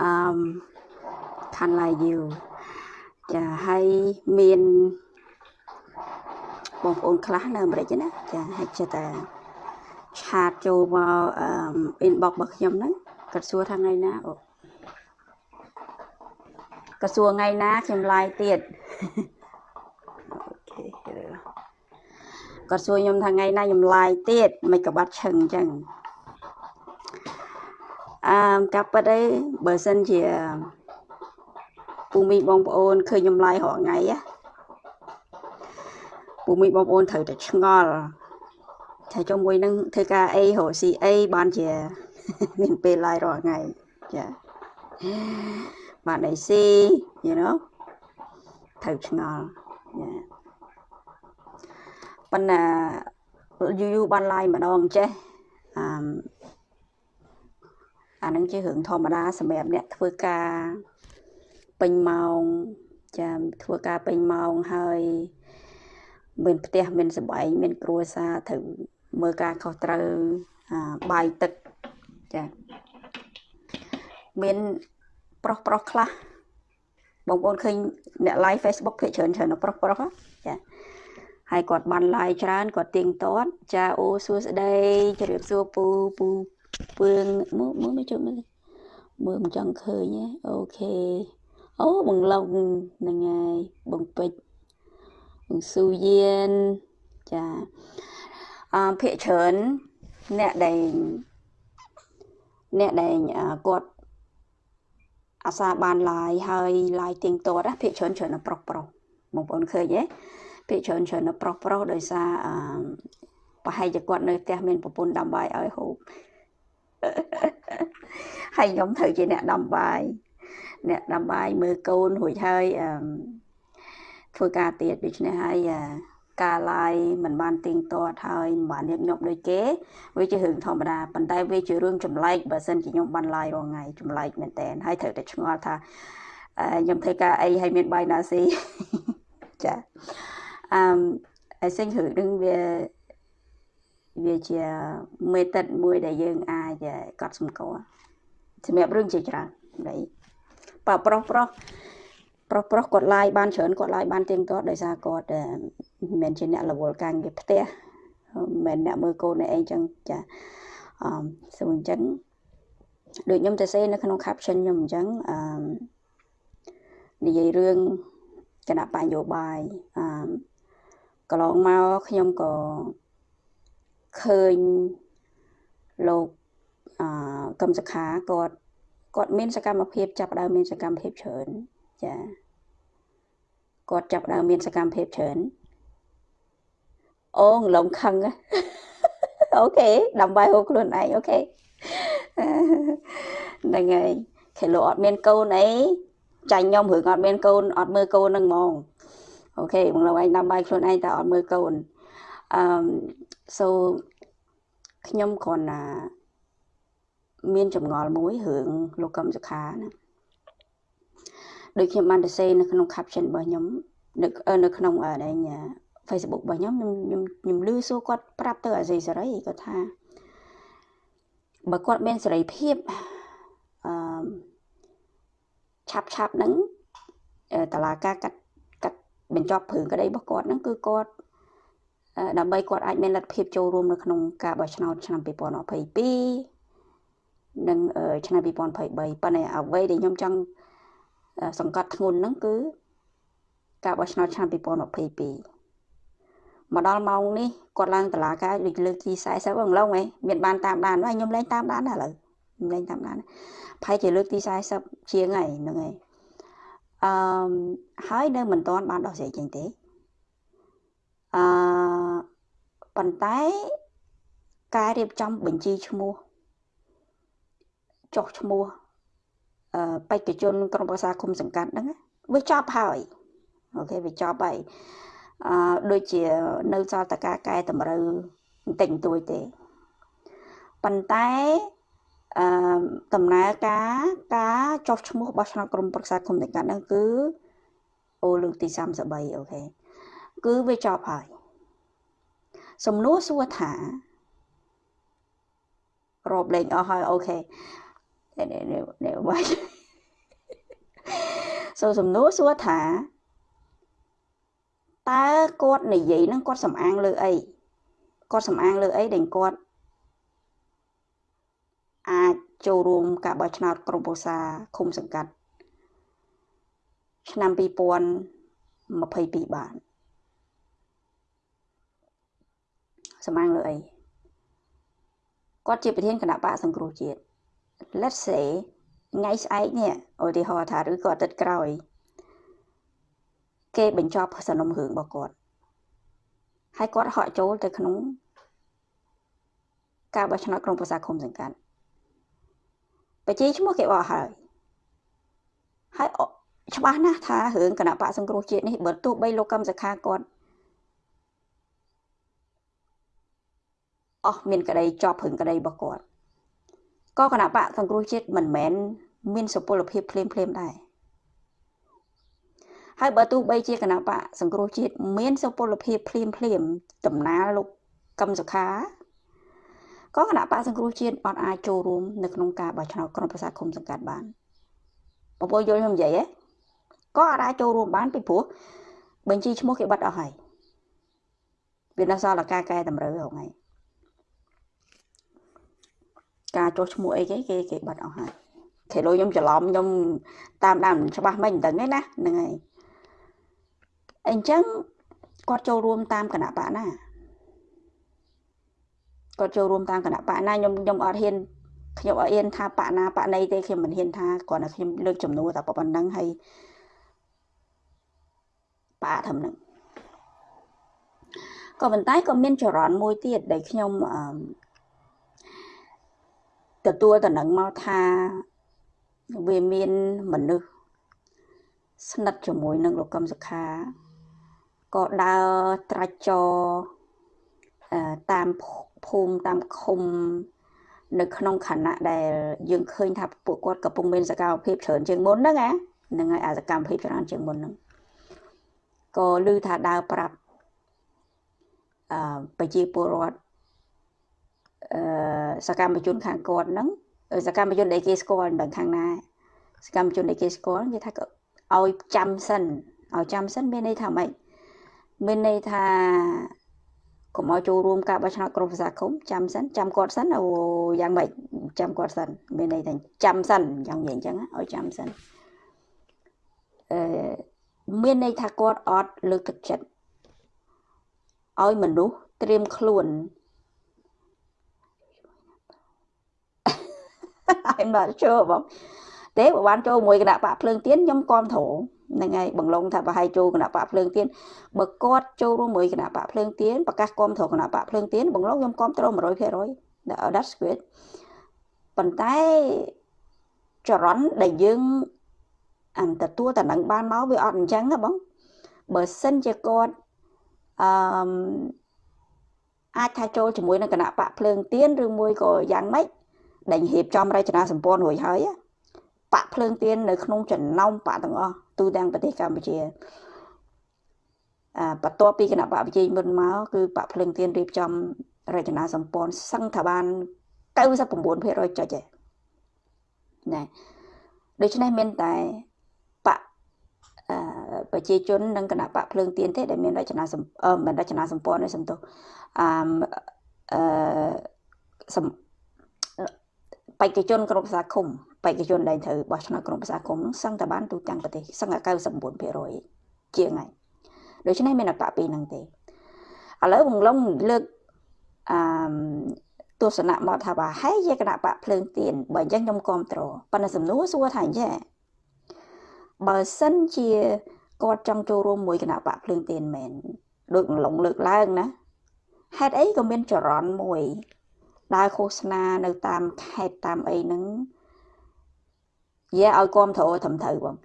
អឺខានឡាយូចាហើយមានបងប្អូនខ្លះនៅអាមេរិកណាចាហើយចិត្តតែឆាតចូលមកអឺ inbox របស់ខ្ញុំហ្នឹងគាត់សួរថាថ្ងៃណាអូគាត់សួរថ្ងៃណាខ្ញុំឡាយទៀតអូខេគាត់សួរខ្ញុំថាថ្ងៃណាខ្ញុំឡាយទៀតមិនក៏បាត់ឈឹងអញ្ចឹង អឺកាប់ពិតអីបើសិនជាពូមីបងប្អូនឃើញខ្ញុំឡាយរាល់ថ្ងៃណាពូមីបងប្អូនត្រូវតែឆ្ងល់ថាចុះមួយនឹងធ្វើការអីរកស៊ីអីបានជាមានពេលឡាយរាល់ថ្ងៃចាបានអីស៊ី you know ត្រូវឆ្ងល់ចាប៉ុន្តែយូរយូរបានឡាយម្ដងចេះអឺ អានឹងជារឿងធម្មតាសម្រាប់អ្នកធ្វើការពេញម៉ោងចាធ្វើការពេញម៉ោងហើយមានផ្ទះមានសបែងមានគ្រួសារត្រូវមើលការខុសត្រូវបាយទឹកចាមានប្រុសប្រុសខ្លះបងប្អូនឃើញអ្នក live Facebook ភាគច្រើនច្រើនប្រុសប្រុសចាហើយគាត់បាន live ច្រើនគាត់ទៀងទាត់ចាអូសួស្ដីជម្រាបសួរពូពូ ពឿងមើលមើលមើលជួយមើលមើលមិនចង់ឃើញទេអូខេអូបងឡុងហ្នឹងហើយបងពេជ្របងស៊ូយៀនចាអឺភាកច្រើនអ្នកដែលអ្នកដែលគាត់អាសាបានឡាយហើយឡាយទៀងទាត់ភាកច្រើនច្រើនប្រុសប្រុសបងប្អូនឃើញទេភាកច្រើនច្រើនប្រុសប្រុសដោយសារអឺប្រហែលជាគាត់នៅផ្ទះមានប្រពន្ធដាំបាយឲ្យហូប ហើយខ្ញុំត្រូវជាអ្នកដាំបាយអ្នកដាំបាយមើលកូនរួចហើយអឺធ្វើការទៀតដូច្នេះហើយការឡាយមិនបានទៀងទាត់ហើយមិនបានញឹកញាប់ដូចគេវាជារឿងធម្មតាប៉ុន្តែវាជារឿងចម្លែកបើសិនជាខ្ញុំបានឡាយរាល់ថ្ងៃចម្លែកមែនតើហើយត្រូវតែឆ្ងល់ថាខ្ញុំធ្វើការអីហើយមានបាយណាស៊ីចាអឺ I think រឿងនឹងវា វាជាមេតិតមួយដែលយើងអាចកត់សម្គាល់សម្រាប់រឿងជាច្រើននៃបើប្រុសប្រុសប្រុសប្រុសគាត់ឡាយបានច្រើនគាត់ឡាយបានទៀងទាត់ដោយសារគាត់មិនមែនជាអ្នករវល់ការងារផ្ទះមិនមែនអ្នកមើលកូនឯងចឹងចាអឺសូមអញ្ចឹងដូចខ្ញុំទៅសេនៅក្នុង caption ខ្ញុំអញ្ចឹងអឺនិយាយរឿងគណៈបញ្ញោបាយអឺកន្លងមកខ្ញុំក៏ ឃើញលោកអឺកម្មសខាគាត់គាត់មានសកម្មភាពចាប់ដើមមានសកម្មភាពច្រើនចាគាត់ចាប់ដើមមានសកម្មភាពច្រើនអូងឡងខឹងអូខេដើម្បីហូបខ្លួនឯងអូខេហ្នឹងហើយគេលោកអត់មានកូនអីចាញ់ខ្ញុំរឿងអត់មានកូនអត់មើលកូនហ្នឹងហ្មងអូខេបងលោកឯងដើម្បីខ្លួនឯងតែអត់មើលកូន អឺ so ខ្ញុំគ្រាន់តែមានចម្ងល់មួយរឿងលោកកឹមសុខាណាដូចខ្ញុំបានទៅ share នៅក្នុង caption របស់ខ្ញុំនៅនៅក្នុងអី Facebook របស់ខ្ញុំខ្ញុំខ្ញុំខ្ញុំលឺសួរគាត់ប្រាប់ទៅអាស៊ីសេរីគាត់ថាបើគាត់មានសេរីភាពអឺឆាប់ឆាប់ហ្នឹងតឡាការកាត់កាត់បញ្ចប់ព្រឹងក្តីរបស់គាត់ហ្នឹងគឺគាត់ ដើម្បីគាត់អាចមានលទ្ធភាពចូលរួមនៅក្នុងការបោះឆ្នោតឆ្នាំ2022និងឆ្នាំ2023ប៉ុន្តែអ្វីដែលខ្ញុំចង់សង្កត់ធ្ងន់ហ្នឹងគឺការបោះឆ្នោតឆ្នាំ2022មកដល់ម៉ោងនេះគាត់ឡើងតឡាការលើកទី40ហ្នឹងឡងហ៎មានបានតាមដានហើយខ្ញុំលែងតាមដានដែរឥឡូវខ្ញុំលែងតាមដានផែជាលើកទី40ជាងហើយហ្នឹងហើយអឺហើយនៅមិនទាន់បានដោះស្រាយចេញទេ អឺប៉ុន្តែការរៀបចំបញ្ជីឈ្មោះចុះឈ្មោះអឺបេក្ខជនក្រុមប្រឹក្សាគុំសង្កាត់ហ្នឹងវាចប់ហើយអូខេវាចប់ហើយអឺដូចជានៅសល់តការកែតម្រូវបន្តិចបន្តួចទេប៉ុន្តែអឺដំណើរការការចុះឈ្មោះបោះឆ្នោតក្រុមប្រឹក្សាគុំសង្កាត់ហ្នឹងគឺអូលើកទី33អូខេ គឺវាចប់ហើយសំណួរសួរថារាប់លេងអស់ហើយអូខេនេះនេះនេះវាសូសំណួរសួរថាតើគាត់និយាយហ្នឹងគាត់សំអាងលើអីគាត់សំអាងលើអីដែលគាត់អាចចូលរួមការបោះឆ្នោតក្រុមប្រឹក្សាឃុំសង្កាត់ឆ្នាំ2022បាន សំអាងលើអីគាត់ជាប្រធានគណៈបកសង្គ្រោះជាតិ let's say ថ្ងៃស្អែកនេះឧទាហរណ៍ថាឬក៏អាទិត្យក្រោយគេបញ្ចប់សំណុំរឿងរបស់គាត់ហើយគាត់ហក់ចូលទៅក្នុង ការបោះឆ្នោតក្រុមប្រឹក្សាឃុំសង្កាត់ប្រជាឈ្មោះគេបោះហើយហើយច្បាស់ណាស់ថារឿងគណៈបកសង្គ្រោះជាតិនេះបើទោះបីលោកកម្មសខាគាត់ អស់មានក្តីជាប់រឿងក្តីរបស់គាត់ក៏គណៈបកសង្គ្រោះជាតិមិនមែនមានសុពលភាពភ្លាមភ្លាមដែរហើយបើទោះបីជាគណៈបកសង្គ្រោះជាតិមានសុពលភាពភ្លាមភ្លាមដំណើរលោកកឹមសុខាក៏គណៈបកសង្គ្រោះជាតិអត់អាចចូលរួមនៅក្នុងការបោះឆ្នោតក្រុមប្រឹក្សាគុំសង្កាត់បានបងប្អូនយល់ខ្ញុំនិយាយទេក៏អត់អាចចូលរួមបានពីព្រោះបញ្ជីឈ្មោះគេបាត់អស់ហើយវានៅសល់តែការកែតម្រូវហ្នឹងហើយ ការចុះឈ្មោះអីគេគេគេបាត់អស់ហើយគេលោកខ្ញុំច្រឡំខ្ញុំតាមដានច្បាស់មិនដឹងទេណាហ្នឹងហើយអញ្ចឹងគាត់ចូលរួមតាមគណៈបកណាគាត់ចូលរួមតាមគណៈបកណាខ្ញុំខ្ញុំអត់ហ៊ានខ្ញុំអត់ហ៊ានថាបកណាបកណីទេខ្ញុំមិនហ៊ានថាគ្រាន់តែខ្ញុំលើកចំនួនតែប៉ុណ្្នឹងហើយបកធំហ្នឹងក៏ប៉ុន្តែក៏មានចរន្តមួយទៀតដែលខ្ញុំ ទទួលតំណែងមកថាវាមានមនុស្សស្និទ្ធជាមួយនឹងលោកកឹមសុខាក៏ដើរត្រាច់ចរតាមភូមិតាមឃុំ នៅក្នុងខណៈដែលយើងឃើញថាពួកគាត់កំពុងមានសកម្មភាពច្រើនជាងមុនហ្នឹងណាហ្នឹងហើយអាសកម្មភាពច្រើនជាងមុនហ្នឹងក៏ឮថាដើរប្រាប់អឺប្រជាពលរដ្ឋអឺ សកម្មជនខាងគាត់ហ្នឹងសកម្មជនដែលគេស្គាល់មិនដឹងខាងណាសកម្មជនដែលគេស្គាល់និយាយថាឲ្យចាំសិនឲ្យចាំសិនមានន័យថាម៉េចមានន័យថាកុំឲ្យចូលរួមការបោះឆ្នោតក្រុមប្រឹក្សាគុំចាំសិនចាំគាត់សិនអូយ៉ាងម៉េចចាំគាត់សិនមានន័យថាចាំសិនយ៉ាងនិយាយអញ្ចឹងឲ្យចាំសិនអឺមានន័យថាគាត់អត់លើកទឹកចិត្តឲ្យមនុស្សត្រៀមខ្លួន I'm not sure បងទេបើបានចូលមួយគណៈបកភ្លើងទៀនខ្ញុំគាំទ្រហ្នឹងហើយបង្លងថាប្រហែលចូលគណៈបកភ្លើងទៀនបើគាត់ចូលរួមមួយគណៈបកភ្លើងទៀនប្រកាសគាំទ្រគណៈបកភ្លើងទៀនបង្លងខ្ញុំគាំទ្រ100% that's good ប៉ុន្តែចរន្តដែលយើងអន្តទទួលតំណែងបានមកវាអត់អញ្ចឹងណាបងបើសិនជាគាត់អឺអាចថាចូលជាមួយនឹងគណៈបកភ្លើងទៀនឬមួយក៏យ៉ាងម៉េច ដែលរៀបចំរចនាសម្ព័ន្ធរួចហើយបកភ្លើងទៀននៅក្នុងចំណោមបកទាំងអស់ទូទាំងប្រទេសកម្ពុជាអាបន្ទាប់ពីគណៈបកវិជ័យមុនមកគឺបកភ្លើងទៀនរៀបចំរចនាសម្ព័ន្ធសឹងថាបាន99%ចុចឯណាដូច្នេះមានតែបកប្រជាជននិងគណៈបកភ្លើងទៀនទេដែលមានរចនាសម្ព័ន្ធមិនរចនាសម្ព័ន្ធទេសំទោសអឺអឺ បេក្ខជនក្រុមប្រឹក្សាឃុំបេក្ខជនដែលត្រូវបោះឆ្នោតក្រុមប្រឹក្សាឃុំហ្នឹងសឹងតែបានទូទាំងប្រទេសសឹងតែ99%ជាងហើយដូច្នេះមានអបពីហ្នឹងទេឥឡូវបងឡុងលើកអឺទស្សនៈមកថាបើហើយជាគណៈបកភ្លើងទៀនបើអញ្ចឹងខ្ញុំគ្រប់ត្រប៉ុន្តែសំណួរសួរថាអញ្ចឹងបើសិនជាគាត់ចង់ចូលរួមមួយគណៈបកភ្លើងទៀនមែនដូចឡុងលើកឡើងណាហេតុអីក៏មានចរន្តមួយ ដើរឃោសនានៅតាមខេត្តតាមអីហ្នឹងយាឲ្យគាំទ្រត្រឹមត្រូវបង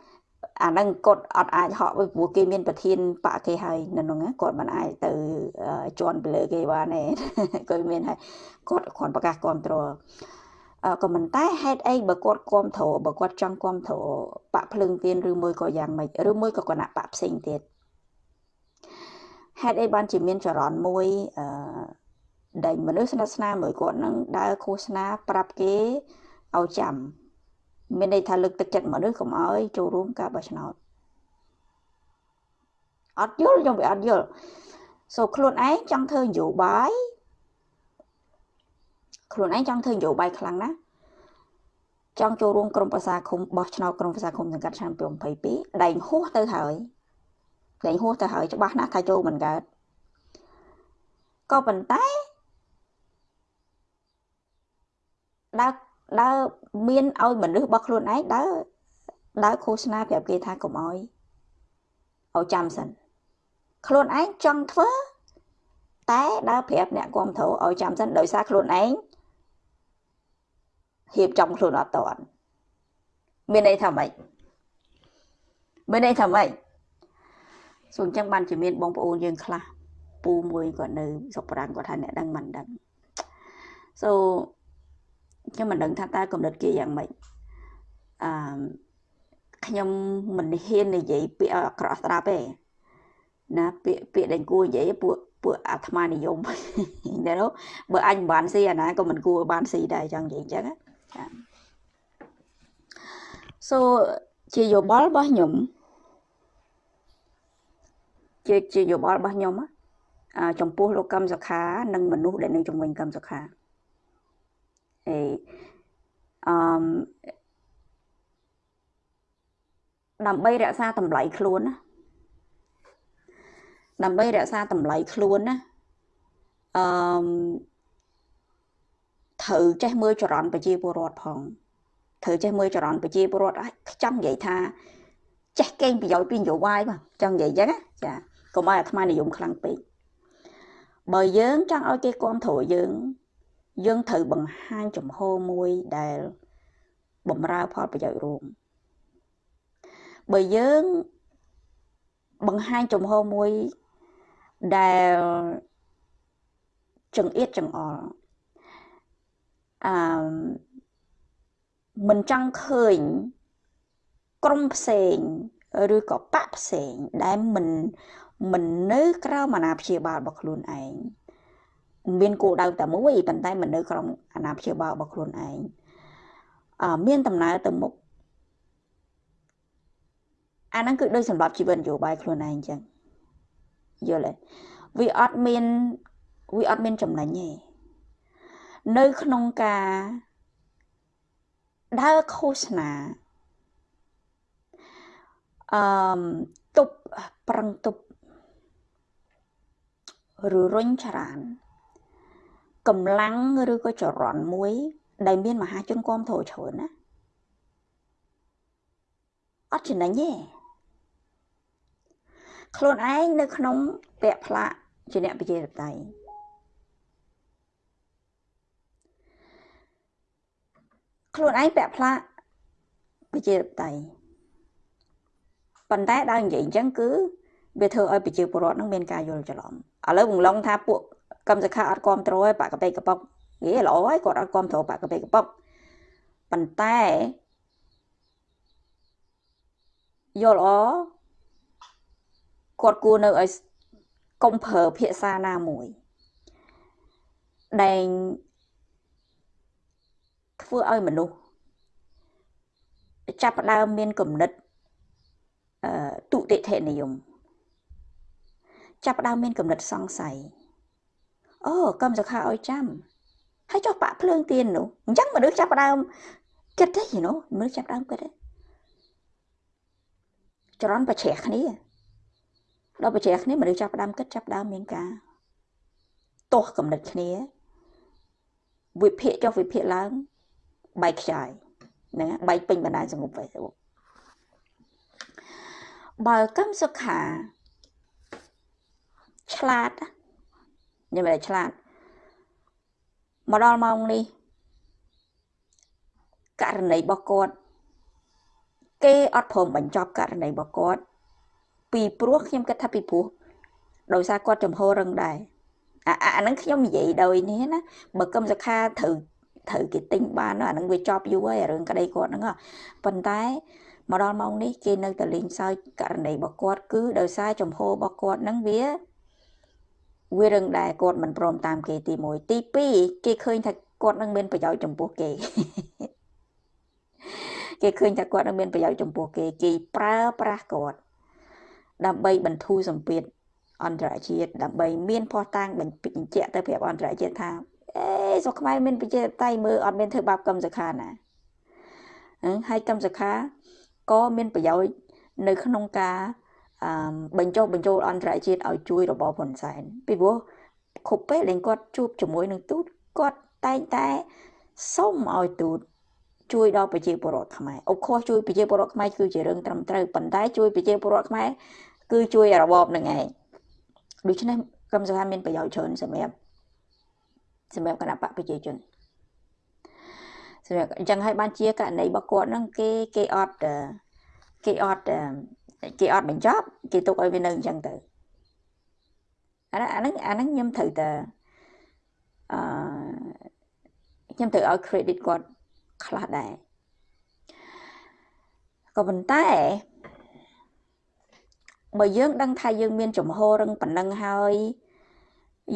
អាហ្នឹងគាត់អត់អាចហក់ព្រោះគេមានប្រធានបកគេហើយនៅហ្នឹងគាត់មិនអាចទៅជន់ទៅលើគេបានទេគាត់មានហើយគាត់គ្រាន់ប្រកាសគាំទ្រក៏មិនតែហេតុអីបើគាត់គាំទ្របើគាត់ចង់គាំទ្របកភ្លើងទៀនឬមួយក៏យ៉ាងម៉េចឬមួយក៏គណៈបកផ្សេងទៀតហេតុអីបានជាមានចរន្តមួយអឺ ដែលមនុស្សស្និទ្ធស្នាលមួយគាត់នឹងដើរឃោសនាប្រាប់គេឲ្យចាំមានន័យថាលើកទឹកចិត្តមនុស្សកុំឲ្យចូលរួមការបោះឆ្នោតអត់យល់ខ្ញុំវាអត់យល់សូខ្លួនឯងចង់ធ្វើនយោបាយខ្លួនឯងចង់ធ្វើនយោបាយខ្លាំងណាស់ចង់ចូលរួមក្រុមប្រឹក្សាឃុំបោះឆ្នោតក្រុមប្រឹក្សាឃុំសង្កាត់ឆ្នាំ2022ដែងហួសទៅហើយដែងហួសទៅហើយច្បាស់ណាស់ថាចូលមិនកើតក៏ប៉ុន្តែ ដើរដើរមានឲ្យមនុស្សរបស់ខ្លួនឯងដើរដើរឃោសនាប្រាប់គេថាកុំអោយឲ្យចាំសិនខ្លួនឯងចង់ធ្វើតែដើរប្រាប់អ្នកគ្រប់គ្រងឲ្យចាំសិនដោយសារខ្លួនឯងហៀបចំខ្លួនអត់តន់មានន័យថាម៉េចមានន័យថាម៉េចសូមអញ្ចឹងបានជាមានបងប្អូនយើងខ្លះពូមួយគាត់នៅសុកប្រាំងគាត់ថាអ្នកដឹងមិនដឹង so ខ្ញុំមិនដឹងថាតើកំណត់គេយ៉ាងម៉េចអឺខ្ញុំមិនហ៊ាននិយាយពាក្យអាក្រក់ស្ដាប់ទេណាពាក្យពាក្យដែលគួរនិយាយពួកពួកអាត្មានិយមតែបើអញមិនបានស៊ីអាណាក៏មិនគួរបានស៊ីដែរចង់និយាយអញ្ចឹងណាចា so ជាយោបល់របស់ខ្ញុំជាជាយោបល់របស់ខ្ញុំអាចំពោះលោកកម្មសខា និងមនុស្សដែលនៅជំនាញកម្មសខា អេអឺដើម្បីរក្សាតម្លៃខ្លួនណាដើម្បីរក្សាតម្លៃខ្លួនណាអឺត្រូវចេះមើលចរន្តប្រជាពលរដ្ឋផងត្រូវចេះមើលចរន្តប្រជាពលរដ្ឋចង់និយាយថាចេះកេងប្រយោជន៍ពីនយោបាយបាទចង់និយាយអញ្ចឹងណាចាកុំឲ្យអាត្មានិយមខ្លាំងពេកបើយើងចង់ឲ្យគេគ្រប់គ្រងយើង យើងត្រូវបង្ហាញចំហមួយដែលបំរើផលប្រយោជន៍រួមបើយើងបង្ហាញចំហមួយដែលចង្អៀតចង្អល់អឺមិនចង់ឃើញក្រុមផ្សេងឬក៏បកផ្សេងដែលមិនមិននៅក្រោមអាណាព្យាបាលរបស់ខ្លួនឯង មានគោលដៅតែមួយប៉ុន្តែមិននៅក្រោមអាណាព្យាបាលរបស់ខ្លួនឯងអឺមានដំណើរទៅមុខអាហ្នឹងគឺដូចសម្រាប់ជីវិតនយោបាយខ្លួនឯងអញ្ចឹងយល់ទេវាអត់មានវាអត់មានចំណេញទេនៅក្នុងការដើរឃោសនាអឺទប់ប្រឹងទប់ឬរុញច្រាន កម្លាំងឬក៏ចរន្តមួយ ដែលមានមហាជនគាំទ្រច្រើនណាអត់ចំណេញទេខ្លួនឯងនៅក្នុងពាក់ផ្លាកជាអ្នកប្រជាធិបតេយ្យខ្លួនឯងពាក់ផ្លាកប្រជាធិបតេយ្យប៉ុន្តែដល់និយាយអញ្ចឹងគឺវាធ្វើឲ្យប្រជាពលរដ្ឋនឹងមានការយល់ច្រឡំឥឡូវបង្លងថាពួក កម្មសខាអត់គ្រប់គ្រងឲ្យបាក់កប៉េកប៉ុកហេល្អហើយគាត់អត់គ្រប់គ្រងបាក់កប៉េកប៉ុកប៉ុន្តែយល់អគាត់គួរនៅឲ្យកុំប្រើភាសាណាមួយដែលធ្វើឲ្យមនុស្សចាប់ផ្ដើមមានគំនិតអឺទុតិធិនិយមចាប់ផ្ដើមមានគំនិតសង្ស័យ អូកម្មសខាឲ្យចាំហើយចុះបាក់ភ្លើងទៀននោះអញ្ចឹងមនុស្សចាប់ផ្ដើមគិតទេយល់មនុស្សចាប់ផ្ដើមគិតទេចរន្តប្រជ្រះគ្នាដល់ប្រជ្រះគ្នាមនុស្សចាប់ផ្ដើមគិតចាប់ផ្ដើមមានការទាស់កំណត់គ្នាវិភាគចុះវិភាគឡើងបែកខ្ចាយហ្នឹងបែកពេញបណ្ដាញសង្គម Facebook បើកម្មសុខាឆ្លាត ខ្ញុំមិនឆ្លាតមកដល់ម៉ោងនេះករណីរបស់គាត់គេអត់ព្រមបញ្ចប់ករណីរបស់គាត់ពីព្រោះខ្ញុំគិតថាពីព្រោះដោយសារគាត់ចំហររឹងដែរអាអាហ្នឹងខ្ញុំនិយាយដោយនេះណាបើកឹមសខាត្រូវត្រូវគេទិញបានអាហ្នឹងវាចប់យូរហើយរឿងក្តីគាត់ហ្នឹងប៉ុន្តែមកដល់ម៉ោងនេះគេនៅតែលេងសើចករណីរបស់គាត់គឺដោយសារចំហរបស់គាត់ហ្នឹងវា វារឿងដែលគាត់មិនព្រមតាមគេទី1ទី2គេឃើញថាគាត់នឹងមានប្រយោជន៍ចំពោះគេគេឃើញថាគាត់នឹងមានប្រយោជន៍ចំពោះគេគេប្រើប្រាស់គាត់ដើម្បីបន្ធូរសម្ពាធអន្តរជាតិដើម្បីមានផោះតាំងបញ្ជាក់ទៅប្រាប់អន្តរជាតិថាអេសុខខ្មែរមានប្រជាតៃមើលអត់មានធ្វើបាបកម្មសខាណាហើយកម្មសខាក៏មានប្រយោជន៍នៅក្នុងការ បញ្ចុះបញ្ចូលអន្តរជាតិឲ្យជួយរបបហ៊ុនសែនពីព្រោះគ្រប់ពេលដែលគាត់ជួបជាមួយនឹងទូតគាត់តែងតែសុំឲ្យទូតជួយដល់ប្រជាពលរដ្ឋខ្មែរអុកខុសជួយប្រជាពលរដ្ឋខ្មែរគឺជារឿងត្រឹមត្រូវប៉ុន្តែជួយប្រជាពលរដ្ឋខ្មែរគឺជួយរបបនឹងឯងដូច្នេះកម្មសភាមានប្រយោជន៍ច្រើនសម្រាប់សម្រាប់គណៈបកប្រជាជនសម្រាប់អញ្ចឹងហើយបានជាករណីរបស់គាត់ហ្នឹងគេគេអត់គេអត់ គេអត់បញ្ចប់គេទុកឲ្យវានៅអញ្ចឹងទៅអាហ្នឹងអាហ្នឹងខ្ញុំត្រូវតែអឺខ្ញុំត្រូវឲ្យ credit គាត់ខ្លះដែរក៏ប៉ុន្តែបើយើងដឹងថាយើងមានចំហរឹងប៉ុណ្ណឹងហើយ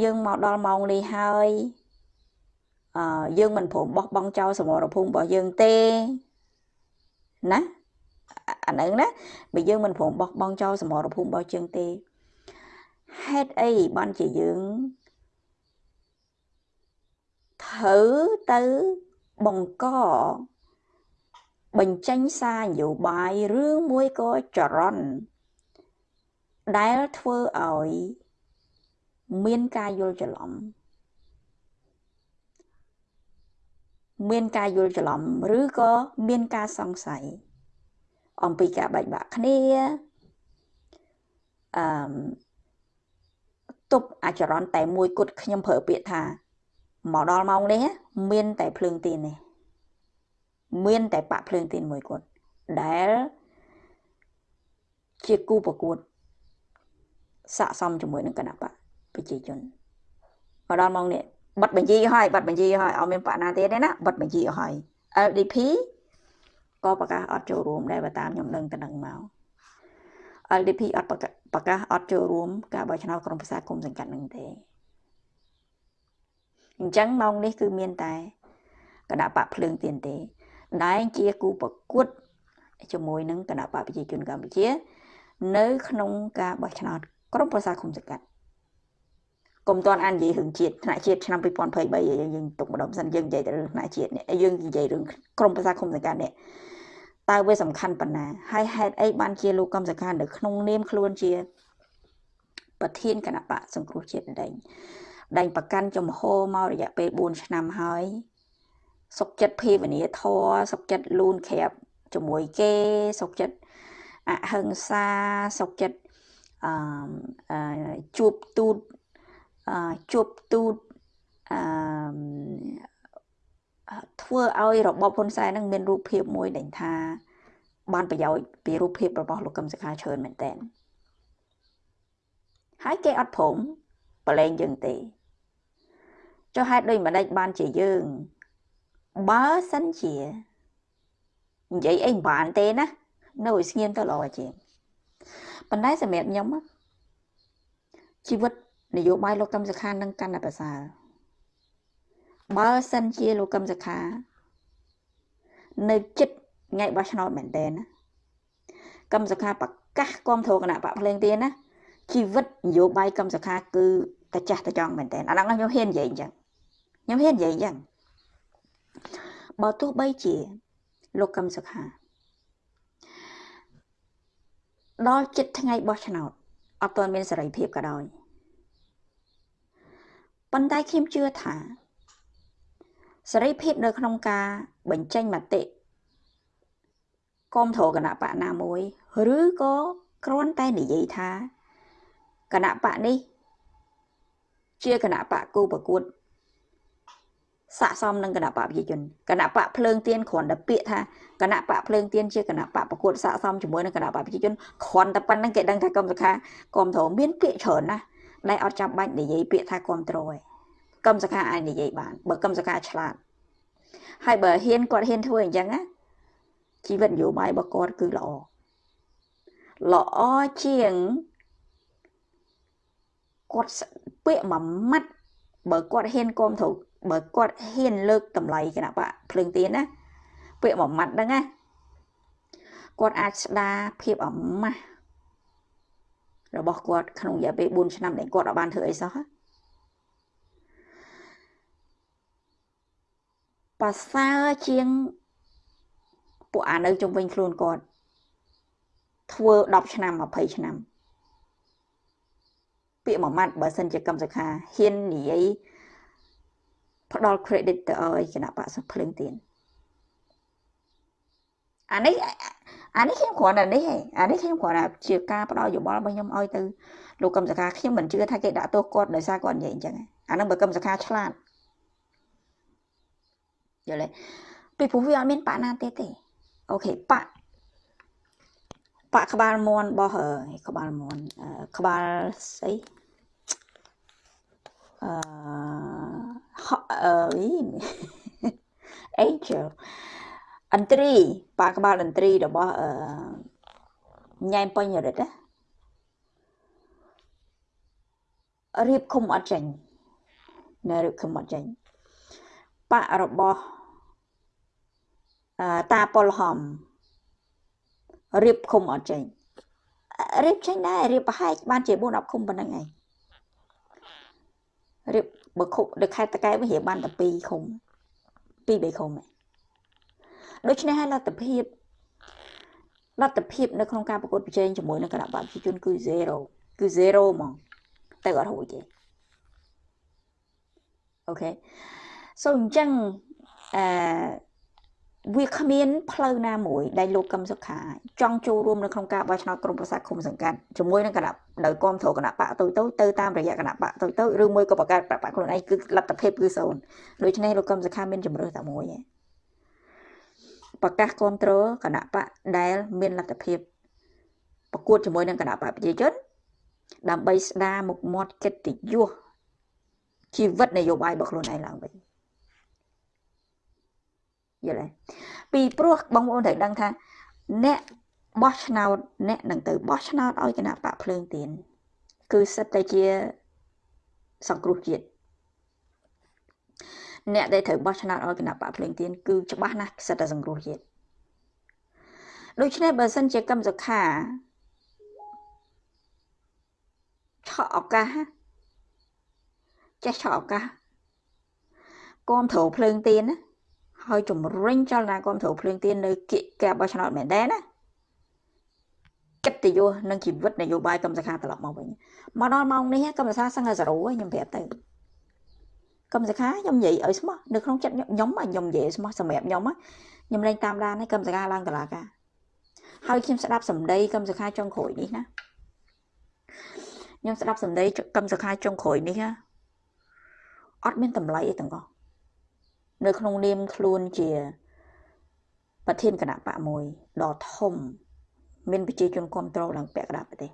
យើងមកដល់ម៉ោងនេះហើយអឺយើងមិនព្រមបោះបង់ចោលសមរភូមិរបស់យើងទេណា អាហ្នឹងណាបើយើងមិនព្រមបោះបង់ចោលសមរភូមិរបស់យើងទេហេតុអីបានជាយើងត្រូវទៅបង្កបញ្ចេញសារនយោបាយឬមួយក៏ចរន្តដែលធ្វើឲ្យមានការយល់ច្រឡំមានការយល់ច្រឡំឬក៏មានការសង្ស័យ អំពីការបែកបាក់គ្នាអឺទប់អាចរន្តតែមួយគត់ខ្ញុំប្រើពាក្យថាមកដល់ម៉ោងនេះមានតែភ្លើងទៀននេះមានតែបាក់ភ្លើងទៀនមួយគត់ដែលជាគូប្រកួតស័កសមជាមួយនឹងគណៈបកប្រជាជនមកដល់ម៉ោងនេះបិទបញ្ជីឲ្យបិទបញ្ជីឲ្យអត់មានបកណាទៀតទេណាបិទបញ្ជីឲ្យ LDP ក៏ប្រកាសអត់ចូលរួមដែរបើតាមខ្ញុំដឹងទៅនឹងមក LDP អត់ប្រកាសអត់ចូលរួមការបោះឆ្នោតក្រុមប្រឹក្សាគុំសង្កាត់នឹងទេអញ្ចឹងម៉ោងនេះគឺមានតែគណៈបកភ្លើងទៀនទេដែលជាគូប្រកួតជាមួយនឹងគណៈបកប្រជាជនកម្ពុជា នៅ ក្នុងការបោះឆ្នោតក្រុមប្រឹក្សាគុំសង្កាត់កុំតន់អាននិយាយរឿងជាតិថ្នាក់ជាតិឆ្នាំ2023យើងទុកម្ដងសិនយើងនិយាយទៅរឿងថ្នាក់ជាតិនេះយើងនិយាយរឿងក្រមប្រសាគុំសង្កាត់នេះ តើវាសំខាន់ប៉ុណ្ណាហើយហេតុអីបានជាលោកកំសង្ខាននៅក្នុងនាមខ្លួនជា ប្រធានគណៈបកសង្គ្រោះជាតិដែងដែងប្រកាន់ចំហមករយៈពេល4ឆ្នាំហើយសុកចិត្តភេវនាធរសុកចិត្តលូនក្រាបជាមួយគេសុកចិត្តអហិង្សាសុកចិត្តអឺជួបទូតជប់ទូតអឺ ធ្វើឲ្យរបបហ៊ុនសែននឹងមានរូបភាពមួយដែលថាបានប្រយោជន៍ពីរូបភាពរបស់លោកកឹមសុខាច្រើនមែនតើហើយគេអត់ព្រមប្រឡែងយើងទេចុះហេតុដូចម្ដេចបានជាយើងបើសិនជានិយាយអីមិនបានទេណានៅឲ្យស្ងៀមទៅល្អជាងប៉ុន្តែសម្រាប់ខ្ញុំជីវិតនយោបាយលោកកឹមសុខានឹងកាន់តែប្រសើរ បើសិនជាលោកកឹមសុខា នៅចិត្តថ្ងៃបោះឆ្នោតមែនតើណាកឹមសុខាប្រកាសគាំទ្រគណៈបកភ្លេងទៀនណាជីវិតនយោបាយកឹមសុខាគឺតែចាស់តែចង់មែនតើអាហ្នឹងខ្ញុំហ៊ាននិយាយអញ្ចឹងខ្ញុំហ៊ាននិយាយអញ្ចឹងបើទោះបីជា លោកកឹមសុខាដល់ចិត្តថ្ងៃបោះឆ្នោតអត់ទាន់មានសេរីភាពក៏ដោយប៉ុន្តែខ្ញុំជឿថា សេរីភាពនៅក្នុងការបញ្ចេញមតិគាំទ្រគណៈបកណាមួយ ឬក៏គ្រាន់តែនិយាយថាគណៈបកនេះ ជាគណៈបកគូប្រកួតស័កសមនឹងគណៈបកប្រជាជនគណៈបកភ្លើងទៀនគ្រាន់តែពាក្យថាគណៈបកភ្លើងទៀនជាគណៈបកប្រកួតស័កសមជាមួយនឹងគណៈបកប្រជាជនគ្រាន់តែប៉ុណ្្នឹងគេដឹងថាកុំសុខាគាំទ្រមានពាក្យច្រើនណាស់ដែលអត់ចាំបាច់និយាយពាក្យថាគ្រប់ត្រូឯង កឹមសខាអាចនិយាយបានបើកឹមសខាឆ្លាតហើយបើហ៊ានគាត់ហ៊ានធ្វើអញ្ចឹងណាជីវិតនយោបាយរបស់គាត់គឺល្អល្អជាងគាត់ពាក្យមួយម៉ាត់បើគាត់ហ៊ានគាំទ្របើគាត់ហ៊ានលើកតម្លៃគណៈបកភ្លើងទៀនណាពាក្យមួយម៉ាត់ហ្នឹងណាគាត់អាចស្ដារភាពអាម៉ាស់របស់គាត់ក្នុងរយៈពេល4ឆ្នាំដែលគាត់អត់បានធ្វើអីសោះ ប្រសើរជាងពួកអានៅជុំវិញខ្លួនគាត់ធ្វើ10ឆ្នាំ20ឆ្នាំពាក្យមួយម៉ាត់បើសិនជាកម្មសខាហ៊ាននិយាយផ្ដល់ credit ទៅឲ្យគណៈបកសុភ្លើងទៀនអានេះអានេះខ្ញុំគ្រាន់តែនេះឯងអានេះខ្ញុំគ្រាន់តែជាការផ្ដល់យោបល់របស់ខ្ញុំឲ្យទៅលោកកឹមសខាខ្ញុំមិនជឿថាគេដាក់ទោសគាត់ដោយសារគាត់និយាយអញ្ចឹងអានឹងបើកឹមសខាឆ្លាត យល់ទេពីព្រោះវាអត់មានបាក់ណាទេទេអូខេបាក់បាក់ក្បាលមន់របស់ក្បាលមន់ក្បាលស្អីអឺអឺ Angel អន្ត្រីប៉ាក្បាលអន្ត្រីរបស់អឺញ៉ែមពេញរិទ្ធណារៀបឃុំអត់ចាញ់នៅរៀបឃុំអត់ចាញ់ប៉ារបស់អឺ តាប៉ុលហំរៀបឃុំអត់ចាញ់រៀបចាញ់ដែររៀបប្រហែលបានជា4 10ឃុំប៉ុណ្្នឹងឯងរៀបបើឃុំដល់ខេត្តតកែវិញរៀបបានតែ2ឃុំ2 3ឃុំឯងដូច្នេះហើយលទ្ធភាពលទ្ធភាពនៅក្នុងការប្រកួតប្រជែងជាមួយនឹងគណៈបកប្រជាជនគឺ0គឺ0ហ្មងទៅអត់រួចទេអូខេសូអញ្ចឹងអឺ វាគ្មានផ្លូវណាមួយដែលលោកកឹមសុខាចង់ចូលរួមនៅក្នុងការបោះឆ្នោតក្រុមប្រឹក្សាគុំសង្កាត់ជាមួយនឹងគណៈដោយគាំទ្រគណៈបកទៅទៅទៅតាមរយៈគណៈបកទៅទៅឬមួយក៏បង្កើតបកខ្លួនឯងគឺលទ្ធភាពគឺសូន្យដូច្នេះលោកកឹមសុខាមានជំរឿតែមួយឯងប្រកាសគ្រប់គ្រងគណៈបកដែលមានលទ្ធភាពប្រកួតជាមួយនឹងគណៈបកប្រជាជន ដើម្បីស្ដារមុខមាត់កិត្តិយសជីវិតនយោបាយរបស់ខ្លួនឯងឡើងវិញ យល់ទេពីព្រោះបងប្អូនត្រូវដឹងថា អ្នកបោះឆ្នោតអ្នកនឹងទៅបោះឆ្នោតឲ្យគណៈបកភ្លើងទៀនគឺសិតតែជាសង្គ្រោះជាតិអ្នកដែលត្រូវបោះឆ្នោតឲ្យគណៈបកភ្លេងទៀនគឺច្បាស់ណាស់សិតតែសង្គ្រោះជាតិដូច្នេះបើសិនជាកម្មសុខាឆក់ឱកាសចេះឆក់ឱកាសគំត្រូលភ្លើងទៀនណា ហើយជំរុញចលនាគំត្រូលភ្លើងទៀននៅគៀកការបោះឆ្នោតមែនដែរណាកិត្តិយសនិងជីវិតនយោបាយកម្មសខាត្រឡប់មកវិញមកដល់ម៉ោងនេះកម្មសខាសឹងតែ0ខ្ញុំប្រាប់ទៅកម្មសខាខ្ញុំនិយាយឲ្យស្មោះនៅក្នុងចិត្តខ្ញុំខ្ញុំនិយាយស្មោះសម្រាប់ខ្ញុំខ្ញុំលែងតាមដានឲ្យកម្មសខាឡើងតឡាការហើយខ្ញុំស្ដាប់សម្ដីកម្មសខាចុងក្រោយនេះណាខ្ញុំស្ដាប់សម្ដីកម្មសខាចុងក្រោយនេះណាអត់មានតម្លៃអីទាំងអស់ នៅក្នុងនាមខ្លួនជា ប្រធានគណៈបកមួយដ៏ធំ មានប្រជាជនគ្រប់គ្រងឡើងពាក់កណ្ដាលប្រទេស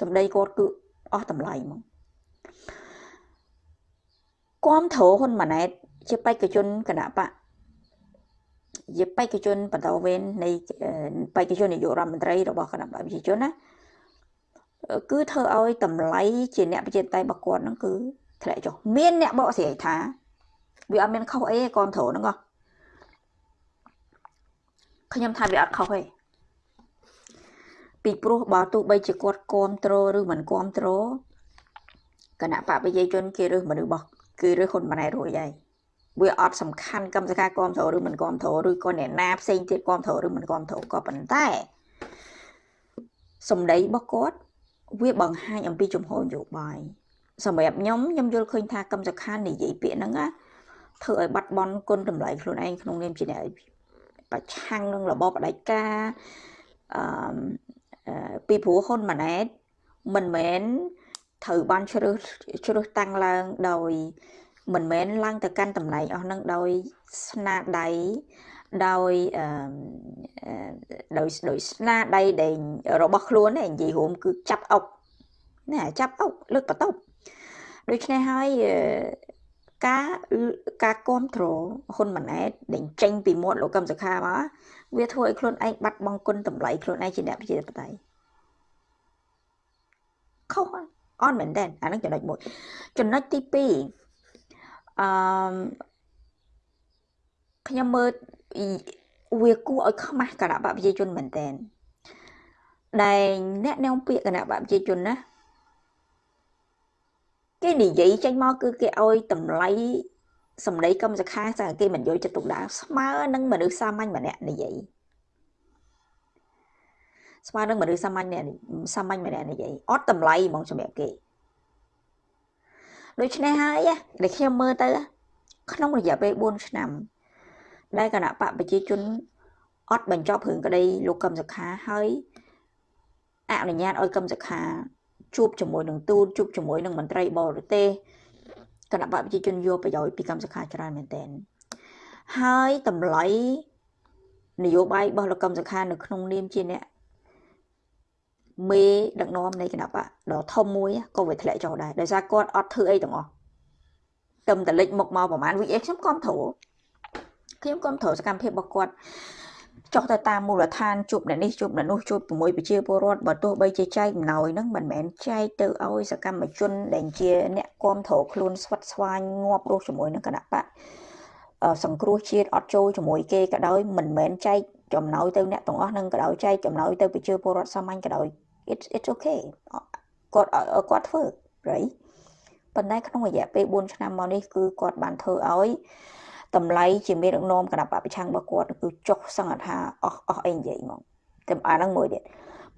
សម្ដីគាត់គឺអស់តម្លៃហ្មងគាំទ្រហ៊ុនម៉ាណែតជាបេក្ខជនគណៈបកជាបេក្ខជនបន្តវេននៃបេក្ខជននាយករដ្ឋមន្ត្រីរបស់គណៈបកប្រជាជនណាគឺធ្វើឲ្យតម្លៃជាអ្នកប្រជាតៃរបស់គាត់ហ្នឹងគឺធ្លាក់ចុះមានអ្នកបកស្រាយថា វាអត់មានខុសអីទេគាំទ្រហ្នឹងហ៎ខ្ញុំថាវាអត់ខុសទេពីព្រោះបើទោះបីជាគាត់គាំទ្រឬមិនគាំទ្រគណៈបកប្រជាជនគេរើសមនុស្សរបស់គឺរើសហ៊ុនម៉ាណែតរួចហើយវាអត់សំខាន់កម្មសការគាំទ្រឬមិនគាំទ្រឬក៏អ្នកណាផ្សេងទៀតគាំទ្រឬមិនគាំទ្រក៏ប៉ុន្តែសម្ដីរបស់គាត់វាបង្ហាញអំពីជំហរនយោបាយសម្រាប់ខ្ញុំខ្ញុំយល់ឃើញថាកម្មសខានិយាយពាក្យហ្នឹងណា ធ្វើឲ្យបាត់បង់គុណតម្លៃខ្លួនឯងក្នុងនាមជាអ្នកប្រឆាំងនឹងរបបផ្ដាច់ការអឺពីព្រោះហ៊ុនម៉ាណែតមិនមែនត្រូវបានជ្រើសជ្រើសតាំងឡើងដោយមិនមែនឡើងទៅកាន់តំណែងអស់នឹងដោយស្នាដៃដោយអឺដោយដោយស្នាដៃដែលរបស់ខ្លួននិយាយរួមគឺចាប់អុកណាចាប់អុកលើកបន្ទប់ដូច្នេះហើយ ការការគ្រប់គ្រងហ៊ុនម៉ាណែតដែលចេញពីមាត់លោកកឹមសុខាមកវាធ្វើឲ្យខ្លួនឯងបាត់បង់គុណតម្លៃខ្លួនឯងជាអ្នកប្រជាធិបតេយ្យខុសអត់មែនទេអានឹងចំណុចមួយចំណុចទី2អឺខ្ញុំមើលវាគួរឲ្យខ្មាស់គណៈបកប្រជាជនមែនតែនដែលអ្នកនាំពាក្យគណៈបកប្រជាជនណា គេនិយាយចេញមកគឺគេឲ្យតម្លៃសម្ដីកម្មសខាតែគេមិនយកចិត្តទុកដាក់ស្មើនឹងមនុស្សសាមញ្ញម្នាក់និយាយស្មើនឹងមនុស្សសាមញ្ញសាមញ្ញម្នាក់និយាយអត់តម្លៃហ្មងសម្រាប់គេដូច្នេះហើយដែលខ្ញុំមើលទៅ ក្នុងរយៈពេល4ឆ្នាំ ដែលគណៈបកប្រជាជនអត់បញ្ចប់រឿងក្តីលោកកឹមសុខាហើយអនុញ្ញាតឲ្យកឹមសុខា ជួបជាមួយនឹងទូតជួបជាមួយនឹងមន្ត្រីបរទេសគណៈបកប្រជាជនយកប្រយោជន៍ពីកម្មសខាច្រើនមែនទែនហើយតម្លៃនយោបាយរបស់លោកកម្មសខានៅក្នុងនាមជាអ្នកមេដឹកនាំនៃគណៈបកដ៏ធំមួយក៏វាធ្លាក់ចុះដែរដោយសារគាត់អត់ធ្វើអីទាំងអស់ទៅតលិចមុខមកប្រហែល VX ខ្ញុំគ្រប់គ្រងខ្ញុំគ្រប់គ្រងសកម្មភាពរបស់គាត់ ចុះទៅតាមមូលដ្ឋានជួបអ្នកនេះជួបអ្នកនោះជួបជាមួយប្រជាពលរដ្ឋបើទោះបីជាចែកអំណោយហ្នឹងមិនមែនចែកទៅឲ្យសកម្មជន ដែលជាអ្នកគាំទ្រខ្លួនស្វិតស្វាញងាប់រស់ជាមួយនឹងគណៈបកសង្គ្រោះជាតិអត់ចូលជាមួយគេក៏ដោយមិនមែនចែកចំណោយទៅអ្នកទាំងអស់នឹងក៏ដោយចែកចំណោយទៅប្រជាពលរដ្ឋសាមញ្ញក៏ដោយ it's it's okay គាត់គាត់ធ្វើ right ប៉ុន្តែក្នុងរយៈពេល4ឆ្នាំមកនេះគឺគាត់បានធ្វើឲ្យ តម្លៃជាមេដឹកនាំគណៈបពប្រឆាំងរបស់គាត់គឺចុះសង្កថាអស់អស់អីនិយាយហ្មងតែអាហ្នឹងមួយទៀត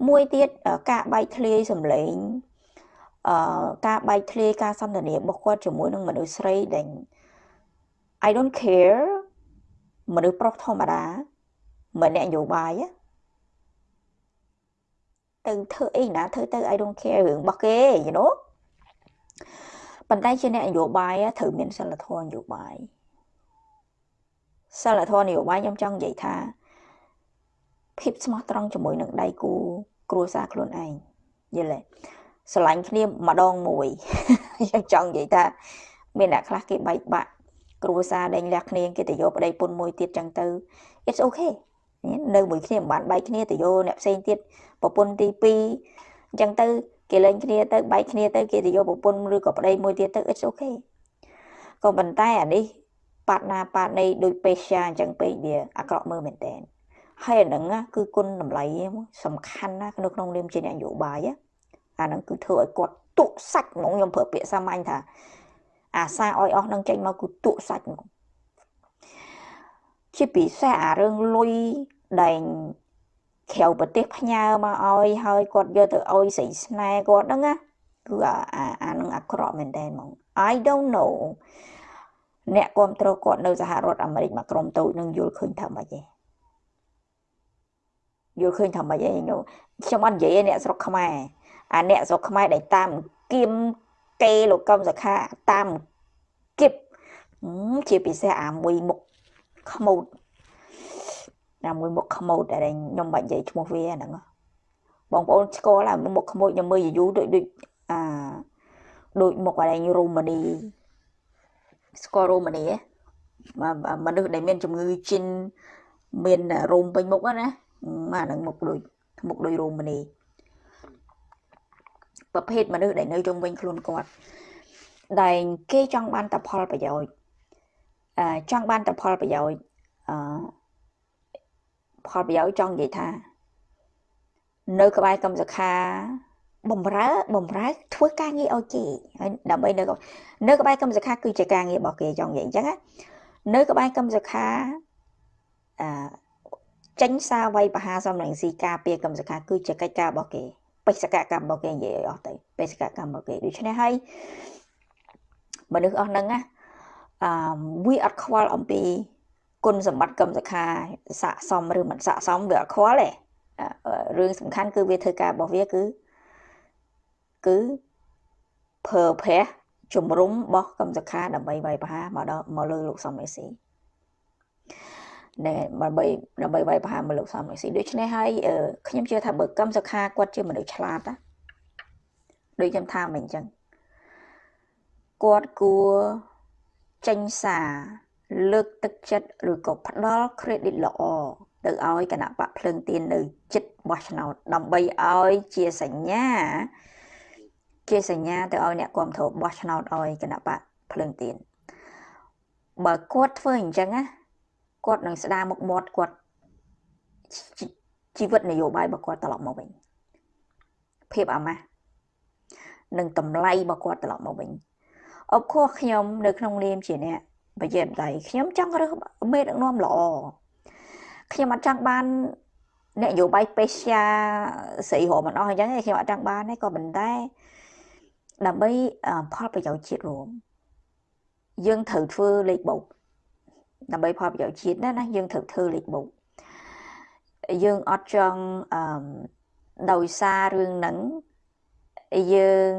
មួយទៀតការបែកធ្លាយសម្លេងអឺការបែកធ្លាយការសន្ទនារបស់គាត់ជាមួយនឹងមនុស្សស្រីដែល I don't care មនុស្សប្រុសធម្មតាមិនអ្នកនយោបាយទៅធ្វើអីណាធ្វើទៅ I don't care រឿងរបស់គេ you know ប៉ុន្តែជាអ្នកនយោបាយត្រូវមានសិលធម៌នយោបាយ សិលធម៌នយោបាយខ្ញុំចង់និយាយថាភាពស្មោះត្រង់ជាមួយនឹងដៃគូគ្រួសារខ្លួនឯងយល់ទេស្រឡាញ់គ្នាម្ដងមួយខ្ញុំចង់និយាយថាមានអ្នកខ្លះគេបែកបាក់គ្រួសារដេញលះគ្នាគេទៅយកប្តីពុនមួយទៀតចឹងទៅ it's okay នៅមួយគ្នាមិនបានបែកគ្នាទៅយកអ្នកផ្សេងទៀតប្រពន្ធទី2អញ្ចឹងទៅគេលែងគ្នាទៅបែកគ្នាទៅគេទៅយកប្រពន្ធឬក៏ប្តីមួយទៀតទៅ it's okay ក៏ប៉ុន្តែអានេះ បាត់ណាបាត់នៃដូចពេស្យាអញ្ចឹងពេកវាអាក្រក់មើលមែនតើហើយអាហ្នឹងគឺគុណតម្លៃសំខាន់ណានៅក្នុងនាមជាអ្នកនយោបាយអាហ្នឹងគឺធ្វើឲ្យគាត់ទុកសាច់ហ្មងខ្ញុំប្រើពាក្យសាមញ្ញថា អាសាឲ្យអស់នឹងចេញមកគឺទុកសាច់ហ្មងជាពិសេសអារឿងលុយដែលក្រៅប្រទេសផ្ញើមកឲ្យហើយគាត់យកទៅឲ្យស្រីស្នេហ៍គាត់ហ្នឹងណាគឺអាអានឹងអាក្រក់មែនតើហ្មង I don't know អ្នកគ្រប់គ្រងគាត់នៅសហរដ្ឋអាមេរិកមកក្រុមតូចនឹងយល់ឃើញថាម៉េចទេយល់ឃើញថាម៉េចទេខ្ញុំអត់និយាយអ្នកស្រុកខ្មែរអាអ្នកស្រុកខ្មែរដែលតាមគៀមគេលោកកំសខាតាមគៀបជាពិសេសអាមួយមុខខ្មោចអាមួយមុខខ្មោចដែលខ្ញុំបាច់និយាយឈ្មោះវាហ្នឹងបងប្អូនស្គាល់អាមុខខ្មោចខ្ញុំមើលយូរដូចដូចអាដូចមុខអារូម៉ានី ស្គាល់រូម៉ានីមនុស្សដែលមានជំងឺជិនមានរោមពេញមុខណាអាហ្នឹងមុខដូចមុខដូចរូម៉ានីប្រភេទមនុស្សដែលនៅជុំវិញខ្លួនគាត់ដែលគេចង់បានតែផលប្រយោជន៍អឺចង់បានតែផលប្រយោជន៍អឺផលប្រយោជន៍ចង់និយាយថា នៅក្បែរកម្មសខា បំរើបំរើធ្វើការងារឲ្យគេហើយដើម្បីនៅនៅក្បែរកម្មសខាគឺជាការងាររបស់គេចង់និយាយអញ្ចឹងណានៅក្បែរកម្មសខាអឺចេញសារវាយបហាសំរងស៊ីការពារកម្មសខាគឺជាកិច្ចការរបស់គេបេសកកម្មរបស់គេនិយាយឲ្យអស់ទៅបេសកកម្មរបស់គេដូច្នេះហើយមនុស្សអស់ហ្នឹងណាអឺវាអត់ខ្វល់អំពីគុណសម្បត្តិកម្មសខាស័កសមឬមិនស័កសមវាអត់ខ្វល់ទេរឿងសំខាន់គឺវាធ្វើការរបស់វាគឺ គឺប្រើប្រាស់ជំរុំបោះកម្មសខាដើម្បីវាយប្រហារមកដល់មកលើលោកសំមេស៊ីណែដើម្បីដើម្បីវាយប្រហារមកលោកសំមេស៊ីដូច្នេះហើយខ្ញុំជឿថាបើកម្មសខាគាត់ជាមនុស្សឆ្លាតណាដូចខ្ញុំថាមិនអញ្ចឹងគាត់គួរចេញសារលើកទឹកចិត្តឬក៏ផ្ដល់ credit ល្អទៅឲ្យគណៈបកភ្លើងទៀននៅចិត្តបោះឆ្នោតដើម្បីឲ្យជាសញ្ញា ជាសញ្ញាទៅឲ្យអ្នកគ្រប់គ្រងបោះឆ្នោតឲ្យគណៈបកភ្លើងទៀនបើគាត់ធ្វើអញ្ចឹងណាគាត់នឹងស្ដារមុខមាត់គាត់ជីវិតនយោបាយរបស់គាត់ត្រឡប់មកវិញភាពអាម៉ាស់និងតម្លៃរបស់គាត់ត្រឡប់មកវិញអបខុសខ្ញុំនៅក្នុងនាមជាអ្នកប្រជាធិបតេយ្យខ្ញុំចង់រើសមេដឹកនាំល្អខ្ញុំអត់ចង់បាននយោបាយពេស្យាស្រីរមអស់អញ្ចឹងខ្ញុំអត់ចង់បានទេក៏ប៉ុន្តែ ដើម្បីផលប្រយោជន៍ជាតិរួមយើងត្រូវធ្វើលេខបូកដើម្បីផលប្រយោជន៍ជាតិណាណាយើងត្រូវធ្វើលេខបូកយើងអត់ចង់អឺដោយសាររឿងហ្នឹងយើង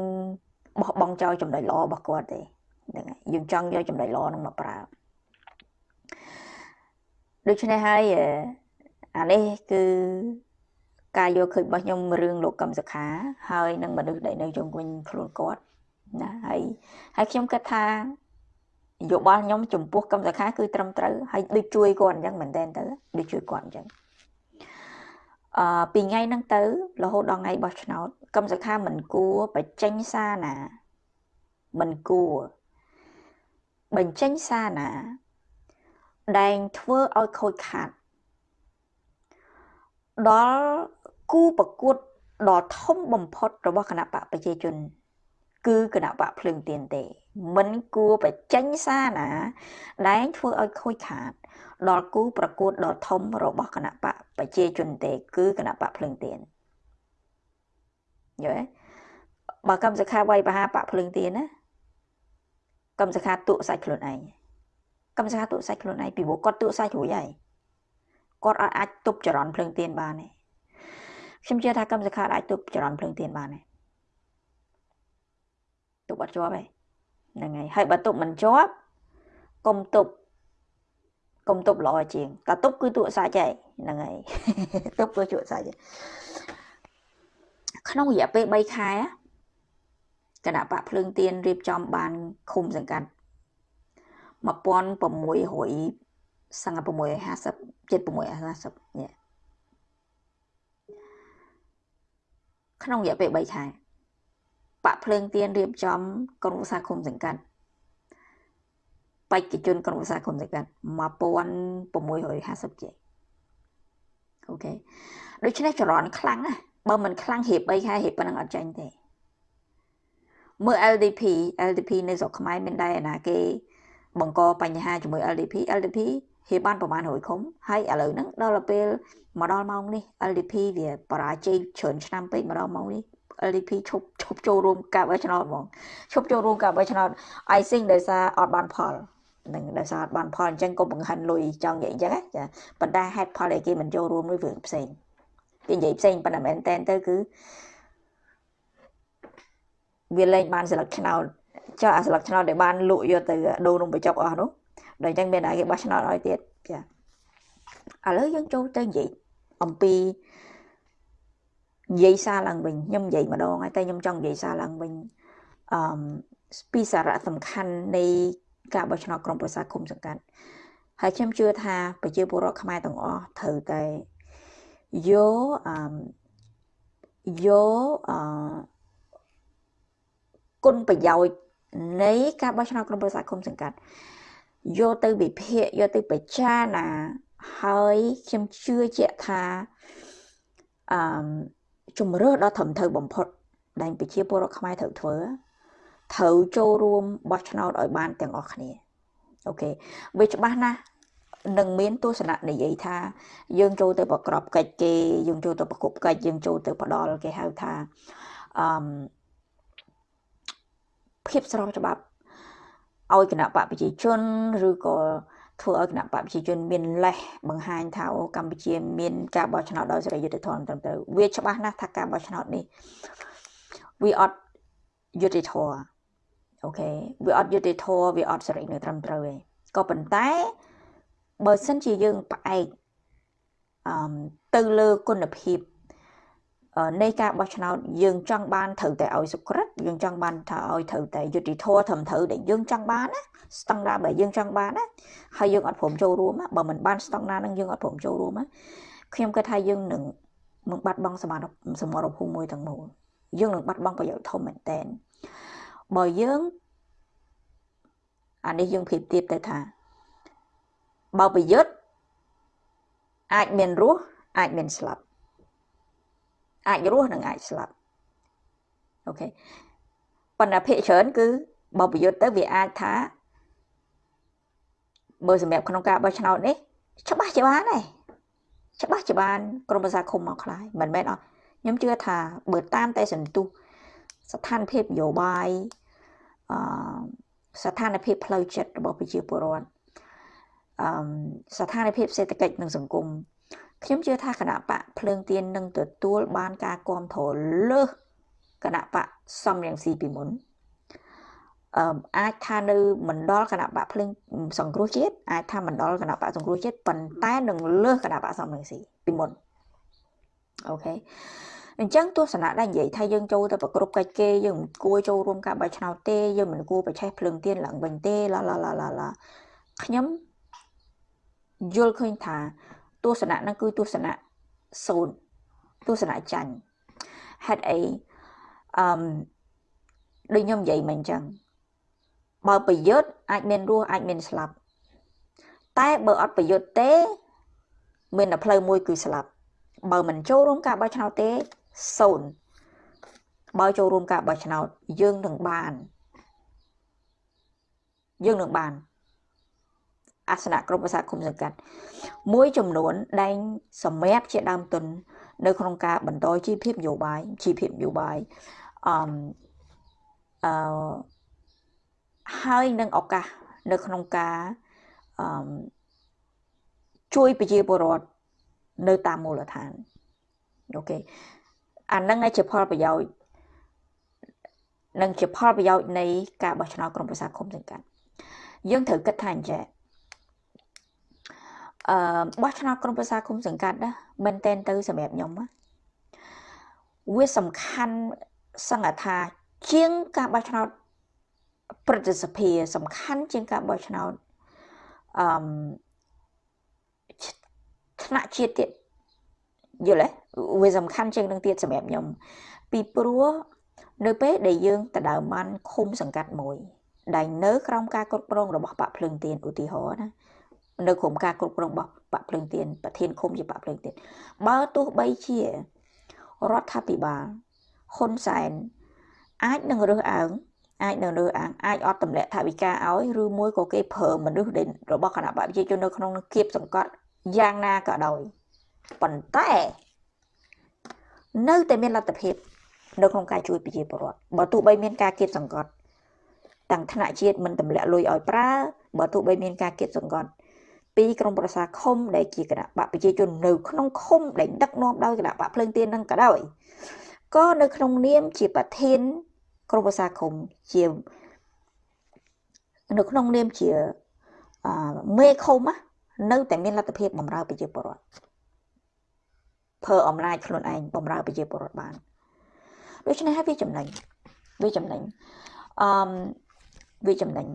បោះបង់ចោលចំណុចល្អរបស់គាត់ទេហ្នឹងហើយយើងចង់យកចំណុចល្អហ្នឹងមកប្រើដូច្នេះហើយអានេះគឺ ការយកឃើញរបស់ខ្ញុំរឿងលោកកឹមសុខាហើយនឹងមនុស្សដែលនៅជុំវិញខ្លួនគាត់ណាហើយហើយខ្ញុំគិតថាយោបល់ខ្ញុំចំពោះកឹមសុខាគឺត្រឹមត្រូវហើយដូចជួយគាត់អញ្ចឹងមែនតើទៅដូចជួយគាត់អញ្ចឹងអឺពីថ្ងៃហ្នឹងទៅរហូតដល់ថ្ងៃបោះឆ្នោតកឹមសុខាមិនគួរបញ្ចេញសារណាមិនគួរបញ្ចេញសារណាដែលធ្វើឲ្យខូចខាតដល់ គូប្រកួតដ៏ធំបំផុតរបស់គណៈបកប្រជាជន គឺគណៈបកភ្លើងទៀនទេ មិនគួរបញ្ចេញសារណាដែលធ្វើឲ្យខូចខាត ដល់គូប្រកួតដ៏ធំរបស់គណៈបកប្រជាជនទេ គឺគណៈបកភ្លើងទៀនយល់ទេបើកម្មសខាវាយបហាបកភ្លើងទៀនណាកម្មសខាទក់សាច់ខ្លួនឯងកម្មសខាទក់សាច់ខ្លួនឯងពីព្រោះគាត់ទក់សាច់រួចហើយគាត់អាចទប់ចរន្តភ្លើងទៀនបានទេ ខ្ញុំជឿថាកម្មសខាអាចទប់ចរន្តភ្លើងទៀនបានទេទប់អត់ជាប់ទេហ្នឹងហើយហើយបើទប់មិនជាប់កុំទប់កុំទប់ល្អជាងតែទប់គឺទក់សាច់ហើយហ្នឹងហើយទប់គឺជក់សាច់ក្នុងរយៈពេល3ខែគណៈបកភ្លើងទៀនរៀបចំបានឃុំសង្កាត់1600សង្ក650 7650នេះ ក្នុងរយៈពេល3ខែបាក់ភ្លើងទៀនរៀបចំក្រុមសាឃុំសង្កាត់បេក្ខជនក្រុមសាឃុំសង្កាត់1650ជាអូខេដូច្នេះចរន្តខ្លាំងណាបើមិនខ្លាំងរៀប3ខែរៀបប៉ុណ្ណឹងអត់ចាញ់ទេមើល LDP LDP នៅស្រុកខ្មែរមានដែរណាគេបង្កបញ្ហាជាមួយ LDP LDP ហេបានប្រហែល100ឃុំហើយឥឡូវហ្នឹងដល់ពេលមកដល់ម៉ោងនេះ LDP វាបរាជ័យច្រើនឆ្នាំពេកមកដល់ម៉ោងនេះ LDP ឈប់ឈប់ចូលរួមការបោះឆ្នោតហ្មងឈប់ចូលរួមការបោះឆ្នោត I think ដោយសារអត់បានផលនឹងដោយសារអត់បានផលអញ្ចឹងក៏បង្ហាញលុយចង់និយាយអញ្ចឹងចាប៉ុន្តែហេតុផលដែលគេមិនចូលរួមនោះរឿងផ្សេងគេនិយាយផ្សេងប៉ុន្តែមែនតែនទៅគឺវាលែងបានស្លឹកឆ្នោតចុះអាស្លឹកឆ្នោតដែលបានលក់យកទៅដូរនំបញ្ចុកអស់នោះ ដល់អញ្ចឹងមានតែគេបោះឆ្នោតឲ្យទៀតចាឥឡូវយើងចូលទៅនិយាយអំពីនិយាយសារឡើងវិញខ្ញុំនិយាយម្ដងហើយតែខ្ញុំចង់និយាយសារឡើងវិញអឺពីសារៈសំខាន់នៃការបោះឆ្នោតក្រុមប្រឹក្សាគុំសង្កាត់ហើយខ្ញុំជឿថាប្រជាពលរដ្ឋខ្មែរទាំងអស់ត្រូវតែយកអឺយកអឺគុណប្រយោជន៍នៃការបោះឆ្នោតក្រុមប្រឹក្សាគុំសង្កាត់ យកទៅវិភាគយកទៅពិចារណាហើយខ្ញុំជឿជាក់ថាអឺជំរឿដ៏ត្រឹមត្រូវបំផុតដែលប្រជាពលរដ្ឋខ្មែរត្រូវធ្វើត្រូវចូលរួមបោះឆ្នោតឲ្យបានទាំងអស់គ្នាអូខេវាច្បាស់ណាស់នឹងមានទស្សនៈនិយាយថាយើងចូលទៅប្រក្របកិច្ចគេយើងចូលទៅប្រគប់កិច្ចយើងចូលទៅផ្ដល់គេហៅថាអឺភាពស្របច្បាប់ ឲ្យគណៈបកប្រជាជនឬក៏ធ្វើឲ្យគណៈបកប្រជាជនមានលេសបង្ហាញថាអូកម្ពុជាមានការបោះឆ្នោតដោយសេរីយុត្តិធម៌ត្រឹមត្រូវវាច្បាស់ណាស់ថាការបោះឆ្នោតនេះវាអត់យុត្តិធម៌អូខេវាអត់យុត្តិធម៌វាអត់សេរីនៅត្រឹមត្រូវទេក៏ប៉ុន្តែបើសិនជាយើងផ្អែកអឺទៅលើគុណភាព នៃការបោះឆ្នោតយើងចង់បានត្រូវតែឲ្យសុក្រិតយើងចង់បានថាឲ្យត្រូវតែយុតិធធត្រឹមត្រូវដែលយើងចង់បានណាស្តង់ដារបើយើងចង់បានណាហើយយើងអត់ព្រមចូលរួមបើមិនបានស្តង់ដារនឹងយើងអត់ព្រមចូលរួមខ្ញុំគិតថាយើងនឹងនឹងបាត់បង់សមត្ថសមត្ថភូមិមួយទាំងមូលយើងនឹងបាត់បង់ប្រយោជន៍ធំមែនតែនបើយើងអានេះយើងប្រៀបធៀបទៅថាបើប្រយុទ្ធអាចមានរស់អាចមានស្លាប់ អាចរស់និងអាចស្លាប់អូខេប៉ុន្តែភាគច្រើនគឺបើប្រយុទ្ធទៅវាអាចថាបើសម្រាប់ក្នុងការបោះឆ្នោតនេះច្បាស់ជាបានដែរច្បាស់ជាបានក្រមប្រសាឃុំមកខ្លាយមិនមែនអត់ខ្ញុំជឿថាបើតាមតែសន្ទុះស្ថានភាពនយោបាយអឺស្ថានភាពផ្លូវចិត្តរបស់ប្រជាពលរដ្ឋអឺស្ថានភាពសេដ្ឋកិច្ចនិងសង្គម ខ្ញុំជឿថាគណៈបកភ្លើងទៀននឹងទទួលបានការគ្រប់គ្រងលើសគណៈបកសំរងស៊ីពីមុនអឺអាចថានៅមណ្ឌលគណៈបកភ្លើងសង្គ្រោះជាតិអាចថាមណ្ឌលគណៈបកសង្គ្រោះជាតិប៉ុន្តែនឹងលើសគណៈបកសំរងស៊ីពីមុនអូខេអញ្ចឹងទស្សនៈដែលនិយាយថាយើងចូលទៅប្រគ្រប់កិច្ចគេយើងមិនគួរចូលរួមការបោះឆ្នោតទេយើងមិនគួរប្រឆេះភ្លើងទៀនឡើងវិញទេឡាឡាឡាឡាឡាខ្ញុំយល់ឃើញថា ទស្សនៈហ្នឹងគឺទស្សនៈសូន្យទស្សនៈចាញ់ហេតុអីអឺដូចខ្ញុំនិយាយមកអញ្ចឹងបើប្រយុទ្ធអាចមានរស់អាចមានស្លាប់ តែបើអត់ប្រយុទ្ធទេ មានតែផ្លូវមួយគឺស្លាប់ បើមិនចូលរួមការបោះឆ្នោតទេសូន្យបើចូលរួមការបោះឆ្នោតយើងនឹងបាន យើងនឹងបាន អាសនៈក្រុមប្រសាគុំសង្កាត់មួយចំនួនដែលសម្រាប់ជាដើមទុន នៅក្នុងការបន្តជីវភាពនយោបាយជីវភាពនយោបាយអឺអឺហើយនឹងឱកាសនៅក្នុងការអឺជួយប្រជាពលរដ្ឋនៅតាមមូលដ្ឋានអូខេអានឹងឯជាផលប្រយោជន៍នឹងជាផលប្រយោជន៍នៃការបោះឆ្នោតក្រុមប្រឹក្សាឃុំសង្កាត់យើងត្រូវគិតថាអញ្ចឹង អឺបោះឆ្នោតក្រុមប្រឹក្សាឃុំសង្កាត់ណាមែនតែនទៅសម្រាប់ខ្ញុំណាវាសំខាន់សង្កថា ជាងការបោះឆ្នោតប្រតិសភាសំខាន់ជាងការបោះឆ្នោតអឺថ្នាក់ជាតិទៀតយល់ទេវាសំខាន់ជាងនឹងទៀតសម្រាប់ខ្ញុំពីព្រោះនៅពេលដែលយើងទៅដើមបានឃុំសង្កាត់មួយដែលនៅក្រោមការគ្រប់គ្រងរបស់បាក់ភ្លើងទៀនឧទាហរណ៍ណា នៅក្រោមការគ្រប់គ្រងរបស់បាក់ភ្លើងទៀនប្រធានឃុំជាបាក់ភ្លើងទៀនបើទោះបីជារដ្ឋាភិបាលហ៊ុនសែនអាចនឹងរើសអើងអាចនៅលើអាងអាចអត់ទម្លាក់ថាវិការឲ្យឬមួយក៏គេប្រើមនុស្សរបស់គណៈបព្វជិជននៅក្នុងគៀបសង្កត់យ៉ាងណាក៏ដោយប៉ុន្តែនៅតែមានលទ្ធភាពនៅក្នុងការជួយប្រជាពលរដ្ឋបើទោះបីមានការគៀបសង្កត់ទាំងថ្នាក់ជាតិមិនទម្លាក់លុយឲ្យប្រើបើទោះបីមានការគៀបសង្កត់ ពីក្រមប្រសាឃុំដែលជាគណៈបកប្រជាជននៅក្នុងឃុំដែលដឹកនាំដោយគណៈបកភ្លើងទៀននឹងក៏ដោយក៏នៅក្នុងនាមជាប្រធានក្រមប្រសាឃុំជានៅក្នុងនាមជាមេឃុំនៅតែមានលទ្ធភាពបំរើប្រជាពលរដ្ឋប្រើអំណាចខ្លួនឯងបំរើប្រជាពលរដ្ឋបានដូច្នេះហើយវាចំណេញវាចំណេញអឺវាចំណេញ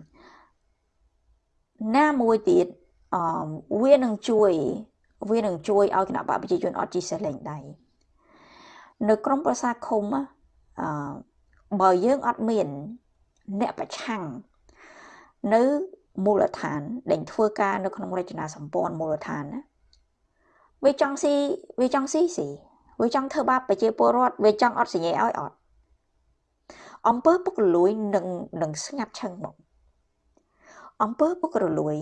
ណាមួយទៀត អឺវានឹងជួយវានឹងជួយឲ្យគណៈបកប្រជាជនអត់ជីសេះលេងដៃនៅក្រមប្រសាឃុំអឺបើយើងអត់មានអ្នកប្រឆាំងនៅមូលដ្ឋានដែលធ្វើការនៅក្នុងរចនាសម្ព័ន្ធមូលដ្ឋានណាវាចង់ស៊ីវាចង់ស៊ីស៊ីវាចង់ធ្វើបាបប្រជាពលរដ្ឋវាចង់អត់សញ្ញាឲ្យអត់អំពើពុករលួយនឹងនឹងស្ងាត់ឈឹងមកអំពើពុករលួយ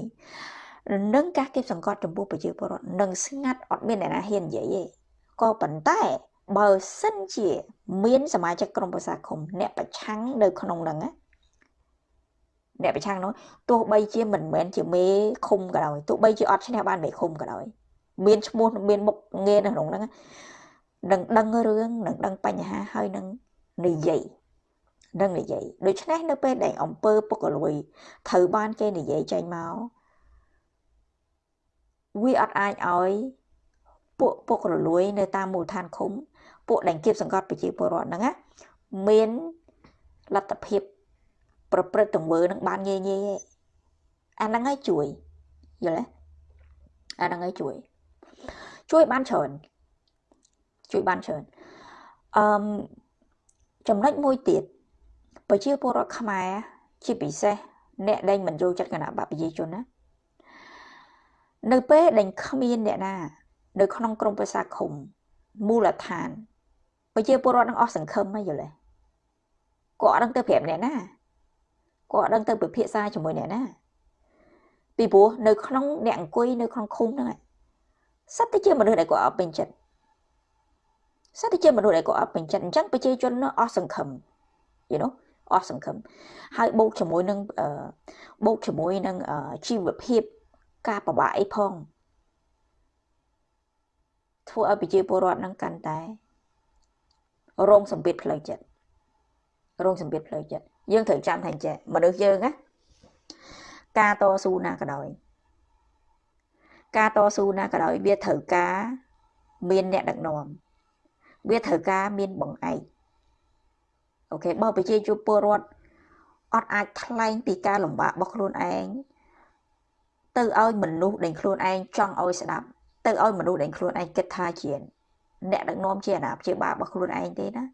នឹងការគៀបសង្កត់ចំពោះប្រជាពលរដ្ឋនឹងស្ងាត់អត់មានអ្នកណាហ៊ាននិយាយទេក៏ប៉ុន្តែបើសិនជាមានសមាជិកក្រុមប្រឹក្សាឃុំអ្នកប្រឆាំងនៅក្នុងហ្នឹងណាអ្នកប្រឆាំងនោះទោះបីជាមិនមែនជាមេឃុំក៏ដោយទោះបីជាអត់ឈ្នះបានមេឃុំក៏ដោយមានឈ្មោះមានមុខងារនៅក្នុងហ្នឹងនឹងដឹងរឿងនឹងដឹងបញ្ហាហើយនឹងនិយាយនឹងនិយាយដូច្នេះនៅពេលដែលអង្គើពុករលួយត្រូវបានគេនិយាយចេញមក វាអត់អាចឲ្យពួកពុករលួយ នៅតាមមូលដ្ឋានឃុំពួកដែលគៀបសង្កត់ប្រជាពលរដ្ឋហ្នឹងណាមានលទ្ធភាព ប្រព្រឹត្តទង្វើនឹងបានងាយងាយឯអាហ្នឹងឲ្យជួយយល់ទេអាហ្នឹងឲ្យជួយ ជួយបានច្រើនជួយបានច្រើនអឺចំណុចមួយទៀតប្រជាពលរដ្ឋខ្មែរជាពិសេសអ្នកដែលមិនចូលចិត្តគណៈបកប្រជាជនណា នៅពេលដែលគ្មានអ្នកណា នៅក្នុងក្រមប្រសាឃុំមូលដ្ឋានប្រជាពលរដ្ឋនឹងអស់សង្ឃឹមហើយយល់ទេគាត់អត់ដឹងទៅប្រាប់អ្នកណាគាត់អត់ដឹងទៅពិភាក្សាជាមួយអ្នកណាពីព្រោះនៅក្នុងអ្នកអង្គុយនៅក្នុងឃុំហ្នឹងសិតតែជាមនុស្សដែលគាត់អត់ពេញចិត្តសិតតែជាមនុស្សដែលគាត់អត់ពេញចិត្តអញ្ចឹងប្រជាជនអស់សង្ឃឹម you know អស់សង្ឃឹមហើយបូកជាមួយនឹងបូកជាមួយនឹងជីវភាព ការប្របាក់អីផងធ្វើឲ្យប្រជាពលរដ្ឋនឹងកាន់តែរងសម្ពាធផ្លូវចិត្តរងសម្ពាធផ្លូវចិត្តយើងត្រូវចាំថាចេះមនុស្សយើងណាការតស៊ូណាក៏ដោយការតស៊ូណាក៏ដោយវាត្រូវការមានអ្នកដឹកនាំវាត្រូវការមានបង្អែកអូខេបើប្រជាជនពលរដ្ឋអត់អាចថ្លែងពីការលំបាករបស់ខ្លួនឯង ទៅឲ្យមនុស្សដែលខ្លួនឯងចង់ឲ្យស្ដាប់ទៅឲ្យមនុស្សដែលខ្លួនឯងគិតថាជាអ្នកដឹកនាំជាអាណាព្យាបាលរបស់ខ្លួនឯងទេណា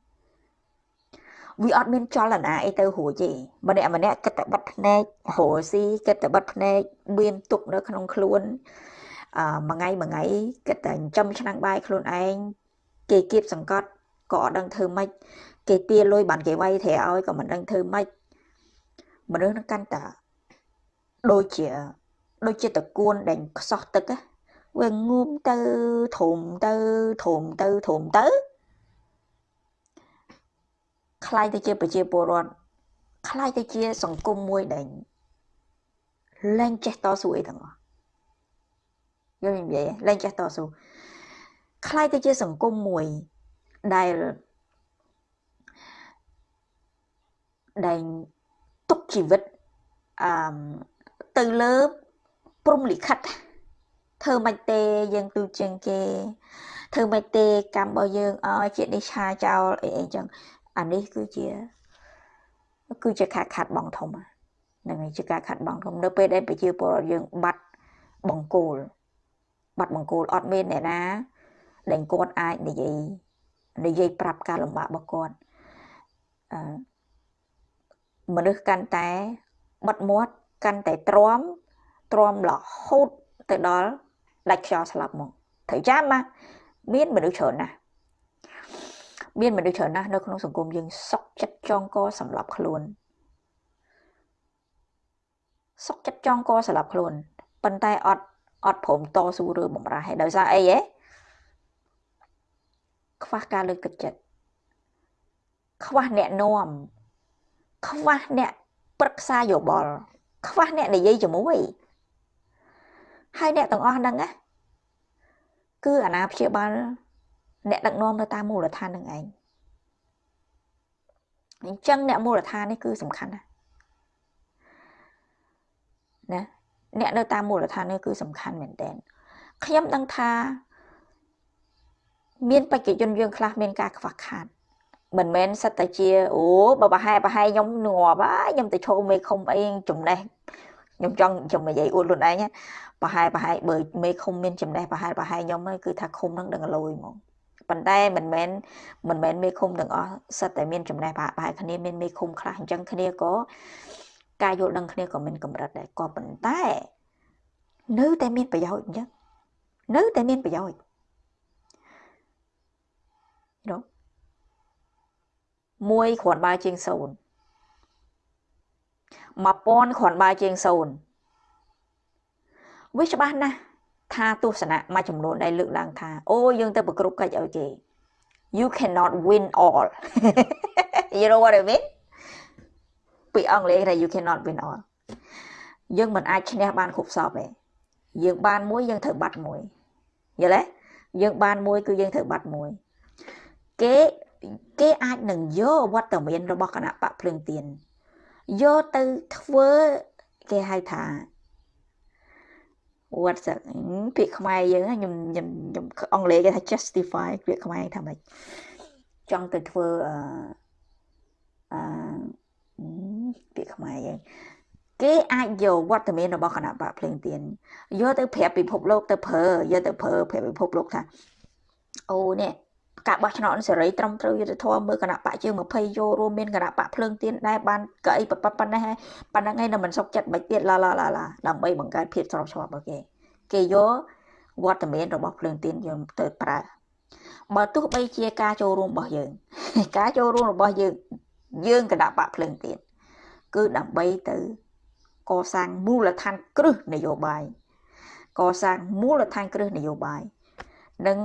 វាអត់មានចលនាអីទៅរួចទេម្នាក់ម្នាក់គិតតែបិទភ្នែករស់ស៊ីគិតតែបិទភ្នែកមានទុកនៅក្នុងខ្លួនអឺមួយថ្ងៃមួយថ្ងៃគិតតែចិញ្ចឹមឆ្នាំងបាយខ្លួនឯងគេគៀបសង្កត់ក៏អត់ដឹងធ្វើម៉េចគេទាលុយបានគេវាយត្រែឲ្យក៏មិនដឹងធ្វើម៉េចមនុស្សនឹងកាន់តាដូចជា ដូចជាតកួនដែលខ្សោះទឹកវាងូមទៅធំទៅធំទៅធំទៅคล้ายទៅជាប្រជាពលរដ្ឋคล้ายទៅជាសង្គមមួយដែលលែងចេះតស៊ូអីទាំងអស់យល់និយាយលែងចេះតស៊ូคล้ายទៅជាសង្គមមួយដែលដែលទុកជីវិតអឺទៅលើ ព្រំលិខិតធ្វើមិនទេយើងទូជាងគេធ្វើមិនទេកម្មរបស់យើងឲ្យជានេះឆាចោលអីអីចឹងអានេះគឺជាគឺជាការខាត់បងធំហ្នឹងហើយជាការខាត់បងធំនៅពេលដែលប្រជាពលរដ្ឋយើងបាត់បង្គោលបាត់បង្គោលអត់មានអ្នកណាដែលគាត់អាចនិយាយនិយាយប្រាប់ការលំបាករបស់គាត់អឺមនុស្សកាន់តែបិទមាត់កាន់តែទ្រាំ ទ្រាំរហូតទៅដល់ដាច់ខ្យល់ស្លាប់មកត្រូវចាំណាមានមនុស្សច្រើនណាស់មានមនុស្សច្រើនណាស់នៅក្នុងសង្គមយើងសុកចិត្តចងកសម្រាប់ខ្លួនសុកចិត្តចងកសម្រាប់ខ្លួនប៉ុន្តែអត់អត់ព្រមតស៊ូឬបំរាស់ហើយដោយសារអីហ៎ខ្វះការលើកទឹកចិត្តខ្វះអ្នកនាំខ្វះអ្នកប្រឹក្សាយោបល់ខ្វះអ្នកនិយាយជាមួយ ហើយអ្នកទាំងអស់ហ្នឹងណាគឺអាណាព្យាបាលអ្នកដឹកនាំនៅតាមមូលដ្ឋាននឹងឯងអញ្ចឹងអ្នកមូលដ្ឋាននេះគឺសំខាន់ណាស់ណាអ្នកនៅតាមមូលដ្ឋាននេះគឺសំខាន់មែនតើខ្ញុំដឹងថាមានបេក្ខជនយើងខ្លះមានការខ្វះខាតមិនមែនសិតតែជាអូបើប្រហែលប្រហែលខ្ញុំងាប់ហើយខ្ញុំទៅឈោមេឃុំអីចំណេះ ខ្ញុំចង់ខ្ញុំនិយាយអួតខ្លួនឯងប្រហែលប្រហែលបើមេឃុំមានចំណេះប្រហែលប្រហែលខ្ញុំគឺថាឃុំនឹងដឹងលយហ្មងប៉ុន្តែមិនមែនមិនមែនមេឃុំទាំងអស់សិតតែមានចំណេះប្រហែលគ្នាមានមេឃុំខ្លះអញ្ចឹងគ្នាក៏ការយល់ដឹងគ្នាក៏មានកម្រិតដែរក៏ប៉ុន្តែនៅតែមានប្រយោជន៍អញ្ចឹងនៅតែមានប្រយោជន៍យល់មួយគ្រាន់បើជាង0 1000គ្រាន់បើជាង0វាច្បាស់ណាស់ថាទស្សនៈមួយចំនួនដែលលើកឡើងថាអូយើងទៅប្រគ្រប់កិច្ចឲ្យគេ you cannot win all you know what i mean ពីអង់គ្លេសថា you cannot win all យើងមិនអាចឈ្នះបានគ្រប់សពទេយើងបានមួយយើងត្រូវបាត់មួយយល់ទេយើងបានមួយគឺយើងត្រូវបាត់មួយគេគេអាចនឹងយកវត្តមានរបស់គណៈបកភ្លើងទៀន យកទៅធ្វើគេហៅថា what ពាក្យខ្មែរយើងខ្ញុំខ្ញុំខ្ញុំអង់គ្លេសគេថា justify ពាក្យខ្មែរថាម៉េចចង់ទៅធ្វើអឺអឺពាក្យខ្មែរយើងគេអាចយកវត្តមានរបស់គណៈបកភ្លើងទៀនយកទៅប្រាប់ពិភពលោកទៅប្រើយកទៅប្រើប្រាប់ពិភពលោកថាអូនេះ ការបោះឆ្នោតសេរីត្រឹមត្រូវយុត្តិធម៌មើលគណៈបកជើង20យករួមមានគណៈបកភ្លើងទៀនដែរបានកៅអីប៉ុណ្ណេះប៉ុណ្ណឹងឯងនៅមិនសុខចិត្តមិនទៀតឡាឡាឡាឡាដើម្បីបង្កើតភាពស្របច្បាប់របស់គេគេយកវត្តមានរបស់ភ្លើងទៀនយើងទៅប្រើបើទោះបីជាការចូលរួមរបស់យើង ការចូលរួមរបស់យើងយើងគណៈបកភ្លើងទៀនគឺដើម្បីទៅកសាងមូលដ្ឋានគ្រឹះនយោបាយកសាងមូលដ្ឋានគ្រឹះនយោបាយនិង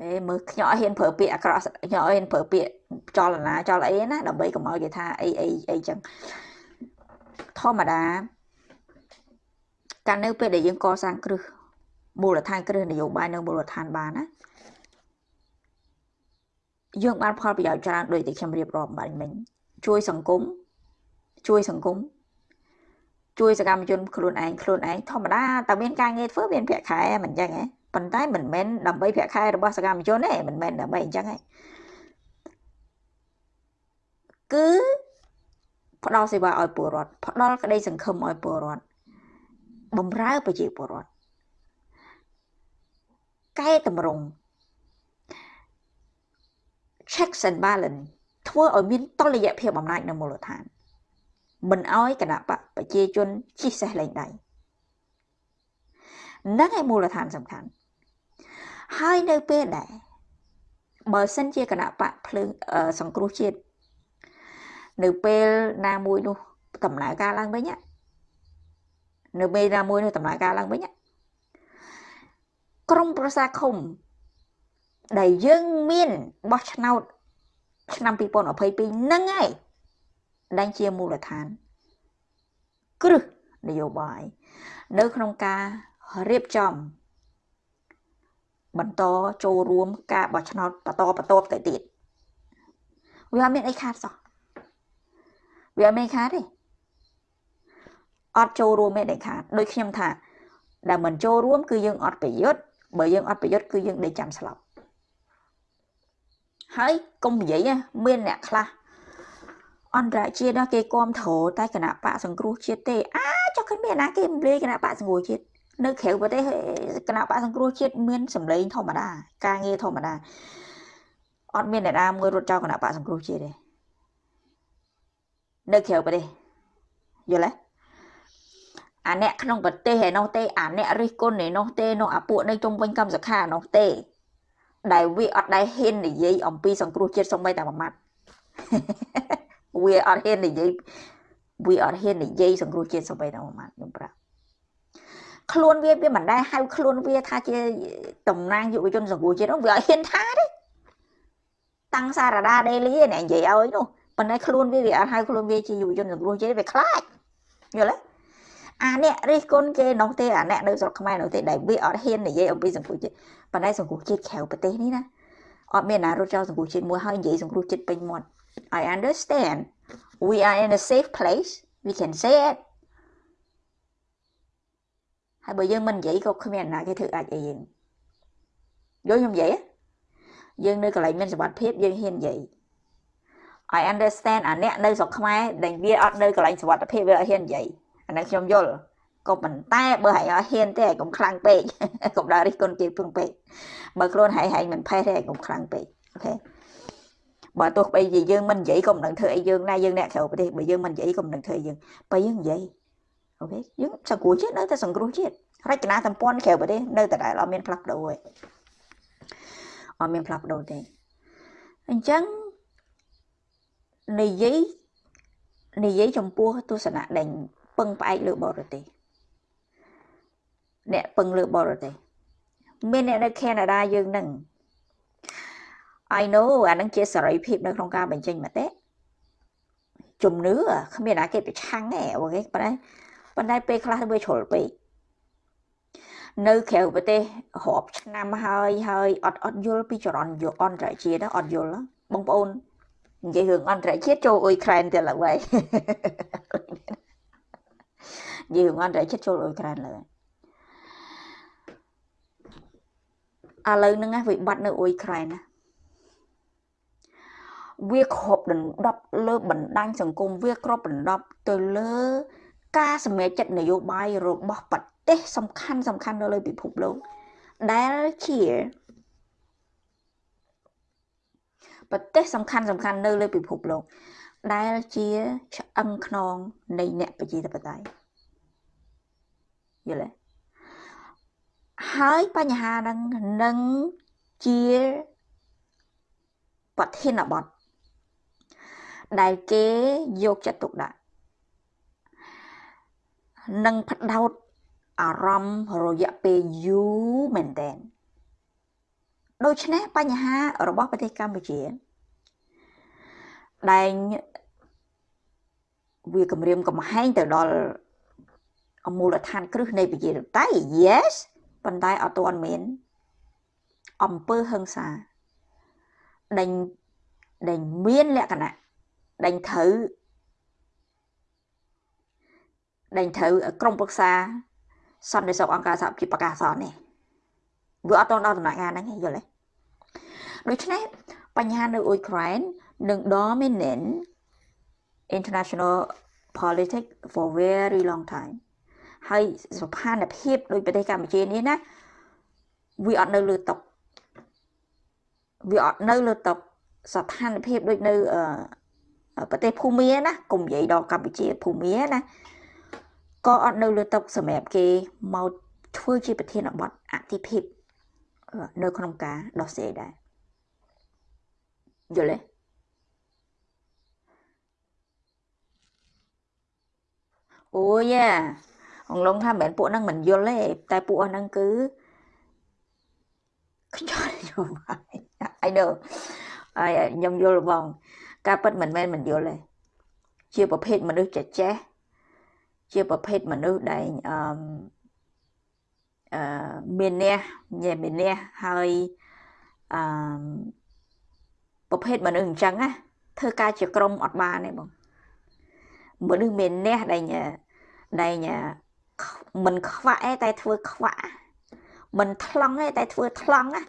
ហេមើលខ្ញុំអត់ហ៊ានប្រើពាក្យអាក្រក់ខ្ញុំអត់ហ៊ានប្រើពាក្យចលនាចលអីណាដើម្បីកុំឲ្យគេថាអីអីអីចឹងធម្មតាកាលនៅពេលដែលយើងកសាងគ្រឹះមូលដ្ឋានគ្រឹះនយោបាយនៅមូលដ្ឋានបានណាយើងបានផលប្រយោជន៍ច្រើនដូចที่ខ្ញុំរៀបរាប់បាញ់មិញជួយសង្គមជួយសង្គមជួយសកម្មជនខ្លួនឯងខ្លួនឯងធម្មតាតែមានការងារធ្វើមានប្រាក់ខែមិនអញ្ចឹងហ៎ ប៉ុន្តែមិនមែនដើម្បីប្រាក់ខែរបស់សកម្មជនទេមិនមែនដើម្បីអញ្ចឹងទេគឺផ្ដល់សេវាឲ្យពលរដ្ឋផ្ដល់ក្តីសង្ឃឹមឲ្យពលរដ្ឋបំរើប្រជាពលរដ្ឋកែតម្រង់ checks and balance ធ្វើឲ្យមានតុល្យភាពអំណាចនៅមូលដ្ឋានមិនអោយគណៈបកប្រជាជនជិះសេះលែងដៃนั่นឯមូលដ្ឋានសំខាន់ ហើយនៅពេលដែលបើសិនជាគណៈបកភ្លើងសង្គ្រោះជាតិនៅពេលណាមួយនោះដំណើរការឡើងវិញនៅពេលណាមួយនោះដំណើរការឡើងវិញក្រមប្រសាឃុំដែលយើងមានបោះឆ្នោតឆ្នាំ2022ហ្នឹងហើយដែលជាមូលដ្ឋានគ្រឹះនយោបាយនៅក្នុងការរៀបចំ បន្តចូលរួមការបោះឆ្នោតបន្តបន្តទៅទៀតវាអត់មានអីខាតសោះវាអត់មានខាតទេអត់ចូលរួមទេដែលខាតដូចខ្ញុំថាដែលមិនចូលរួមគឺយើងអត់ប្រយុទ្ធបើយើងអត់ប្រយុទ្ធគឺយើងដេកចាំស្លាប់ហើយកុំនិយាយមានអ្នកខ្លះអន្តរជាតិគេគាំទ្រតែគណៈបកសង្គ្រោះជាតិទេអាចុះគ្មានណាគេរំលាយគណៈបកសង្គ្រោះជាតិ នៅក្រៅប្រទេសគណៈបកសង្គ្រោះជាតិមានសម្លេងធម្មតា ការងារធម្មតាអត់មានអ្នកណាមួយរត់ចោលគណៈបកសង្គ្រោះជាតិទេនៅក្រៅប្រទេសយល់ទេអាអ្នកក្នុងប្រទេសឯនោះទេអាអ្នករិះគន់ឯនោះទេនោះអាពួកនៅជុំវិញកម្មសខានោះទេ ដែលវាអត់ដែលហ៊ាននិយាយអំពីសង្គ្រោះជាតិសំបីតែមួយម៉ាត់វាអត់ហ៊ាននិយាយវាអត់ហ៊ាននិយាយសង្គ្រោះជាតិសំបីតែមួយម៉ាត់ខ្ញុំប្រាប់ ខ្លួនវាវាមិនដែលហៅខ្លួនវាថាជាតំណាងយុវជនសង្គមជាតិនោះវាអត់ហ៊ានថាទេតាំងសារដាដេលីអ្នកនិយាយឲ្យនោះប៉ុន្តែខ្លួនវាវាអត់ហៅខ្លួនវាជាយុវជនសង្គមជាតិវាខ្លាចយល់ទេអាអ្នករិះគន់គេនោះទេអាអ្នកនៅស្រុកខ្មែរនោះទេដែលវាអត់ហ៊ាននិយាយអំពីសង្គមជាតិប៉ុន្តែសង្គមជាតិក្រៅប្រទេសនេះណាអត់មានណារត់ចោលសង្គមជាតិមួយហើយនិយាយសង្គមជាតិពេញមាត់ I understand we are in a safe place we can say it ហើយបើយើងមិននិយាយក៏គ្មានណាគេធ្វើអាចអីយើងយល់ខ្ញុំនិយាយយើងនៅកន្លែងមានសុវត្ថិភាពយើងហ៊ាននិយាយ I understand អាអ្នកនៅស្រុកខ្មែរដែលវាអត់នៅកន្លែងសុវត្ថិភាពវាអត់ហ៊ាននិយាយអានេះខ្ញុំយល់ក៏ប៉ុន្តែបើហែងអត់ហ៊ានទេកុំខ្លាំងពេកកុំដើររិះគន់គេពឹងពេកបើខ្លួនហែងហែងមិនផេះទេកុំខ្លាំងពេកអូខេបើទោះបីជាយើងមិននិយាយក៏មិនដឹងធ្វើអីយើងដែរយើងអ្នកក្រៅប្រទេសបើយើងមិននិយាយក៏មិនដឹងធ្វើអីយើងបើយើងនិយាយ អូខេយើងសង្គ្រោះជាតិនៅតែសង្គ្រោះជាតិរចនាសម្ព័ន្ធក្រៅប្រទេសនៅតែដែលអត់មានផ្លាស់ប្ដូរទេអត់មានផ្លាស់ប្ដូរទេអញ្ចឹងនិយាយនិយាយចំពោះទស្សនៈដែលពឹងផ្អែកលើបរទេសអ្នកពឹងលើបរទេសមានអ្នកនៅកាណាដាយើងនឹង I know អានឹងជាសេរីភាពនៅក្នុងការបញ្ចេញមតិជំនឿគ្មានអាគេប្រឆាំងទេអូខេប៉ុន្តែ ប៉ុន្តែពេលខ្លះវាជ្រុលពេកនៅក្រៅប្រទេសរាប់ឆ្នាំហើយហើយអត់អត់យល់ពីចរន្តយកអន្តរជាតិអត់យល់បងប្អូននិយាយរឿងអន្តរជាតិចូលអ៊ុយក្រែនទៅឡើយនិយាយរឿងអន្តរជាតិចូលអ៊ុយក្រែនឡើយឥឡូវហ្នឹងវិបត្តិនៅអ៊ុយក្រែនណាវាគ្របដណ្ដប់លើបណ្ដាញសង្គមវាគ្របដណ្ដប់ទៅលើ ការសម្រេចចិត្តនយោបាយរបស់ប្រទេសសំខាន់សំខាន់នៅលើពិភពលោកដែលជាប្រទេសសំខាន់សំខាន់នៅលើពិភពលោកដែលជាឆ្អឹងខ្នងនៃអ្នកប្រជាធិបតេយ្យយល់ទេហើយបញ្ហាហ្នឹងនឹងជាប្រធានបទដែលគេយកចិត្តទុកដាក់ និងផ្ដោតអារម្មណ៍រយៈពេលយូរមែនទែនដូច្នេះបញ្ហារបស់ប្រទេសកម្ពុជាដែលវាគម្រាមកំហែងទៅដល់មូលដ្ឋានគ្រឹះនៃប្រជាធិបតេយ្យ yes ប៉ុន្តែអត់ទាន់មានអំពើហិង្សាដេញដេញមានលក្ខណៈដេញត្រូវ ដេញត្រូវក្រមប្រឹក្សាសន្តិសុខអង្គការសហជីវប្រកាសអនេះវាអត់តដល់ដំណាក់កាលហ្នឹងយល់ទេដូច្នេះបញ្ហានៅអ៊ុយក្រែននឹង dominant international politics for very long time ហើយស្ថានភាពដូចប្រទេសកម្ពុជានេះណាវាអត់នៅលើតុវាអត់នៅលើតុស្ថានភាពដូចនៅប្រទេសភូមាណាកុំនិយាយដល់កម្ពុជាភូមាណា ក៏អត់នៅលើតុសម្រាប់គេមកធ្វើជាប្រធានបទអតិភិបនៅក្នុងការដោះស្រាយដែរយល់ទេអូយ៉ាអង្ឡុងថាមិនមែនពួកហ្នឹងមិនយល់ទេតែពួកអស់ហ្នឹងគឺខ្យល់យល់ហើយ I know ហើយខ្ញុំយល់បង ការពិតមិនមែនមិនយល់ទេជាប្រភេទមនុស្សចេះចេះ ជាប្រភេទមនុស្សដែលអឺអឺមានអ្នកញ៉ែមានអ្នកហើយអឺប្រភេទមនុស្សអញ្ចឹងណាធ្វើការជាក្រុមអត់បានទេបងមនុស្សមានអ្នកដែលដែលមិនខ្វាក់ទេតែធ្វើខ្វាក់មិនថ្លង់ទេតែធ្វើថ្លង់ណា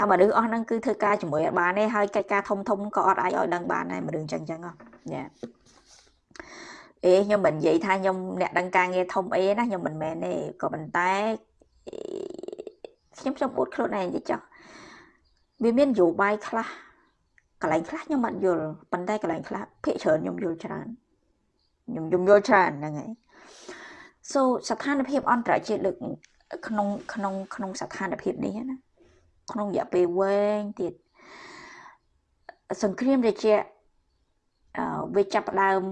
អាមនុស្សអស់ហ្នឹងគឺធ្វើការជាមួយអត់បានទេហើយកិច្ចការធំធំក៏អត់អាចឲ្យដឹងបានដែរមនុស្សអញ្ចឹងអញ្ចឹងណា អេខ្ញុំមិននិយាយថាខ្ញុំអ្នកដឹងការងារធំអីណាខ្ញុំមិនមែនទេក៏ប៉ុន្តែខ្ញុំខ្ញុំអួតខ្លួនឯងតិចចុះវាមានយោបាយខ្លះកន្លែងខ្លះខ្ញុំអត់យល់ប៉ុន្តែកន្លែងខ្លះភាគច្រើនខ្ញុំយល់ច្រើនខ្ញុំខ្ញុំយល់ច្រើនហ្នឹងហើយ so ស្ថានភាពអន្តរជាតិលើកក្នុងក្នុងក្នុងស្ថានភាពនេះណាក្នុងរយៈពេលវែងទៀតសង្គ្រាមត្រជាក់អឺវាចាប់ផ្ដើម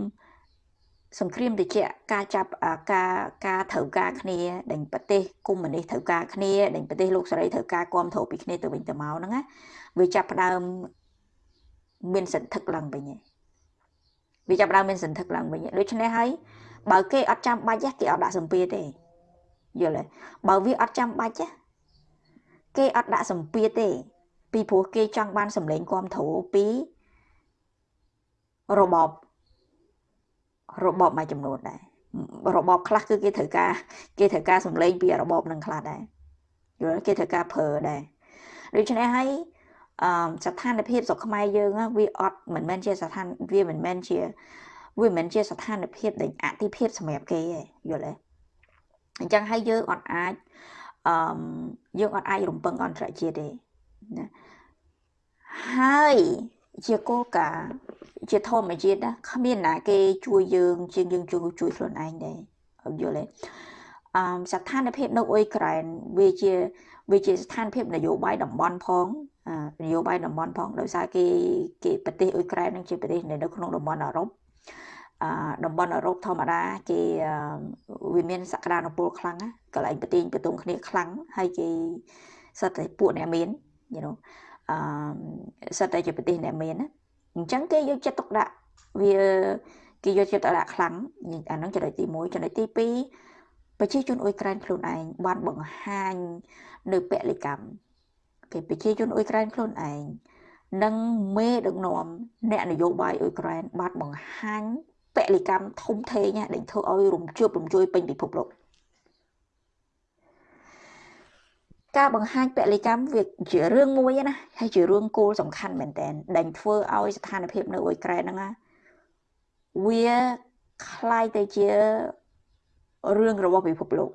សង្គ្រាមត្រជាក់ការចាប់ការការត្រូវការគ្នាដេញប្រទេសកុម្មុយនីសត្រូវការគ្នាដេញប្រទេសលោកសេរីត្រូវការគ្រប់គ្រងពីគ្នាទៅវិញទៅមកហ្នឹងណាវាចាប់ផ្ដើមមានសន្ធឹកឡើងវិញឯងវាចាប់ផ្ដើមមានសន្ធឹកឡើងវិញដូច្នេះហើយបើគេអត់ចាំបាច់គេអត់ដាក់សម្ពាធទេយល់ទេបើវាអត់ចាំបាច់គេអត់ដាក់សម្ពាធទេ ពីព្រោះគេចង់បានសម្លេងគ្រប់គ្រងពីរបប របបមួយចំនួនដែររបបខ្លះគឺគេត្រូវការគេត្រូវការសម្លេងពីរបបនឹងខ្លះដែរយល់គេត្រូវការប្រើដែរដូច្នេះហើយអឺស្ថានភាពស្រុកខ្មែរយើងវាអត់មិនមែនជាស្ថានវាមិនមែនជាវាមិនមែនជាស្ថានភាពដែលអតិភិបសម្រាប់គេទេយល់ទេអញ្ចឹងហើយយើងអត់អាចអឺយើងអត់អាចរំពឹងអន្តរជាតិទេណាហើយជាគោលការណ៍ ជាធម្មជាតិណាគ្មានណាគេជួយយើងជាងយើងជួយជួយខ្លួនឯងដែរយល់ទេអឺស្ថានភាពនៅអ៊ុយក្រែនវាជាវាជាស្ថានភាពនយោបាយតំបន់ផងនយោបាយតំបន់ផងដោយសារគេគេប្រទេសអ៊ុយក្រែននឹងជាប្រទេសនៅក្នុងតំបន់អឺរ៉ុបអឺតំបន់អឺរ៉ុបធម្មតាគេវាមានសក្តានុពលខ្លាំងណាកន្លែងប្រទេសប្រទងគ្នាខ្លាំងហើយគេសិតតែពួកអ្នកមាន you know អឺសិតតែជាប្រទេសអ្នកមានណា អញ្ចឹងគេយកចិត្តទុកដាក់វាគេយកចិត្តទុកដាក់ខ្លាំងអាហ្នឹងចំណុចទី1ចំណុចទី2ប្រជាជនអ៊ុយក្រែនខ្លួនឯងបានបង្ហាញនៅពលិកម្មគេប្រជាជនអ៊ុយក្រែនខ្លួនឯងនិងមេដឹកនាំអ្នកនយោបាយអ៊ុយក្រែនបានបង្ហាញពលិកម្មធំធេងដែលធ្វើឲ្យរំជើបរំជួយពេញពិភពលោក ការបង្ហាញពលិកម្មវាជារឿងមួយណាហើយជារឿងគោលសំខាន់មែនតើដែលធ្វើឲ្យស្ថានភាពនៅអ៊ុយក្រែនហ្នឹងណាវាคล้ายទៅជារឿងរបស់ពិភពលោក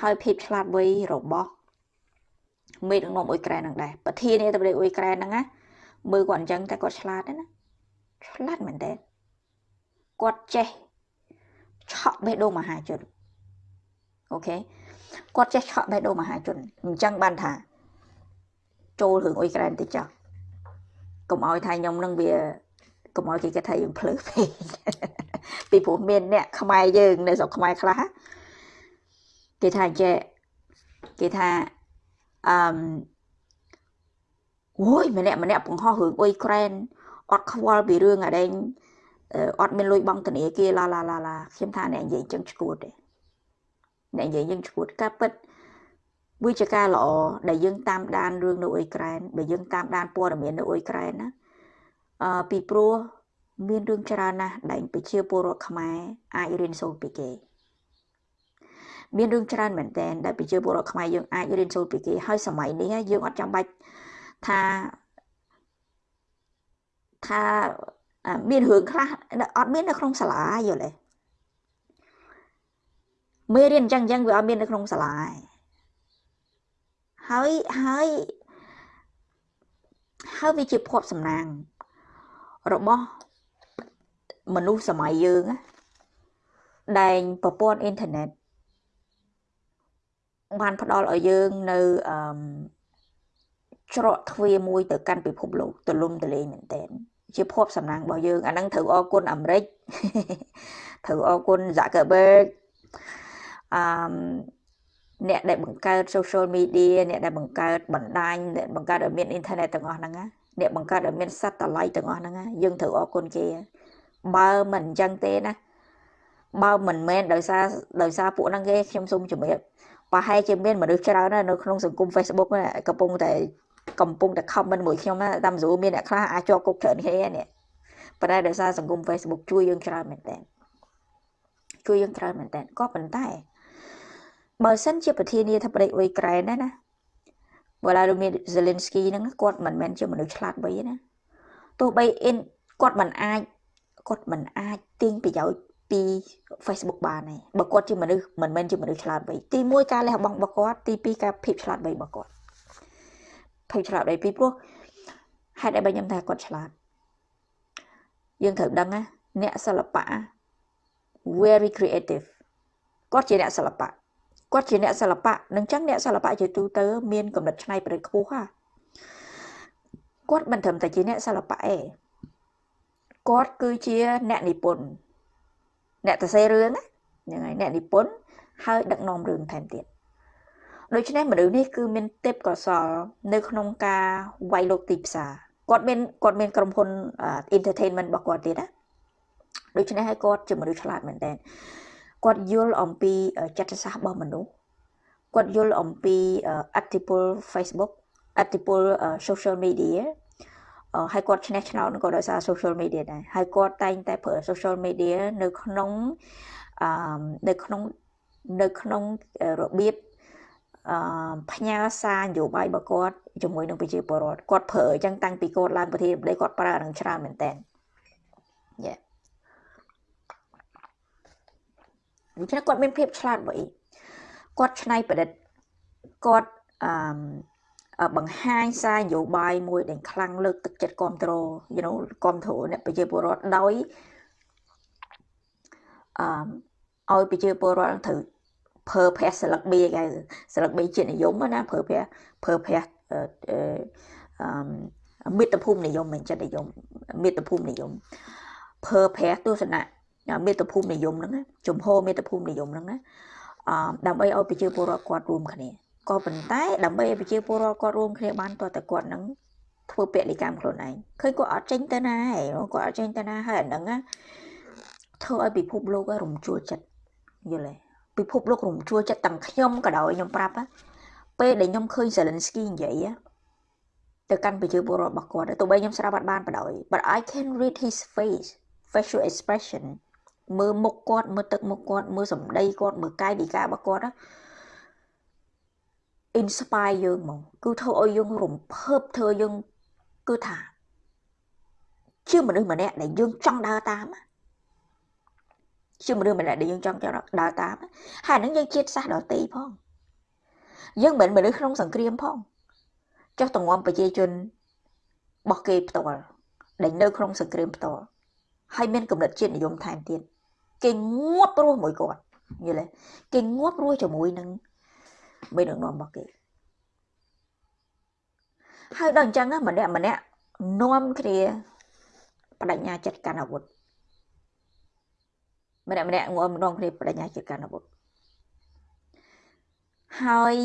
ហើយភាពឆ្លាតវៃរបស់មេដឹកនាំអ៊ុយក្រែនហ្នឹងដែរប្រធានាធិបតីអ៊ុយក្រែនហ្នឹងណាមើលគាត់អញ្ចឹងតែគាត់ឆ្លាតណាឆ្លាតមែនតើគាត់ចេះឆក់បេះដូងមហាជនអូខេ គាត់ចេះឆក់បេះដូងមហាជនអញ្ចឹងបានថា ចូលរឿងអ៊ុយក្រែនតិចចុះកុំឲ្យថាខ្ញុំនឹងវាកុំឲ្យគេគិតថាយើងភ្លើពេកពីព្រោះមានអ្នកខ្មែរយើងនៅស្រុកខ្មែរខ្លះគេថាចេះគេថាអឺមអូយម្នាក់ម្នាក់បង្ហោះរឿងអ៊ុយក្រែនអត់ខ្វល់ពីរឿងអាដែងអត់មានលុយបង់ធនាគារឡាឡាឡាឡាខ្ញុំថាអ្នកនិយាយចឹងឈួតទេ អ្នកនិយាយយើងឈួតការពិតវាជាការល្អដែលយើងតាមដានរឿងនៅអ៊ុយក្រែនបើយើងតាមដានព័ត៌មាននៅអ៊ុយក្រែនណាអឺពីព្រោះមានរឿងច្រើនណាស់ដែលប្រជាពលរដ្ឋខ្មែរអាចរៀនសូត្រពីគេមានរឿងច្រើនមែនតើដែលប្រជាពលរដ្ឋខ្មែរយើងអាចរៀនសូត្រពីគេហើយសម័យនេះយើងអត់ចាំបាច់ថាថាមានរឿងខ្លះអត់មាននៅក្នុងសាលាយល់ទេ មេរៀនអញ្ចឹងអញ្ចឹងវាអត់មាននៅក្នុងសាលាហើយហើយហើយវាជាភពសំណាង របស់មនុស្សសម័យយើងដែលប្រព័ន្ធអ៊ីនធឺណិតបានផ្ដល់ឲ្យយើងនៅអឺច្រកទ្វារមួយទៅកាន់ពិភពលោកទលំទលេងមែនតើជាភពសំណាងរបស់យើងអាហ្នឹងត្រូវអរគុណអាមេរិកត្រូវអរគុណ Zuckerberg អឺអ្នកដែលបង្កើត social media អ្នកដែលបង្កើតបណ្ដាញអ្នកបង្កើតឲ្យមានអ៊ីនធឺណិតទាំងអស់ហ្នឹងអ្នកបង្កើតឲ្យមាន satellite ទាំងអស់ហ្នឹងយើងត្រូវអរគុណគេបើមិនអញ្ចឹងទេណាបើមិនមែនដោយសារដោយសារពួកហ្នឹងគេខ្ញុំសូមជំរាបប្រហែលជាមានមនុស្សច្រើននៅក្នុងសង្គម Facebook កំពុងតែកំពុងតែ comment មួយខ្ញុំតាមស្រួលមានអ្នកខ្លះអាចជាប់គុកច្រើនគ្នានេះប៉ុន្តែដោយសារសង្គម Facebook ជួយយើងច្រើនមែនតើជួយយើងច្រើនមែនតើក៏ប៉ុន្តែ បើសិនជាប្រធានាធិបតីអ៊ុយក្រែនណាណាវឡាឌីមៀហ្សេលិនស្គីហ្នឹងគាត់មិនមែនជាមនុស្សឆ្លាតវៃណាទោះបីអ៊ីនគាត់មិនអាចគាត់មិនអាចទាញប្រយោជន៍ពី Facebook បានទេបើគាត់ជាមនុស្សមិនមែនជាមនុស្សឆ្លាតវៃទី1ការលះបង់របស់គាត់ទី2ការភាពឆ្លាតវៃរបស់គាត់ភាពឆ្លាតវៃពីព្រោះហេតុអីបើខ្ញុំថាគាត់ឆ្លាតយើងត្រូវដឹងណាអ្នកសិល្បៈ very creative គាត់ជាអ្នកសិល្បៈ គាត់ជាអ្នកសិល្បៈនឹងចឹងអ្នកសិល្បៈជាទូទៅមានកម្រិតច្នៃប្រឌិតខ្ពស់ហ่าគាត់មិនត្រឹមតែជាអ្នកសិល្បៈទេគាត់គឺជាអ្នកនិពន្ធអ្នកសរសេររឿងហ្នឹងហើយអ្នកនិពន្ធហើយដឹកនាំរឿងថែមទៀតដូច្នេះមនុស្សនេះគឺមានទេពកោសលនៅក្នុងការវាយលោកទីផ្សារគាត់មានគាត់មានក្រុមហ៊ុន entertainment របស់គាត់ទៀតណាដូច្នេះហើយគាត់ជាមនុស្សឆ្លាតមែនតើ គាត់យល់អំពីចិត្តសាស្ត្ររបស់មនុស្សគាត់យល់អំពីអតិពល Facebook អតិពល social media ហើយគាត់ឈ្នះឆ្នោតក៏ដោយសារ social media ដែរហើយគាត់តែងតែប្រើ social media នៅក្នុងអឺនៅក្នុងនៅក្នុងរបៀបអឺផ្ញើសារនយោបាយរបស់គាត់ជាមួយនឹងប្រជាពលរដ្ឋគាត់ប្រើអញ្ចឹងតាំងពីគាត់ឡើងប្រធានាធិបតីគាត់ប្រើនឹងច្រើនមែនតើយេ ដូច្នេះគាត់មានភាពឆ្លាតវៃគាត់ច្នៃប្រឌិតគាត់អឺបង្ហាញសារនយោបាយមួយដែលខ្លាំងលើកទឹកចិត្តគ្រប់គ្រង you know គ្រប់គ្រងអ្នកប្រជាពលរដ្ឋដោយអឺឲ្យប្រជាពលរដ្ឋត្រូវប្រើប្រាស់ស្លឹកបៀគេស្លឹកបៀជាតិនិយមណាប្រើប្រាស់ប្រើប្រាស់អឺមិត្តភូមិនិយមមិនចិត្តនិយមមិត្តភូមិនិយមប្រើប្រាស់ទស្សនៈ មេត្តភូមិនិយមហ្នឹងជំហរមេត្តភូមិនិយមហ្នឹងណាអឺដើម្បីឲ្យប្រជាពលរដ្ឋគាត់រួមគ្នាក៏ប៉ុន្តែដើម្បីឲ្យប្រជាពលរដ្ឋគាត់រួមគ្នាបានតើតើគាត់នឹងធ្វើពលិកម្មខ្លួនឯងឃើញគាត់អត់ចេញទៅណាហ៎គាត់អត់ចេញទៅណាហើយអាហ្នឹងធ្វើឲ្យពិភពលោករំជួលចិត្តយល់ទេពិភពលោករំជួលចិត្តទាំងខ្ញុំក៏ដោយខ្ញុំប្រាប់ពេលដែលខ្ញុំឃើញ Zelensky និយាយទៅកាន់ប្រជាពលរដ្ឋរបស់គាត់ទោះបីខ្ញុំស្ដាប់អត់បានបដ ாய் but I can read his face facial expression មើលមុខគាត់មើលទឹកមុខគាត់មើលសម្ដីគាត់មើលកាយវិការរបស់គាត់ណា inspire យើងហ្មងគឺធ្វើឲ្យយើងរំភើបធ្វើយើងគឺថាជាមនុស្សម្នាក់ដែលយើងចង់ដើរតាមជាមនុស្សម្នាក់ដែលយើងចង់ដើរតាមហើយហ្នឹងយើងជាតិសាសន៍ដតីផងយើងមិនមែនមនុស្សក្នុងសង្គ្រាមផងចុះតងំប្រជាជនរបស់គេផ្ទាល់ដែលនៅក្នុងសង្គ្រាមផ្ទាល់ហើយមានកម្រិតជាតិនិយមថែមទៀត គេងាប់រស់មួយគាត់យល់ទេគេងាប់រស់ជាមួយនឹងមេដឹកនាំរបស់គេហើយដល់អញ្ចឹងម្នាក់ម្នាក់នាំគ្នាបដិញ្ញាចិត្តកាន់អាវុធម្នាក់ម្នាក់ងំនាំគ្នាបដិញ្ញាចិត្តកាន់អាវុធហើយ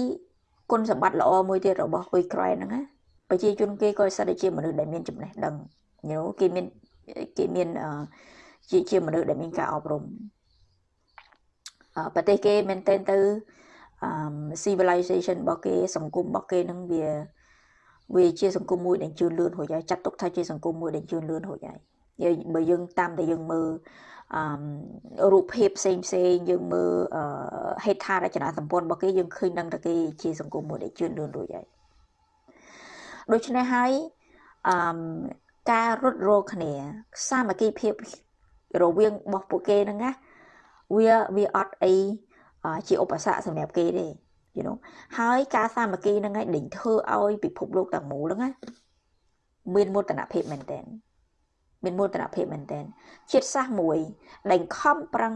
គុណសម្បត្តិល្អមួយទៀតរបស់អ៊ុយក្រែនហ្នឹងណាប្រជាជនគេក៏សិតតែជាមនុស្សដែលមានចំណេះដឹងយល់គេមានគេមាន ជាជាមនុស្សដែលមានការអប់រំប្រទេសគេមែនទែនទៅ civilization របស់គេសង្គមរបស់គេនឹងវាវាជាសង្គមមួយដែលជឿនលឿនរួចហើយចាត់ទុកថាជាសង្គមមួយដែលជឿនលឿនរួចហើយយើងបើយើងតាមតែយើងមើលអឺរូបភាពផ្សេងផ្សេងយើងមើលហេដ្ឋារចនាសម្ព័ន្ធរបស់គេយើងឃើញដឹងថាគេជាសង្គមមួយដែលជឿនលឿនរួចហើយដូច្នេះហើយអឺការរត់រោគ្នាសាមគ្គីភាព រវាងរបស់ពួកគេហ្នឹងណាវាវាអត់អីជាឧបសគ្គសម្រាប់គេទេ you know ហើយការសាមគ្គីហ្នឹងឯងដេញធ្វើឲ្យពិភពលោកទាំងមូលហ្នឹងណាមានមោទនភាពមែនទែនមានមោទនភាពមែនទែនជាតិសាសន៍មួយដែលខំប្រឹង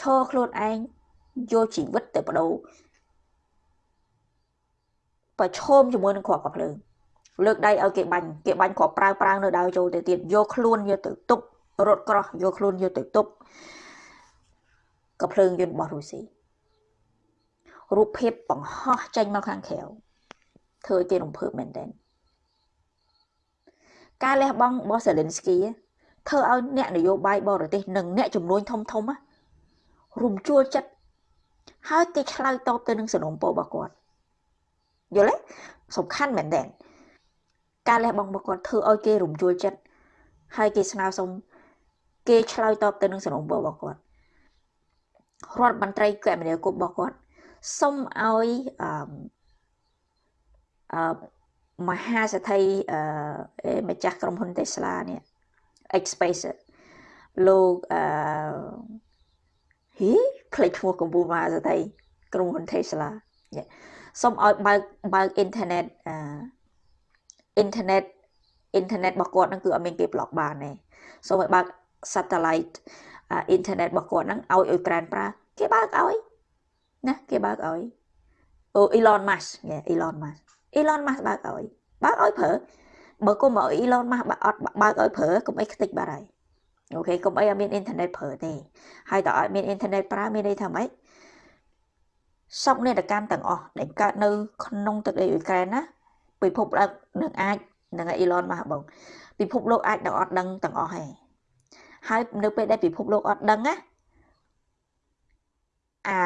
ឈរខ្លួនឯងយកជីវិតទៅបដូរប្រឈមជាមួយនឹងគ្រាប់កាភ្លើងលើកដៃឲ្យគេបាញ់គេបាញ់គ្រាប់ប្រើប្រាំងនៅដៅចូលទៅទៀតយកខ្លួនយកទៅទប់ រត់ក្រោះយកខ្លួនយកទៅទប់កាភ្លើងយន្តរបស់រុស្ស៊ីរូបភាពបង្ហោះចេញមកខាងក្រៅធ្វើឲ្យគេរំភើបមែនទែនការលះបង់របស់សេលិនស្គីធ្វើឲ្យអ្នកនយោបាយបរទេសនិងអ្នកជំនួញធំធំរំជួលចិត្តហើយគេឆ្លើយតបទៅនឹងសំណុំពររបស់គាត់យល់ទេសំខាន់មែនទែនការលះបង់របស់គាត់ធ្វើឲ្យគេរំជួលចិត្តហើយគេស្នើសុំ គេឆ្លើយតបទៅនឹងសំណុំពររបស់គាត់រដ្ឋមន្ត្រីគមនាគមន៍របស់គាត់សុំឲ្យអឺអឺមហាសេដ្ឋីអឺម្ចាស់ក្រុមហ៊ុន Tesla នេះ X-Space លោកអឺហ៊ីផ្លេចឈ្មោះកម្ពុជាមហាសេដ្ឋីក្រុមហ៊ុន Tesla សុំឲ្យបើកបើកអ៊ីនធឺណិតអឺអ៊ីនធឺណិតអ៊ីនធឺណិតរបស់គាត់ហ្នឹងគឺអត់មានគេប្លុកបានទេសូមឲ្យបើក satellite អ៊ីនធឺណិតរបស់គាត់ហ្នឹងឲ្យអ៊ុយក្រែនប្រើគេបើកឲ្យណាគេបើកឲ្យអូ Elon Musk ញ៉េ Elon Musk Elon Musk បើកឲ្យបើកឲ្យប្រើបើគុំឲ្យ Elon Musk បើអត់បើកឲ្យប្រើកុំអីខ្ទេចបាត់ហើយអូខេកុំអីឲ្យមានអ៊ីនធឺណិតប្រើទេហើយតើឲ្យមានអ៊ីនធឺណិតប្រើមានន័យថាម៉េចសពនេតកម្មទាំងអស់ដែលកើតនៅក្នុងទឹកដីអ៊ុយក្រែនណាពិភពលោកនឹងអាចនឹង Elon Musk បងពិភពលោកអាចនឹងអត់ដឹងទាំងអស់ហើយ ហើយនៅពេលដែលពិភពលោកអត់ដឹងណាអា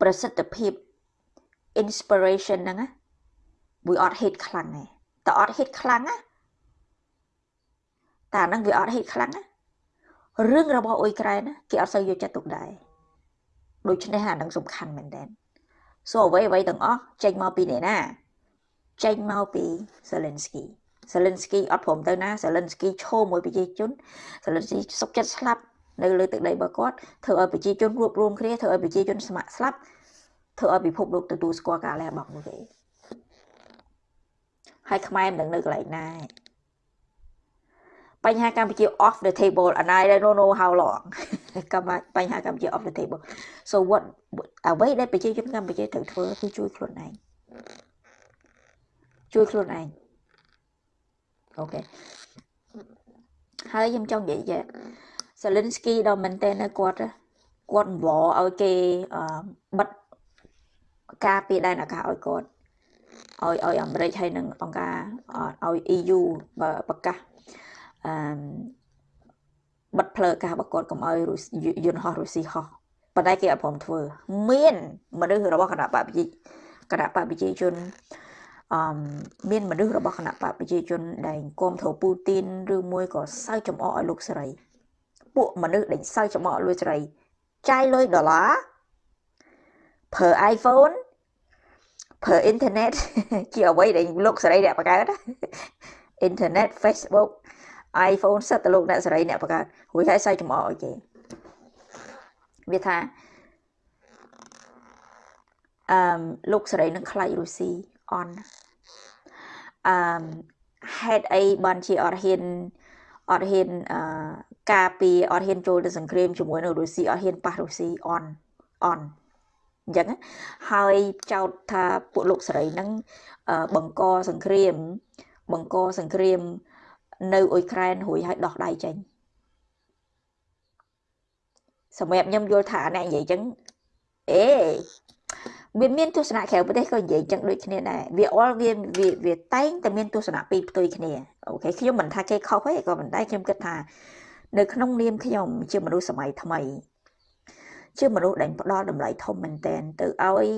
ប្រសិទ្ធភាព inspiration ហ្នឹងណាវាអត់ hit ខ្លាំងទេតើអត់ hit ខ្លាំងណាតែហ្នឹងវាអត់ hit ខ្លាំងណារឿងរបស់អ៊ុយក្រែនគេអត់សូវយកចិត្តទុកដែរដូច្នេះអានឹងសំខាន់មែនតើសូអ្វីអ្វីទាំងអស់ចេញមកពីអ្នកណាចេញមកពី Zelensky Zelensky អត់ព្រមទៅណា Zelensky ឈោមួយប្រជាជន Zelensky សុកចិត្តស្លាប់នៅលើទឹកដីរបស់គាត់ធ្វើឲ្យប្រជាជនរួបរวมគ្នាធ្វើឲ្យប្រជាជនស្ម័គ្រស្លាប់ធ្វើឲ្យពិភពលោកទទួលស្គាល់ការលះបង់នោះទេហើយខ្មែរមិនដឹងនៅកន្លែងណាបញ្ហាកម្ពុជា off the table and I don't know how long កម្ពុជាបញ្ហាកម្ពុជា off the table so what អ្វីដែលប្រជាជនកម្ពុជាត្រូវធ្វើគឺជួយខ្លួនឯងជួយខ្លួនឯង អូខេហើយខ្ញុំចង់និយាយ Zelensky ដល់មែនតើគាត់គាត់វល់ឲ្យគេបិទការពីដែនអាកាសឲ្យគាត់ឲ្យឲ្យអាមេរិកហើយនឹងអង្គការឲ្យ EU ប្រកាសអឺបិទផ្លូវអាកាសរបស់គាត់កុំឲ្យយន្តហោះរុស្ស៊ីហោះប៉ុន្តែគេអត់ព្រមធ្វើ មានមនុស្សរបស់គណៈបកប្រជាគណៈបកប្រជាជនអឺ មានមនុស្សរបស់គណៈបកប្រជាជនដែលគ្រប់គ្រងពូទីនឬមួយក៏សើចចំអកឲ្យលោកសេរីពួកមនុស្សដែលសើចចំអកលួចសេរីចាយលុយដុល្លារប្រើ iPhone ប្រើអ៊ីនធឺណិតជាអ្វីដែលលោកសេរីអ្នកបង្កើតអ៊ីនធឺណិត Facebook iPhone សិតទៅលោកអ្នកសេរីអ្នកបង្កើតរួចហើយសើចចំអកឲ្យគេវាថាអឺលោកសេរីនឹងខ្លាចរុស្ស៊ីអន អឺហេតុអីបានជាអត់ហ៊ានអត់ហ៊ានអឺការពីអត់ហ៊ានចូលទៅសង្គ្រាមជាមួយនៅរុស្ស៊ីអត់ហ៊ានប៉ះរុស្ស៊ីអនអនអញ្ចឹងហើយចោទថាពួកលោកសេរីហ្នឹងបង្កសង្គ្រាម បង្កសង្គ្រាម នៅអ៊ុយក្រែនរួចហើយដោះដៃចេញសម្រាប់ខ្ញុំយល់ថាអ្នកនិយាយចឹងអេ វាមានទស្សនៈក្រៅប្រទេសក៏និយាយចឹងដូចគ្នាដែរវាអល់វាវាតែងតែមានទស្សនៈពីរផ្ទុយគ្នាអូខេខ្ញុំមិនថាគេខុសទេក៏មិនដែរខ្ញុំគិតថា នៅក្នុងនាមខ្ញុំជាមនុស្សសម័យថ្មី ជាមនុស្សដែលផ្ដល់តម្លៃធំមែនតែនទៅឲ្យ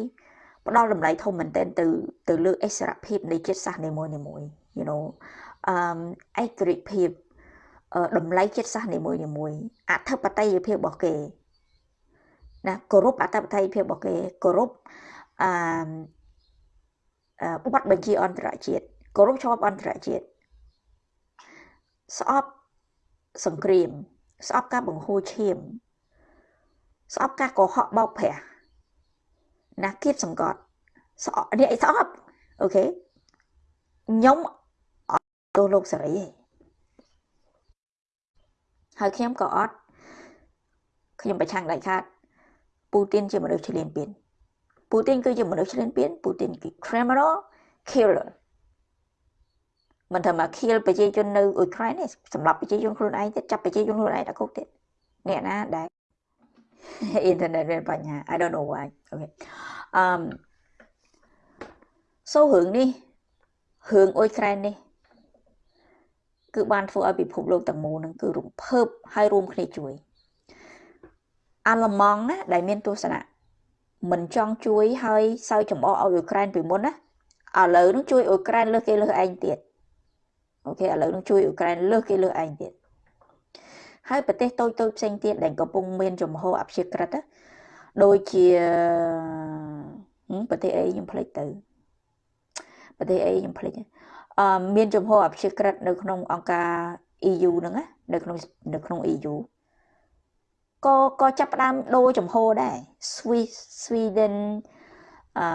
ផ្ដល់តម្លៃធំមែនតែនទៅទៅលើអិសរភាពនៃជាតិសាសន៍នីមួយៗ you know អឺឯករាជ្យភាពតម្លៃចិត្តសាសន៍នីមួយៗអធិបតេយ្យភាពរបស់គេណាគោរពអធិបតេយ្យភាពរបស់គេគោរពអឺ បទបញ្ជាអន្តរជាតិគោរពច្បាប់អន្តរជាតិស្អប់សង្គ្រាម ស្អប់ការបង្ហូរឈាម ស្អប់ការកុហកបោកប្រាស់ណាគៀបសង្កត់ស្អប់នេះស្អប់អូខេខ្ញុំអត់ទោសលោកសេរីទេហើយខ្ញុំក៏អត់ខ្ញុំប្រឆាំងដាច់ខាតពូទីនជាមនុស្សឈ្លានពាន ពូទីនគឺជាមនុស្សឈ្លានពានពូទីនគឺ criminal killer មិនថាមក kill ប្រជាជននៅអ៊ុយក្រែនទេសម្រាប់ប្រជាជនខ្លួនឯងទៀតចាប់ប្រជាជនខ្លួនឯងដាក់គុកទៀតអ្នកណាដែលអ៊ីនធឺណិតមានបញ្ហា I don't know why អូខេអឺ so រឿងនេះរឿងអ៊ុយក្រែននេះគឺបានធ្វើឲ្យពិភពលោកទាំងមូលនឹងគឺរំភើបហើយរួមគ្នាជួយអាល្លឺម៉ង់ណាដែលមានទស្សនៈ មិនចង់ជួយហើយសើចំអកឲ្យអ៊ុយក្រែនពីមុនណាឥឡូវនឹងជួយអ៊ុយក្រែនលើសគេលើសឯងទៀតអូខេឥឡូវនឹងជួយអ៊ុយក្រែនលើសគេលើសឯងទៀតហើយប្រទេសតូចតូចផ្សេងទៀតដែលកំពុងមានចំហអព្យាក្រឹតដូចជាប្រទេសអីខ្ញុំភ្លេចទៅប្រទេសអីខ្ញុំភ្លេចអឺមានចំហអព្យាក្រឹតនៅក្នុងអង្គការ EU ហ្នឹងណានៅក្នុងនៅក្នុង EU ក៏ក៏ចាប់ផ្ដើមដូរចំហដែរ Swiss Sweden អឺ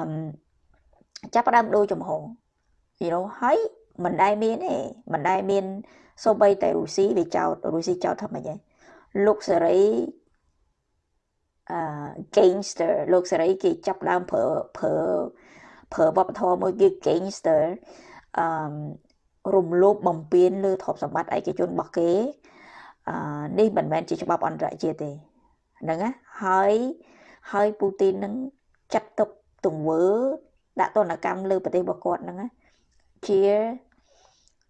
ចាប់ផ្ដើមដូរចំហ you know ហើយមិនដែលមានទេមិនដែលមានសូម្បីតែរុស្ស៊ីវាចោតរុស្ស៊ីចោតថាម៉េចហ៎លោកសេរីអឺ gangster លោកសេរីគេចាប់ដើមប្រើប្រើប្រើវប្បធម៌មួយគេ gangster អឺរំលោភបំពានលើទ្រព្យសម្បត្តិឯកជនរបស់គេអឺ នេះមិនមែនជាច្បាប់អន្តរជាតិទេហ្នឹងណាហើយហើយពូទីននឹងចាត់ទុកទង្វើដាក់ទណ្ឌកម្មលើប្រទេសរបស់គាត់ហ្នឹងណាជា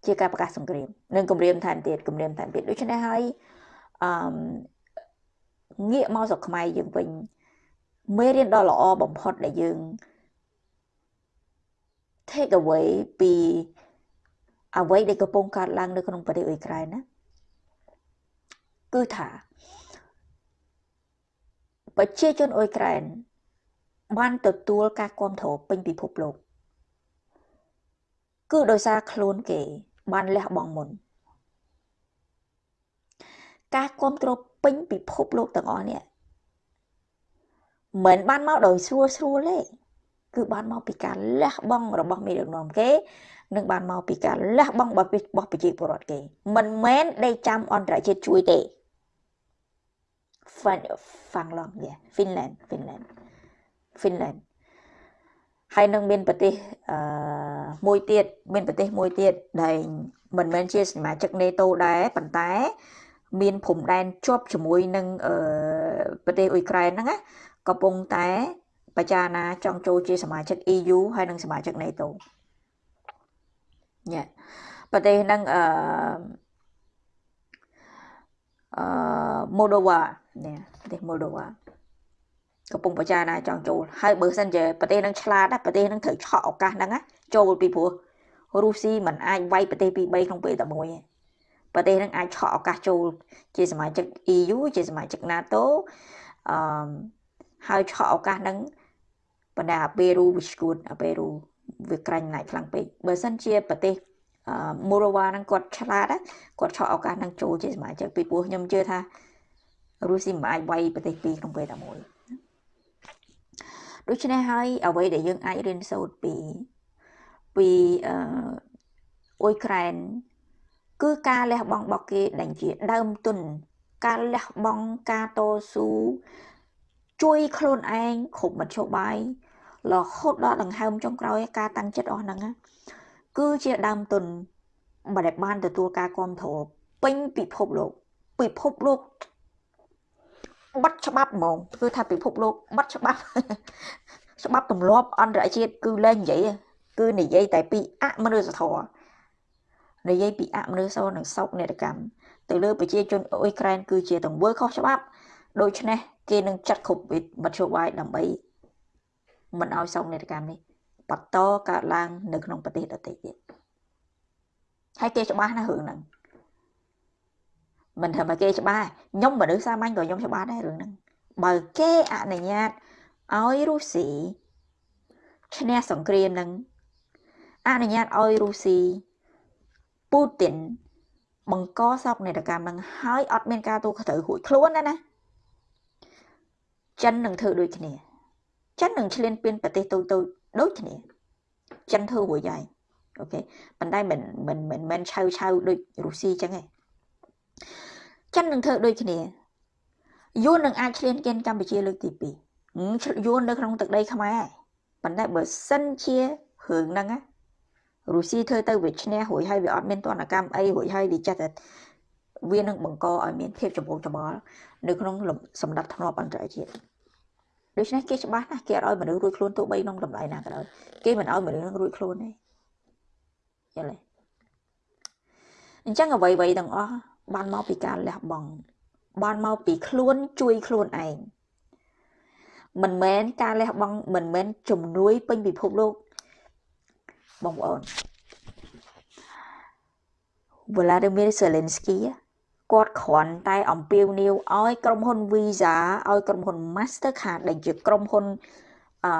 ជាការប្រកាសសង្គ្រាមនិងគម្រាមថែមទៀតគម្រាមថែមទៀតដូច្នេះហើយអឺងាកមកស្រុកខ្មែរយើងវិញមេរៀនដ៏ល្អបំផុតដែលយើង take away ពីអ្វីដែលកំពុងកើតឡើងនៅក្នុងប្រទេសអ៊ុយក្រែនណា គឺថាប្រជាជនអ៊ុយក្រែនបានទទួលការគ្រប់គ្រងពេញពិភពលោកគឺដោយសារខ្លួនគេ បានលះបង់មុន ការគ្រប់គ្រងពេញពិភពលោកទាំងអស់នេះមិនបានមកដោយស្រួលស្រួលទេគឺបានមកពីការលះបង់របស់មេដឹកនាំគេនិងបានមកពីការលះបង់របស់ប្រជាពលរដ្ឋគេមិនមែនដេកចាំអន្តរជាតិជួយទេ Fin ហ្វាំងឡងយ៉ា Finland Finland Finland ហើយនឹងមានប្រទេសអឺមួយទៀតមានប្រទេសមួយទៀតដែលមិនមែនជាសមាជិក NATO ដែរប៉ុន្តែ មានព្រំដែនជាប់ជាមួយនឹងអឺប្រទេសអ៊ុយក្រែនហ្នឹងណាកំពុងតែបច្ចាណាចង់ចូលជាសមាជិក EU ហើយនិងសមាជិក NATO ញ៉ាប្រទេសហ្នឹងអឺ អឺ Moldova នេះប្រទេស Moldova កំពុងបច្ចាណាចង់ចូលហើយបើសិនជាប្រទេសហ្នឹងឆ្លាតប្រទេសហ្នឹងត្រូវឆក់ឱកាសហ្នឹងចូលពីព្រោះរុស្ស៊ីមិនអាចវាយប្រទេសពី3ក្នុងពេលតែមួយទេប្រទេសហ្នឹងអាចឆក់ឱកាសចូល ជាសមាជិក EU ជាសមាជិក NATO អឺហើយឆក់ឱកាសហ្នឹងបណ្ដាអាប៉េរូវាស្គួតអាប៉េរូវាក្រាញ់ណាស់ខ្លាំងពេកបើសិនជាប្រទេស មូរ៉ូវ៉ាហ្នឹងគាត់ឆ្លាតគាត់ឆក់ឱកាសហ្នឹងចូលជាសមាជិកពីព្រោះខ្ញុំជឿថារុស្ស៊ីមិនអាចវាយប្រទេសពីរក្នុងពេលតែមួយដូច្នេះហើយអ្វីដែលយើងអាចរៀនសូត្រពីពីអឺអ៊ុយក្រែនគឺការលះបង់របស់គេដែលជាដើមទុនការលះបង់ការតស៊ូជួយខ្លួនឯងគ្រប់មធ្យោបាយរហូតដល់ដង្ហើមចុងក្រោយការតាំងចិត្តអស់ហ្នឹង គឺជាដើមទុនមិនដែលបានទទួលការគ្រប់គ្រងពេញពិភពលោកពិភពលោកបាត់ច្បាប់ហ្មងគឺថាពិភពលោកបាត់ច្បាប់ច្បាប់ទម្លាប់អន្តរជាតិគឺលែងនិយាយគឺនិយាយតែពីអមនុស្សធម៌និយាយពីអមនុស្សធម៌និងសោកនេតកម្មទៅលើប្រជាជនអ៊ុយក្រែនគឺជាទង្វើខុសច្បាប់ដូច្នេះគេនឹងចាត់គ្រប់មធ្យោបាយដើម្បីមិនឲ្យសោកនេតកម្មនេះ បន្តកើតឡើងនៅក្នុងប្រទេសដទៃទៀតហើយគេច្បាស់ណាស់រឿងហ្នឹងមិនថាមកគេច្បាស់ខ្ញុំមនុស្សសាមញ្ញក៏ខ្ញុំច្បាស់ដែររឿងហ្នឹងបើគេអនុញ្ញាតឲ្យរុស្ស៊ីឈ្នះសង្គ្រាមនឹងអនុញ្ញាតឲ្យរុស្ស៊ីពូទីនបង្កសោកនាដកម្មនឹងហើយអត់មានការទូខត្រូវរួចខ្លួនណាណាចិននឹងធ្វើដូចគ្នាចិននឹងឈ្លានពានប្រទេសតូចតូច ដូចគ្នាចិនធ្វើរួចហើយអូខេប៉ុន្តែមិនមិនមិនមិនឆៅឆៅដូចរុស្ស៊ីចឹងទេចិននឹងធ្វើដូចគ្នាយួននឹងអាចឈ្លានពានកម្ពុជាលើកទី2យួននៅក្នុងទឹកដីខ្មែរប៉ុន្តែបើសិនជារឿងហ្នឹងណារុស្ស៊ីធ្វើទៅវាឈ្នះរួចហើយវាអត់មានទណ្ឌកម្មអីរួចហើយវាចេះតែវានឹងបង្កឲ្យមានភាពចម្រូងចម្រាសនៅក្នុងសម្ដាប់ធ្នាប់អន្តរជាតិ ដូច្នេះគេច្បាស់ណាស់គេអត់ឲ្យមនុស្សរួចខ្លួនទោះបីក្នុងតម្លៃណាក៏ដោយគេមិនឲ្យមនុស្សនឹងរួចខ្លួនទេយល់ទេអញ្ចឹងអ្វីៗទាំងអស់បានមកពីការលះបង់បានមកពីខ្លួនជួយខ្លួនឯងមិនមែនការលះបង់មិនមែនជំនួយពេញពិភពលោកបងប្អូន Vladimir Zelensky គាត់គ្រាន់តែអំពាវនាវឲ្យក្រុមហ៊ុន Visa ឲ្យក្រុមហ៊ុន Mastercard ដែលជាក្រុមហ៊ុនអឺ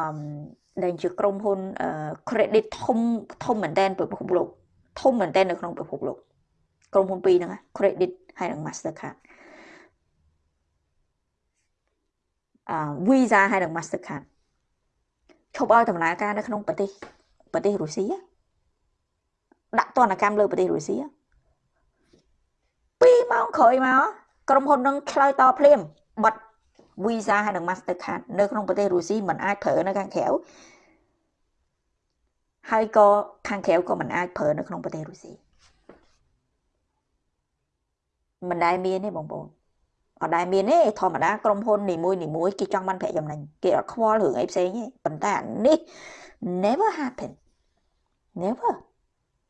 ដែលជាក្រុមហ៊ុន credit ធំធំមែនទែនពិភពលោកធំមែនទែននៅក្នុងពិភពលោកក្រុមហ៊ុនពីរហ្នឹង credit ហើយនិង Mastercard អឺ Visa ហើយនិង Mastercard ឈប់ឲ្យដំណើរការនៅក្នុងប្រទេសប្រទេសរុស្ស៊ីដាក់ទណ្ឌកម្មលើប្រទេសរុស្ស៊ី 2ម៉ោងក្រោយមកក្រុមហ៊ុននឹងឆ្លើយតបភ្លាមបិទ Visa ហើយនិង Mastercard នៅក្នុងប្រទេសរុស្ស៊ីមិនអាចប្រើនៅខាងក្រៅហើយក៏ខាងក្រៅក៏មិនអាចប្រើនៅក្នុងប្រទេសរុស្ស៊ីមិនដែលមានទេបងប្អូនអត់ដែលមានទេធម្មតាក្រុមហ៊ុននីមួយនីមួយគេចង់បានប្រាក់ចំណេញគេអត់ខ្វល់រឿងអីផ្សេងទេប៉ុន្តែអានេះ never happen never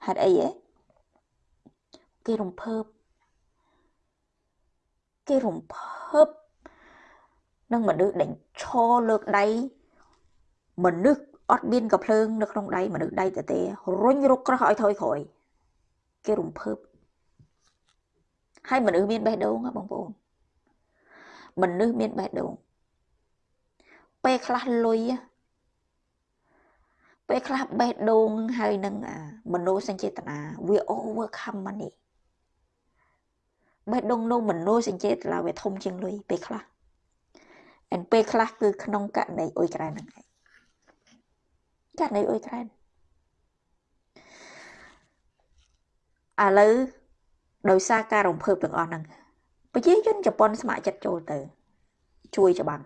ហេតុអីហ៎គេរំភើប គេរំភើបនឹងមនុស្សដែលឈរលើកដៃមនុស្សអត់មានកំភ្លើងនៅក្នុងដៃមនុស្សដៃតទេរុញរុកក្រោះឲ្យថយក្រោយគេរំភើបហើយមនុស្សមានបេះដូងបងប្អូនមនុស្សមានបេះដូងពេលខ្លះលុយពេលខ្លះបេះដូងហើយនឹងមនោសញ្ចេតនាវា overcome money បេះដូងនោះមនោសញ្ចេតនាវាធំជាងលុយពេលខ្លះអែនពេលខ្លះគឺក្នុងករណីអ៊ុយក្រែនហ្នឹងឯងករណីអ៊ុយក្រែនឥឡូវដោយសារការរំភើបទាំងអស់ហ្នឹងប្រជាជនជប៉ុនស្ម័គ្រចិត្តចូលទៅ ជួយច្បាំង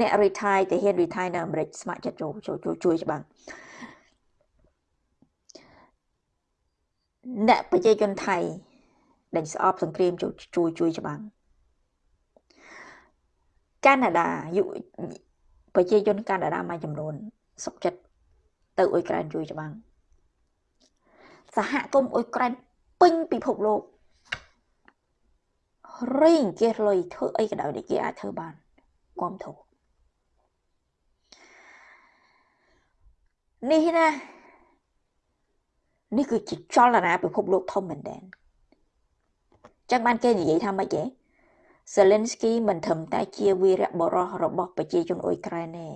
អ្នក retire ទៅហ៊ាន retire នៅអាមេរិកស្ម័គ្រចិត្តចូលចូលជួយច្បាំងអ្នកប្រជាជនថៃ ដែលស្អប់សង្គ្រាមជួយជួយជួយច្បាំងកាណាដាយុប្រជាជនកាណាដាមួយចំនួនសុកចិត្តទៅអ៊ុយក្រែនជួយច្បាំងសហគមន៍អ៊ុយក្រែនពេញពិភពលោករីងគេលុយធ្វើអីក៏ដោយដែលគេអាចធ្វើបានគាំទ្រនេះណានេះគឺជាចលនាពិភពលោកធំមែនទែន ចឹងបានគេនិយាយថាម៉េចទេ Zelensky មិនត្រឹមតែជាវីរៈបរិសរបស់ប្រជាជនអ៊ុយក្រែនទេ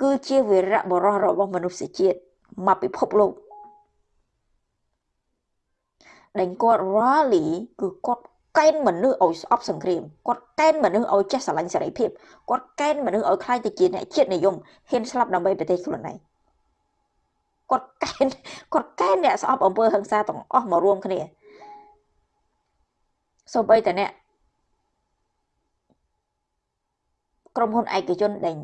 គឺជាវីរៈបរិសរបស់មនុស្សជាតិមកពិភពលោកដែលគាត់ rally គឺគាត់កេណ្ឌមនុស្សឲ្យស្អប់សង្គ្រាមគាត់កេណ្ឌមនុស្សឲ្យចេះស្រឡាញ់សេរីភាពគាត់កេណ្ឌមនុស្សឲ្យខ្លាចទៅជាអ្នកជាតិនិយមហ៊ានស្លាប់ដើម្បីប្រទេសខ្លួនឯងគាត់កេណ្ឌគាត់កេណ្ឌអ្នកស្អប់អំពើហិង្សាទាំងអស់មករួមគ្នា សូម្បីតែអ្នកក្រុមហ៊ុនឯកជនដែល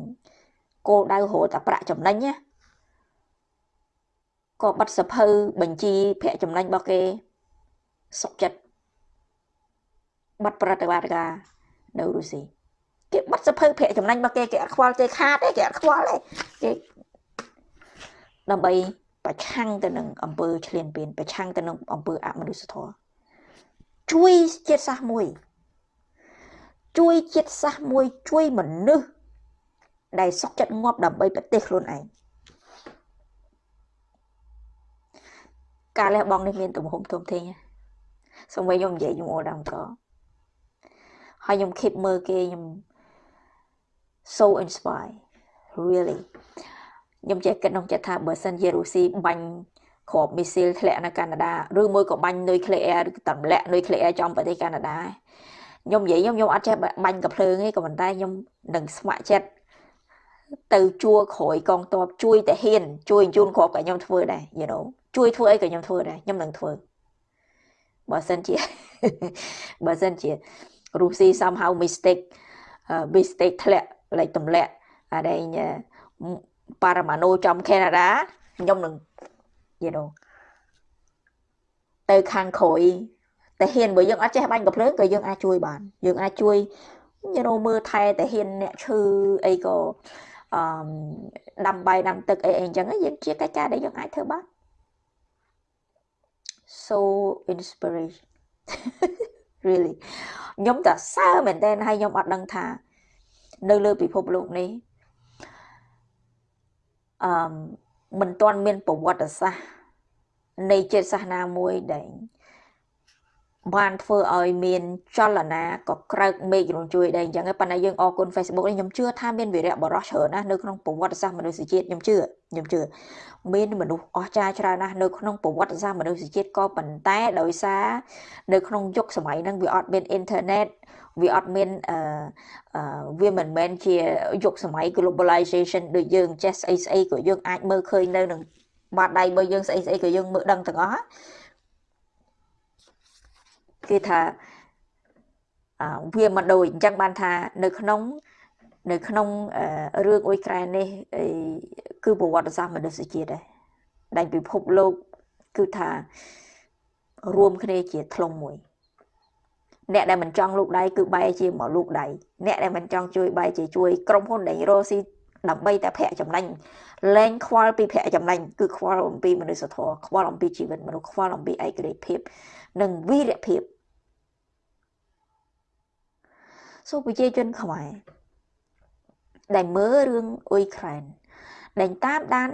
គោលដៅរកតែប្រាក់ចំណេញណាក៏ក៏បាត់សភៅបញ្ជីប្រាក់ចំណេញរបស់គេសុកចិត្តបាត់ប្រតិបត្តិការនៅរុស្ស៊ីគេបាត់សភៅប្រាក់ចំណេញរបស់គេគេអត់ខ្វល់ទេខាតទេគេអត់ខ្វល់ទេគេដើម្បីប្រឆាំងទៅនឹងអង្គើឈ្លានពានប្រឆាំងទៅនឹងអង្គើអមនុស្សធម៌ ជួយជាតិសាសន៍មួយ ជួយជាតិសាសន៍មួយជួយមនុស្សដែលសុខចិត្តងាប់ដើម្បីប្រទេសខ្លួនឯងការលះបង់នេះមានទំហំធំធេងសូម្បីខ្ញុំនិយាយខ្ញុំអូដាំក៏ហើយខ្ញុំ keep មើលគេខ្ញុំ so inspired really ខ្ញុំចេះគិតក្នុងចិត្តថាបើសិនជារុស្ស៊ីបាញ់ គ្រាប់មីស៊ីលធ្លាក់នៅកាណាដាឬមួយក៏បាញ់នុយក្លេអ៊ែរឬទម្លាក់នុយក្លេអ៊ែរចំប្រទេសកាណាដាខ្ញុំនិយាយខ្ញុំខ្ញុំអត់ចេះបាញ់កំភ្លើងទេក៏ប៉ុន្តែខ្ញុំនឹងស្ម័គ្រចិត្តទៅជួក្រោយកងទ័ពជួយតាហ៊ានជួយជូនគ្រាប់ក៏ខ្ញុំធ្វើដែរ you know ជួយធ្វើអីក៏ខ្ញុំធ្វើដែរខ្ញុំនឹងធ្វើបើសិនជាបើសិនជារុស្ស៊ី somehow mistake mistake ធ្លាក់លេខទម្លាក់អានេះប៉ារ៉ាម៉ាណូចំកាណាដាខ្ញុំនឹង you know ទៅខាងក្រោយតែហ៊ានបើយើងអត់ចេះបាញ់កំភ្លើងក៏យើងអាចជួយបានយើងអាចជួយ you know មើលថែតែហ៊ានអ្នកឈឺអីក៏អឺដាំបាយដាំទឹកអីអីអញ្ចឹងយើងជាកិច្ចការដែលយើងអាចធ្វើបាន so inspiration really ខ្ញុំតសើមែនតើហើយខ្ញុំអត់ដឹងថា នៅលើពិភពលោកនេះអឺ មិនទាន់មានប្រវត្តិសាស្ត្រនៃជាតិសាសនាមួយដែលបានធ្វើឲ្យមានចលនាក៏ក្រើកមេឃរំជួយដែរអញ្ចឹងប៉ុន្តែយើងអរគុណ Facebook នេះខ្ញុំជឿថាមានវីរៈបរោះច្រើនណាស់នៅក្នុងប្រវត្តិសាស្ត្រមនុស្សជាតិខ្ញុំជឿខ្ញុំជឿមានមនុស្សអស្ចារ្យច្រើនណាស់នៅក្នុងប្រវត្តិសាស្ត្រមនុស្សជាតិក៏ប៉ុន្តែដោយសារនៅក្នុងយុគសម័យហ្នឹងវាអត់មានអ៊ីនធឺណិត វាអត់មានអឺវាមិនមែនជាយុគសម័យ globalization ដូចយើងចេះស្អីស្អីក៏យើងអាចមើលឃើញនៅនឹងបាតដៃរបស់យើងស្អីស្អីក៏យើងមើលដឹងទាំងអស់គេថាវាមិនដូចអញ្ចឹងបានថានៅក្នុងនៅក្នុងរឿងអ៊ុយក្រែននេះគឺប្រវត្តិសាស្ត្រមនុស្សជាតិដែរដែលពិភពលោកគឺថារួមគ្នាជាធ្លុងមួយ អ្នកដែលមិនចង់លូកដៃគឺបែរជាមកលូកដៃអ្នកដែលមិនចង់ជួយបែរជាជួយក្រុមហ៊ុនដែលរស់ស៊ីដើម្បីតែប្រាក់ចំណេញលែងខ្វល់ពីប្រាក់ចំណេញគឺខ្វល់អំពីមនុស្សធម៌ខ្វល់អំពីជីវិតមនុស្សខ្វល់អំពីឯករាជ្យភាព និងវីរភាពសូប្រជាជនខ្មែរដែលមើលរឿងអ៊ុយក្រែនដែលតាមដាន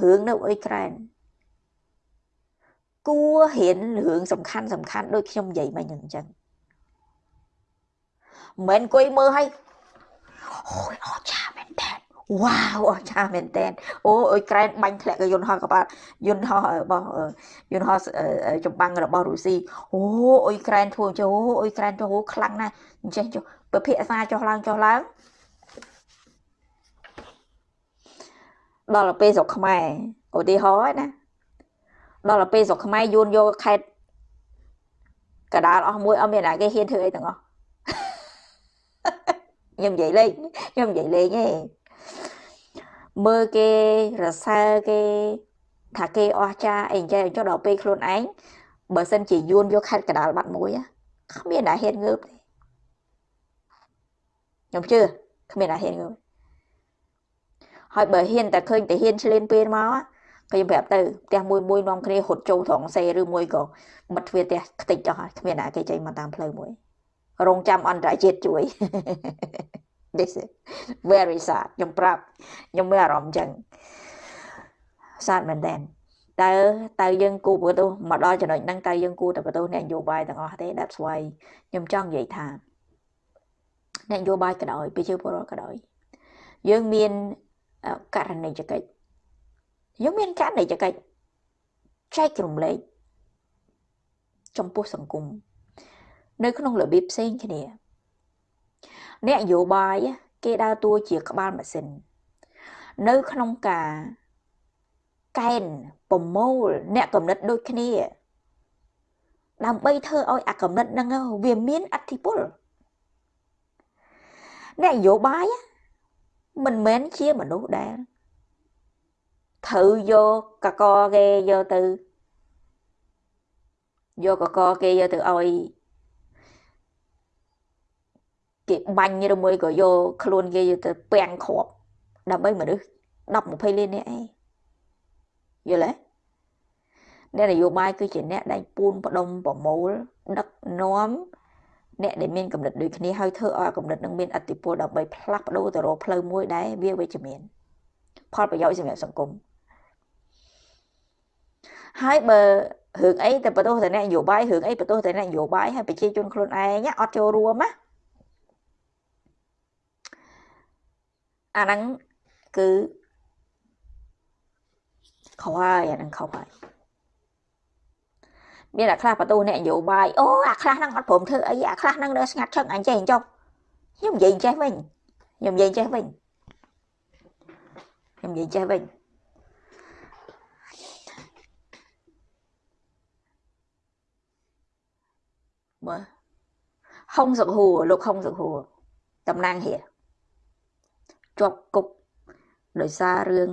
រឿងនៅអ៊ុយក្រែនគួរហ៊ានរឿងសំខាន់សំខាន់ដូចខ្ញុំនិយាយមិញអញ្ចឹង មិនអង្គុយមើលឲ្យអូយអស្ចារ្យមែនតើវ៉ាវអស្ចារ្យមែនតើអូអ៊ុយក្រែនបាញ់ធ្លាក់កយន្តហោះកបាត់យន្តហោះរបស់យន្តហោះចម្បាំងរបស់រុស្ស៊ីអូអ៊ុយក្រែនធ្វើចុះអ៊ុយក្រែនចុះខ្លាំងណាស់អញ្ចឹងចុះពភាសាចុះឡើងចុះឡើងដល់ទៅពេលស្រុកខ្មែរឧទាហរណ៍ណាដល់ទៅពេលស្រុកខ្មែរយួនយកខេតកដាលអស់មួយអត់មានណាគេហ៊ានធ្វើអីទាំងអស់ ខ្ញុំនិយាយលេងខ្ញុំនិយាយលេងទេមើលគេរសើរគេថាគេអស់ចាអីចេះចុះដល់ពេលខ្លួនឯងបើសិនជាយួនយកខេតកដាលបាត់មួយគ្មានណាហ៊ានងើបទេខ្ញុំជឿគ្មានណាហ៊ានងើបហើយបើហ៊ានតែឃើញតែហ៊ានឆ្លៀនពេលមកខ្ញុំប្រាប់ទៅផ្ទះមួយមួយនាំគ្នាហត់ចូលត្រង់សេឬមួយក៏បិទទ្វារផ្ទះខ្ទេចចោះគ្មានណាគេចេញមកតាមផ្លូវមួយ រងចាំអន្តរជាតិជួយ this is very sad ខ្ញុំប្រាប់ខ្ញុំមានអារម្មណ៍ចឹង sad មែនតើតើតើយើងគួរបន្ទោសមកដល់ចំណុចហ្នឹងតើយើងគួរតែបន្ទោសអ្នកនយោបាយទាំងអស់ទេ that's why ខ្ញុំចង់និយាយថាអ្នកនយោបាយក៏ដោយប្រជាពលរដ្ឋក៏ដោយយើងមានករណីចកិច្ចយើងមានករណីចកិច្ចចែករំលែកចំពោះសង្គម នៅក្នុងរបៀបផ្សេងគ្នា អ្នកនយោបាយគេដើរតួជាក្បាលម៉ាស៊ីននៅក្នុងការកែនប្រមូលអ្នកកំណត់ដូចគ្នា ដើម្បីធ្វើឲ្យអាកំណត់ហ្នឹងវាមានអធិពលអ្នកនយោបាយមិនមែនជាមនុស្សដែលថត្រូវយកកកគេយកទៅយកកកគេយកទៅឲ្យ គេបាញ់ឬមួយក៏យកខ្លួនគេយកទៅពាំងគ្រាប់ដើម្បីមនុស្ស10 20លាននាក់អីយល់ទេអ្នកនយោបាយគឺជាអ្នកដែលពូនផ្ដុំប្រមូលដឹកនាំអ្នកដែលមានកម្រិតដូចគ្នាហើយធ្វើឲ្យកម្រិតនឹងមានអតិពលដើម្បីផ្លាស់ប្ដូរទៅរកផ្លូវមួយដែលវាវិជ្ជមាន ផលប្រយោជន៍សម្រាប់សង្គមហើយបើរឿងអីទៅបន្ទោសតែអ្នកនយោបាយរឿងអីបន្ទោសតែអ្នកនយោបាយហើយប្រជាជនខ្លួនឯងអត់ចូលរួមណា អាហ្នឹងគឺខុសហើយអាហ្នឹងខុសហើយមានអាខ្លះបន្ទោសអ្នកនយោបាយអូអាខ្លះហ្នឹងអត់ព្រមធ្វើអីអាខ្លះហ្នឹងនៅស្ងាត់ឈឹងអញចេះអញ្ចុះខ្ញុំនិយាយចេះវិញខ្ញុំនិយាយចេះវិញខ្ញុំនិយាយចេះវិញមើលហុងសុកហួរលោកហុងសុកហួរតំណាងហៀ ជាប់គុកដោយសាររឿង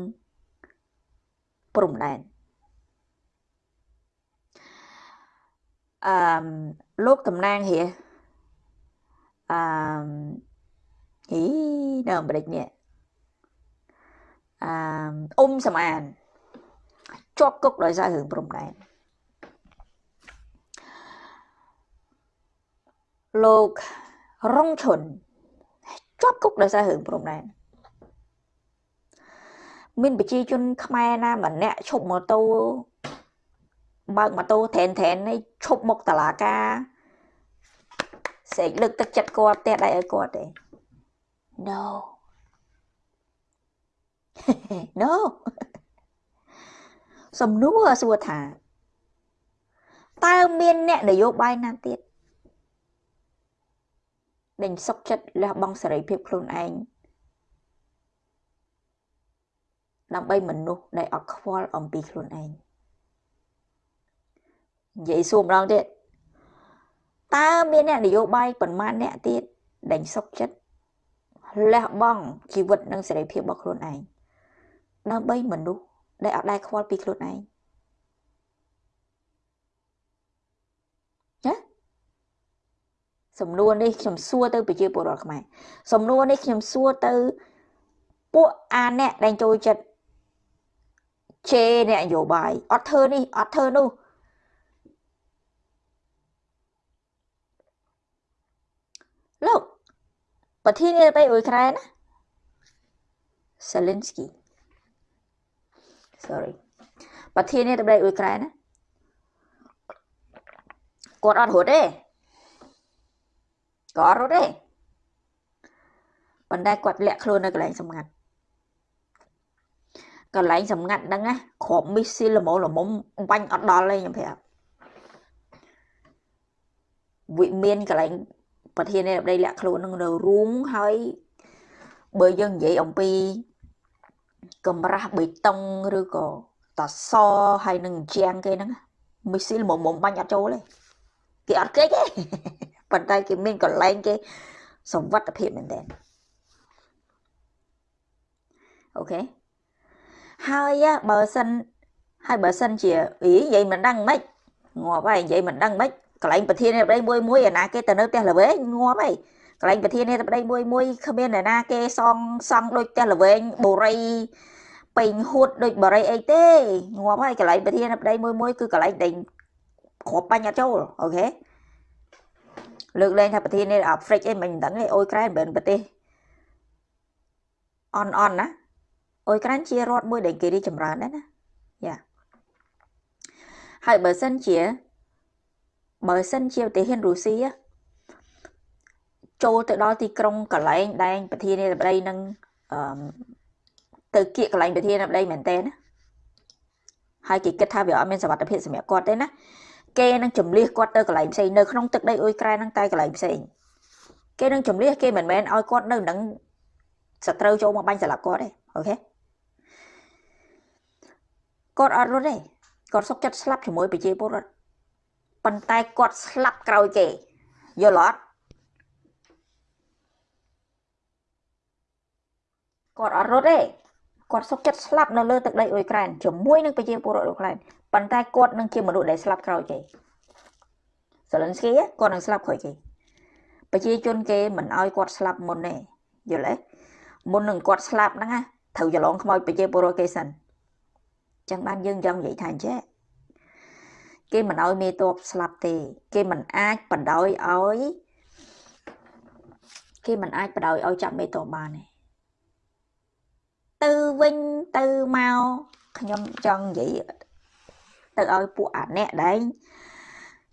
ព្រំដែនអឺលោកតំណាងហៀអឺហីនៅអាមេរិកនេះអឺអ៊ុំសំអានជាប់គុកដោយសាររឿងព្រំដែនលោករងឈុនជាប់គុកដោយសាររឿងព្រំដែន មានប្រជាជនខ្មែរណាម្នាក់ឈប់ម៉ូតូបើកម៉ូតូត្រែនត្រែននេះឈប់មកតឡាការសេកលើកទឹកចិត្តគាត់ផ្ទះដៃឲ្យគាត់ទេ No No សំណួរសួរថាតើមានអ្នកនយោបាយណាទៀតដេញសុកចិត្តលះបង់សេរីភាពខ្លួនឯង ដើម្បីមនុស្សដែលអត់ខ្វល់អំពីខ្លួនឯងនិយាយសួរម្ដងទៀតតើមានអ្នកនយោបាយប៉ុន្មានអ្នកទៀតដេញសុកចិត្តលះបង់ជីវិតនិងសេរីភាពរបស់ខ្លួនឯងដើម្បីមនុស្សដែលអត់ដែលខ្វល់ពីខ្លួនឯងណាសំណួរនេះខ្ញុំសួរទៅប្រជាពលរដ្ឋខ្មែរសំណួរនេះខ្ញុំសួរទៅពួកអាអ្នកដែលចូលចិត្ត ជេរអ្នកនយោបាយអត់ធ្វើនេះអត់ធ្វើនោះលោកប្រធានាធិបតីអ៊ុយក្រែនណា Zelensky sorry ប្រធានាធិបតីអ៊ុយក្រែនណាគាត់អត់រត់ទេគាត់អត់រត់ទេប៉ុន្តែគាត់លាក់ខ្លួននៅកន្លែងសម្ងាត់ កន្លែងសម្ងាត់ហ្នឹងណាគ្រាប់មីស៊ីលល្មមល្មមបាញ់អត់ដល់ទេខ្ញុំប្រាប់វិមានកន្លែងប្រធានាធិបតីលាក់ខ្លួននឹងនៅរូងហើយបើយើងនិយាយអំពីកម្រាស់បេតុងឬក៏តសហើយនឹងជាងគេហ្នឹងមីស៊ីលមុំមុំបាញ់អត់ចូលទេគេអត់គេចទេប៉ុន្តែគេមានកន្លែងគេសវត្ថភាពមែនតើអូខេ ហើយបើសិនហើយបើសិនជាអីនិយាយមិនដឹងមិនងាប់ហើយនិយាយមិនដឹងមិនកន្លែងប្រធានាធិបតីមួយមួយអាណាគេទៅនៅផ្ទះល្វែងងាប់ហើយកន្លែងប្រធានាធិបតីមួយមួយគ្មានអ្នកណាគេសងសង់ដូចផ្ទះល្វែងបូរីពេញហួតដូចបរិយអីទេងាប់ហើយកន្លែងប្រធានាធិបតីមួយមួយគឺកន្លែងដេញគ្រាប់បាញ់អត់ចូលអូខេលើកលែងថាប្រធានាអាហ្វ្រិកអីមិនដឹងទេអ៊ុយក្រែនមិនប្រទេសអន់អន់ណា អ៊ុយក្រែនជារដ្ឋមួយដែលគេរីចម្រើនដែរណាយ៉ាហើយបើសិនជាបើសិនជាប្រទេសហ៊ានរុស្ស៊ីចូលទៅដល់ទីក្រុងកន្លែងដែងប្រធានាធិបតីនឹងអឺទៅគៀកកន្លែងប្រធានាធិបតីមែនតើណាហើយគេគិតថាវាអត់មានសវត្ថភាពសម្រាប់គាត់ទេណាគេនឹងចម្លៀសគាត់ទៅកន្លែងផ្សេងនៅក្នុងទឹកដីអ៊ុយក្រែនហ្នឹងតែកន្លែងផ្សេងគេនឹងចម្លៀសគេមិនមែនឲ្យគាត់នៅនឹងសត្រូវចូលមកបាញ់ស្លាប់គាត់ទេអូខេ គាត់អត់រត់ទេគាត់សុកចិត្តស្លាប់ជាមួយប្រជាពលរដ្ឋប៉ុន្តែគាត់ស្លាប់ក្រោយគេយល់អត់គាត់អត់រត់ទេគាត់សុខចិត្តស្លាប់នៅលើទឹកដីអ៊ុយក្រែនជាមួយនឹងប្រជាពលរដ្ឋអ៊ុយក្រែនប៉ុន្តែគាត់នឹងជាមនុស្សដែលស្លាប់ក្រោយគេសេលិនស្គីគាត់នឹងស្លាប់ក្រោយគេប្រជាជនគេមិនអោយគាត់ស្លាប់មុនទេយល់ទេមុននឹងគាត់ស្លាប់ហ្នឹងណាត្រូវច្រឡងខ្មោចប្រជាពលរដ្ឋគេសិន ចឹងបានយើងចង់និយាយថាអញ្ចឹងគេមិនអោយមេតបស្លាប់ទេ គេមិនអាចបដ ாய் ឲ្យគេមិនអាចបដ ாய் ឲ្យចាប់មេតបបានទេទៅវិញទៅមកខ្ញុំចង់និយាយទៅឲ្យពួកអាអ្នកដែល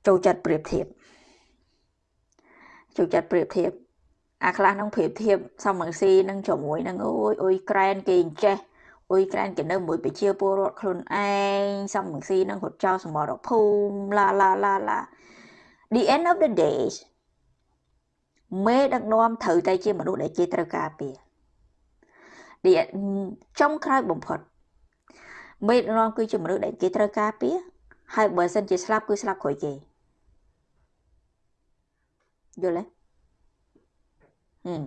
ចូលចិត្តប្រៀបធៀបចូលចិត្តប្រៀបធៀបអាខ្លះនឹងប្រៀបធៀបសមរស៊ីនឹងជាមួយនឹងអូយអ៊ុយក្រែនគេអញ្ចេះ អ៊ុយក្រែនគេនៅមួយប្រជាពលរដ្ឋខ្លួនឯងសមរស៊ីនឹងរត់ចោលសមរភូមិឡាឡាឡាឡា the end of the days មេដឹកនាំត្រូវតែជាមនុស្សដែលគេត្រូវការពារចុងក្រោយបំផុតមេដឹកនាំគឺជាមនុស្សដែលគេត្រូវការពារហើយបើសិនជាស្លាប់គឺស្លាប់ក្រោយគេយល់ទេហឹម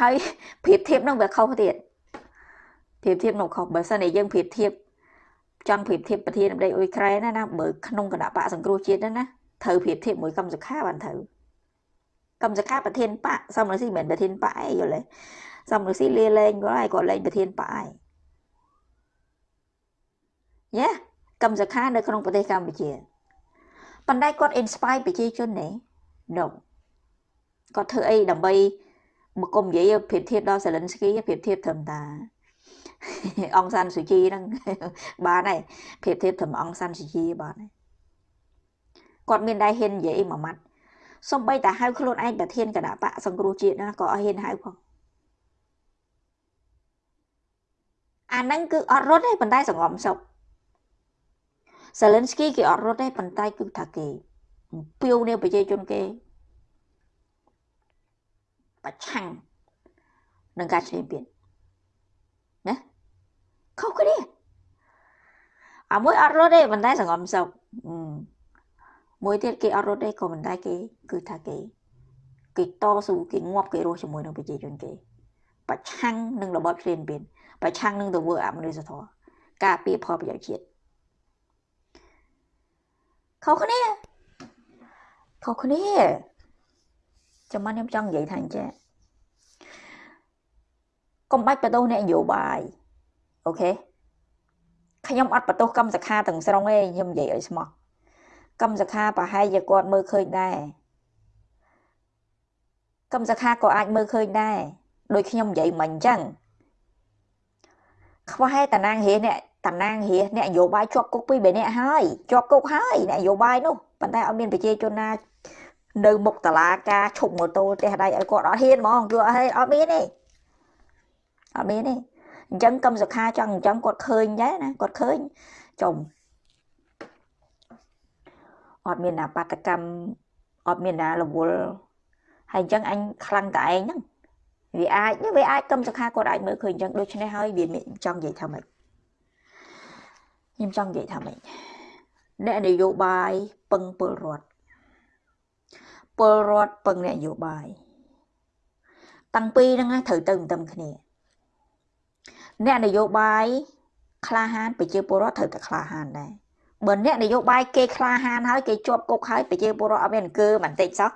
ហើយប្រៀបធៀបនឹងវាខុសទៀត ប្រៀបធៀបនឹងខុសបើសិនជាយើងប្រៀបធៀបចង់ប្រៀបធៀបប្រធាននៃអ៊ុយក្រែនណាណាបើក្នុងគណៈបកសង្គ្រោះជាតិណាត្រូវប្រៀបធៀបមួយកម្មសខាបានត្រូវកម្មសខាប្រធានបកសមរស៊ីមិនមែនប្រធានបកអីយល់ទេសមរស៊ីលាលែងគាត់ហើយគាត់លែងប្រធានបកហើយយ៉ាកម្មសខានៅក្នុងប្រទេសកម្ពុជាប៉ុន្តែគាត់ inspire ប្រជាជនទេ no គាត់ធ្វើអីដើម្បីមកគុំនិយាយប្រៀបធៀបដល់ Zelensky ប្រៀបធៀបត្រឹមតា អង្គសានសុជីហ្នឹងបានហើយប្រៀបធៀបត្រឹមអង្គសានសុជីបានហើយគាត់មានដែរហ៊ាននិយាយមួយម៉ាត់សំបីតែហៅខ្លួនឯងប្រធានគណៈបកសង្គ្រោះជាតិណាក៏អត់ហ៊ានហៅផងអាហ្នឹងគឺអត់រត់ទេប៉ុន្តែសង្ងំសុខ Zelensky គេអត់រត់ទេប៉ុន្តែគឺថាគេពីវនេះប្រជាជនគេប្រឆាំងនឹងការឈ្លានពានណា ខុសគ្នាអាមួយអត់រត់ទេប៉ុន្តែសង្ងំសុខមួយទៀតគេអត់រត់ទេក៏ប៉ុន្តែគេ គឺថាគេគេតស៊ូគេងាប់គេរស់ជាមួយនឹងប្រជាជនគេប្រឆាំងនឹងរបបឈ្លានពានប្រឆាំងនឹងទង្វើអមនុស្សធម៌ការពារផលប្រយោជន៍ជាតិខុសគ្នាខុសគ្នាចាំមកខ្ញុំចង់និយាយថាអញ្ចឹងកុំបាច់បដោះអ្នកនយោបាយ អូខេខ្ញុំអត់បដោះកម្មសខាទាំងស្រុងទេខ្ញុំនិយាយឲ្យស្មោះកម្មសខាប្រហែលជាគាត់មើលឃើញដែរកម្មសខាក៏អាចមើលឃើញដែរដូចខ្ញុំនិយាយមិញអញ្ចឹងខ្វះតែតាណាងរាអ្នកតាណាងរាអ្នកនយោបាយជាប់គុកពីរបីនាក់ហើយជាប់គុកហើយអ្នកនយោបាយនោះប៉ុន្តែអត់មានប្រជាជនណានៅមុខតឡាការឈប់ម៉ូតូផ្ទះដៃឲ្យគាត់អត់ហ៊ានហ្មងគឺអត់អត់មានទេអត់មានទេ អញ្ចឹងកឹមសុខាចង់អញ្ចឹងគាត់ឃើញដែរណាគាត់ឃើញចំអត់មានណាបាតកម្មអត់មានណារវល់ហើយអញ្ចឹងអញខ្លាំងតែឯងហ្នឹងវាអាចវាអាចកឹមសុខាគាត់អាចមើលឃើញអញ្ចឹងដូច្នេះហើយវាចង់និយាយថាម៉េចខ្ញុំចង់និយាយថាម៉េចអ្នកនយោបាយពឹងពលរដ្ឋពលរដ្ឋពឹងអ្នកនយោបាយតាំងពីហ្នឹងត្រូវទៅមិនទឹមគ្នា អ្នកនយោបាយក្លាហានប្រជាពលរដ្ឋត្រូវតែក្លាហានដែរបើអ្នកនយោបាយគេក្លាហានហើយគេជាប់គុកហើយប្រជាពលរដ្ឋអត់មានអង្គើបន្តិចសោះ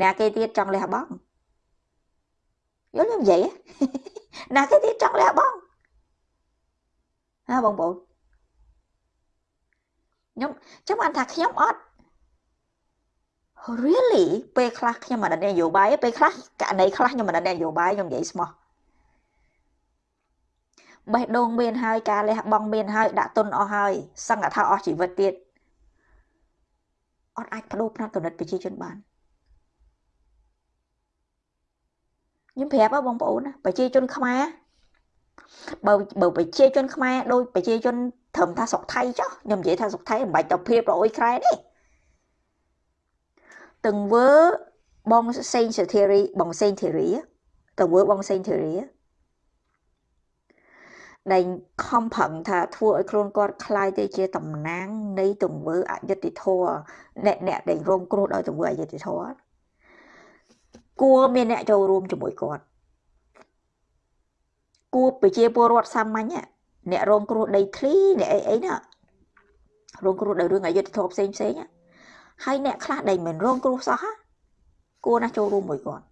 អ្នកគេទៀតចង់លះបង់យល់ខ្ញុំនិយាយណាគេទៀតចង់លះបង់ណាបងប្អូនខ្ញុំចាំបានថាខ្ញុំអត់ really ពេលខ្លះខ្ញុំមិនដឹងនយោបាយពេលខ្លះករណីខ្លះខ្ញុំមិនដឹងនយោបាយខ្ញុំនិយាយស្មោះ បេះដូងមានហើយការលះបង់មានហើយដាក់ទុនអស់ហើយសង្កថាអស់ជីវិតទៀតអត់អាចបដូរផ្នត់គណិតប្រជាជនបានខ្ញុំប្រាប់បងប្អូនណាប្រជាជនខ្មែរបើបើប្រជាជនខ្មែរដូចប្រជាជនត្រឹមថាស្រុកថៃចុះខ្ញុំនិយាយថាស្រុកថៃមិនបាច់ទៅព្រៀបប្រអុយក្រែទេទង្វើបងសេងសេធារីបងសេងធារីទង្វើបងសេងធារី ដែលខំប្រឹងថាធ្វើឲ្យខ្លួនគាត់คล้ายទៅជាតំណាងនៃទង្វើអយុត្តិធម៌អ្នកអ្នកដែលរងគ្រោះដោយទង្វើអយុត្តិធម៌គួរមានអ្នកចូលរួមជាមួយគាត់ គួរប្រជាពលរដ្ឋសាមញ្ញអ្នករងគ្រោះដីធ្លីអ្នកអីអីណារងគ្រោះដោយរឿងអយុត្តិធម៌ផ្សេងផ្សេងហើយអ្នកខ្លះដែលមិនរងគ្រោះសោះគួរណាស់ចូលរួមមួយគាត់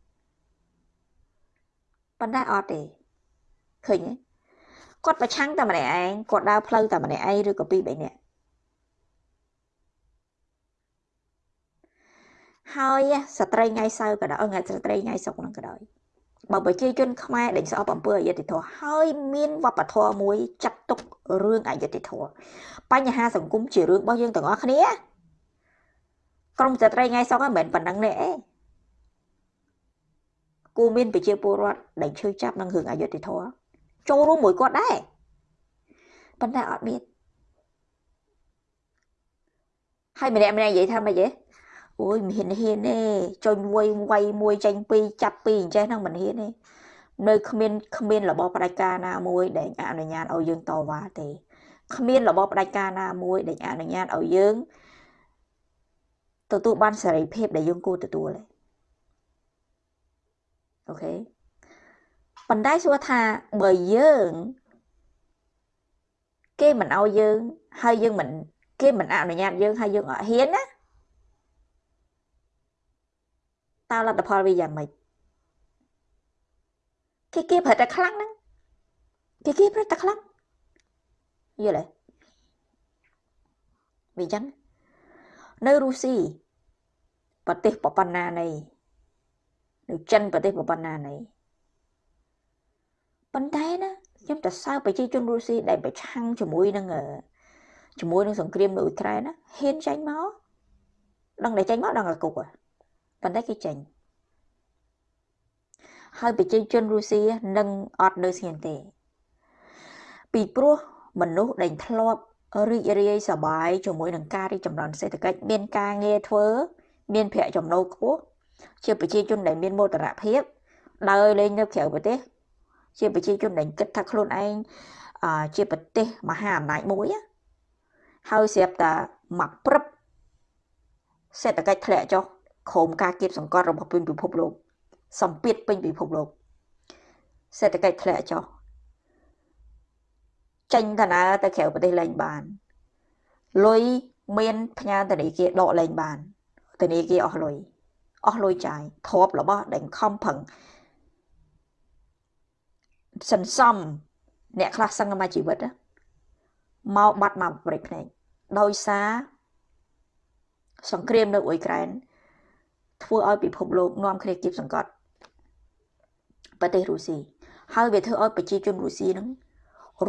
ប៉ុន្តែអត់ទេឃើញទេ គាត់ប្រឆាំងតែម្នាក់ឯងគាត់ដើរផ្លូវតែម្នាក់ឯងឬក៏ពីរបីនាក់ហើយស្ត្រីថ្ងៃសៅរ៍ក៏ដោយថ្ងៃស្ត្រីថ្ងៃសុក្រហ្នឹងក៏ដោយបើប្រជាជនខ្មែរដេញស្អប់អំពើអយុត្តិធម៌ហើយមានវប្បធម៌មួយចាត់ទុករឿងអយុត្តិធម៌បញ្ហាសង្គមជារឿងរបស់យើងទាំងអស់គ្នាក្រុមស្ត្រីថ្ងៃសុក្រហ្នឹងមិនមែនប៉ុណ្្នឹងទេអេគូមានប្រជាពលរដ្ឋដែលឈឺចាប់នឹងរឿងអយុត្តិធម៌ ចូលរួមមួយគាត់ដែរប៉ុន្តែអត់មានហើយម្នាក់ម្នាក់និយាយថាម៉េចទេអូយមិនហ៊ានហ៊ានទេចុញវ័យវ័យមួយចេញពីរចាប់ពីរអញ្ចេះហ្នឹងមិនហ៊ានទេនៅគ្មានគ្មានរបបផ្ដាច់ការណាមួយដែលអនុញ្ញាតឲ្យយើងតវ៉ាទេគ្មានរបបផ្ដាច់ការណាមួយដែលអនុញ្ញាតឲ្យយើងទទួលបានសេរីភាពដែលយើងគួរទទួលទេអូខេ ប៉ុន្តែសួរថាបើយើង គេមិនឲ្យយើងហើយយើងមិនគេមិនអនុញ្ញាតយើងហើយយើងអត់ហ៊ានណាតើលទ្ធផលវាយ៉ាងម៉េចគេគេប្រតែខ្លាំងហ្នឹងគេគេប្រតែខ្លាំងយល់ទេវាចឹងនៅរុស្ស៊ីប្រទេសបបណ្ណានៃនៅចិនប្រទេសបបណ្ណានៃ ប៉ុន្តែណាខ្ញុំទៅសើប្រជាជនរុស្ស៊ីដែលប្រឆាំងជាមួយនឹងជាមួយនឹងសង្គ្រាមនៅអ៊ុយក្រែនណាហ៊ានចេញមកដឹងតែចេញមកដឹងតែគុកប៉ុន្តែគេចេញហើយប្រជាជនរុស្ស៊ីនឹងអត់នៅស្ងៀមទេ ពីព្រោះមនុស្សដែលធ្លាប់រីករាយសប្បាយជាមួយនឹងការរីកចម្រើនសេដ្ឋកិច្ចមានការងារធ្វើ មានប្រាក់ចំណូលខ្ពស់ជាប្រជាជនដែលមានមោទនភាពដើរលេងនៅក្រៅប្រទេស ជាប្រជាជនដែលគិតថាខ្លួនឯងជាប្រទេសមហាអំណាចមួយហើយស្រាប់តែមកព្រឹបសេដ្ឋកិច្ចធ្លាក់ចុះក្រោមការគៀបសង្កត់របស់ពិភពលោកសម្ពាធពេញពិភពលោកសេដ្ឋកិច្ចធ្លាក់ចុះចេញតាណាទៅក្រៅប្រទេសលែងបានលុយមានផ្ញើធនាគារដកលែងបានធនាគារអស់លុយអស់លុយចាយទ្របរបស់ដែលខំប្រឹង សន្សំអ្នកខ្លះសឹងមកជីវិតមកបាត់មកប្រេកភ្នែកដោយសារសង្គ្រាមនៅអ៊ុយក្រែនធ្វើឲ្យពិភពលោកនាំគ្នាគៀបសង្កត់ប្រទេសរុស្ស៊ីហើយវាធ្វើឲ្យប្រជាជនរុស្ស៊ីនឹង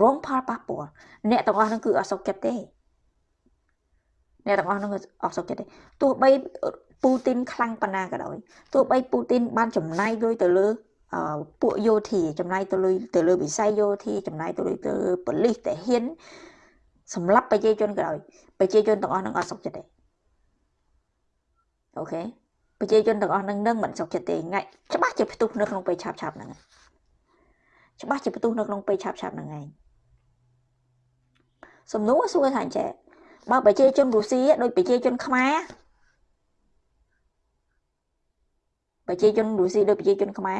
រងផលប៉ះពាល់អ្នកទាំងអស់ហ្នឹងគឺអត់សុខចិត្តទេអ្នកទាំងអស់ហ្នឹងអត់សុខចិត្តទេទោះបីពូទីនខ្លាំងប៉ុណ្ណាក៏ដោយទោះបីពូទីនបានចំណាយលុយទៅលើ ពួកយោធាចំណាយទៅលើទៅលើវិស័យយោធាចំណាយទៅលើទៅប៉ូលីសតែហ៊ានសម្រាប់ប្រជាជនក៏ដោយប្រជាជនទាំងអស់នឹងអត់សុខចិត្តទេអូខេប្រជាជនទាំងអស់នឹងនឹងមិនសុខចិត្តទេងាយច្បាស់ជាផ្ទុះនៅក្នុងពេលឆាប់ឆាប់ហ្នឹងច្បាស់ជាផ្ទុះនៅក្នុងពេលឆាប់ឆាប់ហ្នឹងឯងសំណួរសួរថាអញ្ចេះបើប្រជាជនរុស្ស៊ីដូចប្រជាជនខ្មែរប្រជាជនរុស្ស៊ីដូចប្រជាជនខ្មែរ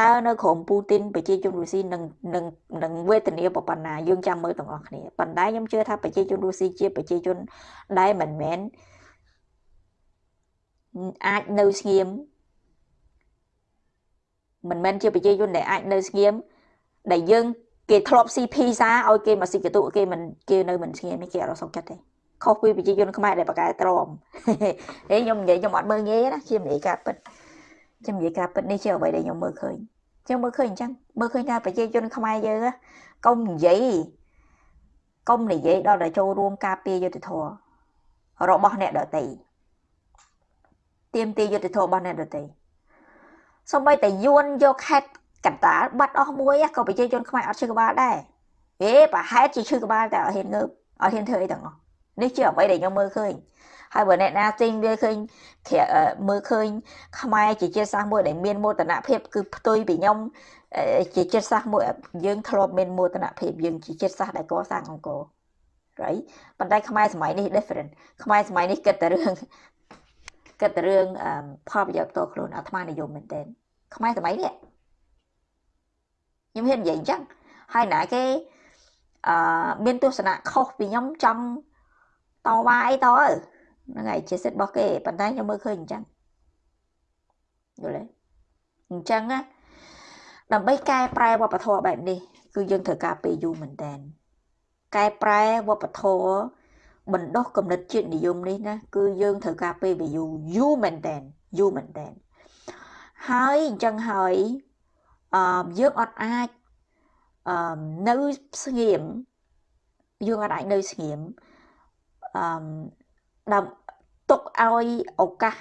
តើនៅក្រោមពូទីនប្រជាជនរុស្ស៊ីនឹងនឹងនឹងវេទនាប៉ុណ្ណាយើងចាំមើលទាំងអស់គ្នាប៉ុន្តែខ្ញុំជឿថាប្រជាជនរុស្ស៊ីជាប្រជាជនដែលមិនមែនអាចនៅស្ងៀមមិនមែនជាប្រជាជនដែលអាចនៅស្ងៀមដែលយើងគេធ្លាប់ស៊ីភីសាឲ្យគេមកស៊ីកតុគេមិនគេនៅមិនស្ងៀមនេះគេអត់សុខចិត្តទេខុសពីប្រជាជនខ្មែរដែលបកកែទ្រាំហេខ្ញុំនិយាយខ្ញុំអត់មើលងាយណាជានិយាយការពិត ខ្ញុំនិយាយការពិតនេះជាអ្វីដែលខ្ញុំមើលឃើញខ្ញុំមើលឃើញអញ្ចឹងមើលឃើញថាប្រជាជនខ្មែរយើងកុំនិយាយកុំនិយាយដល់តែចូលរួមការពារយុទ្ធធររបស់អ្នកដតីទៀមទីយុទ្ធធររបស់អ្នកដតីសូម្បីតែយួនយកខេតកណ្ដាលបាត់អស់មួយក៏ប្រជាជនខ្មែរអត់ឈឺក្បាលដែរហេប្រហែលជាឈឺក្បាលតែអត់ហ៊ានងើបអត់ហ៊ានធ្វើអីទាំងអស់នេះជាអ្វីដែលខ្ញុំមើលឃើញ ហើយបើអ្នកណាទិញវាឃើញមើលឃើញខ្មែរជាជាតិសាសន៍មួយដែលមានមោទនភាពគឺផ្ទុយពីខ្ញុំជាជាតិសាសន៍មួយយើងធ្លាប់មានមោទនភាពយើងជាជាតិសាសន៍ដែលកសាងអង្គរ right ប៉ុន្តែខ្មែរសម័យនេះ different ខ្មែរសម័យនេះគិតតែរឿងគិតតែរឿងផលប្រយោជន៍ផ្ទាល់ខ្លួនអាត្មានិយមមែនទែនខ្មែរសម័យនេះខ្ញុំហ៊ាននិយាយអញ្ចឹងហើយណាគេអឺមានទស្សនៈខុសពីខ្ញុំចង់តវ៉ាអីតើ ហ្នឹងហើយជាសិទ្ធិរបស់គេប៉ុន្តែខ្ញុំមើលឃើញអញ្ចឹងយល់ទេអញ្ចឹងណាដើម្បីកែប្រែវប្បធម៌បែបនេះ គឺយើងត្រូវការពេលយូរមែនតើកែប្រែវប្បធម៌បណ្ដោះគំនិតជាតិនិយមនេះណាគឺយើងត្រូវការពេលវាយូរយូរមែនតើយូរមែនតើហើយអញ្ចឹងហើយអឺយើងអត់អាចអឺនៅស្ងៀមយើងអត់អាចនៅស្ងៀមអឺ ដល់ទុកឲ្យឱកាស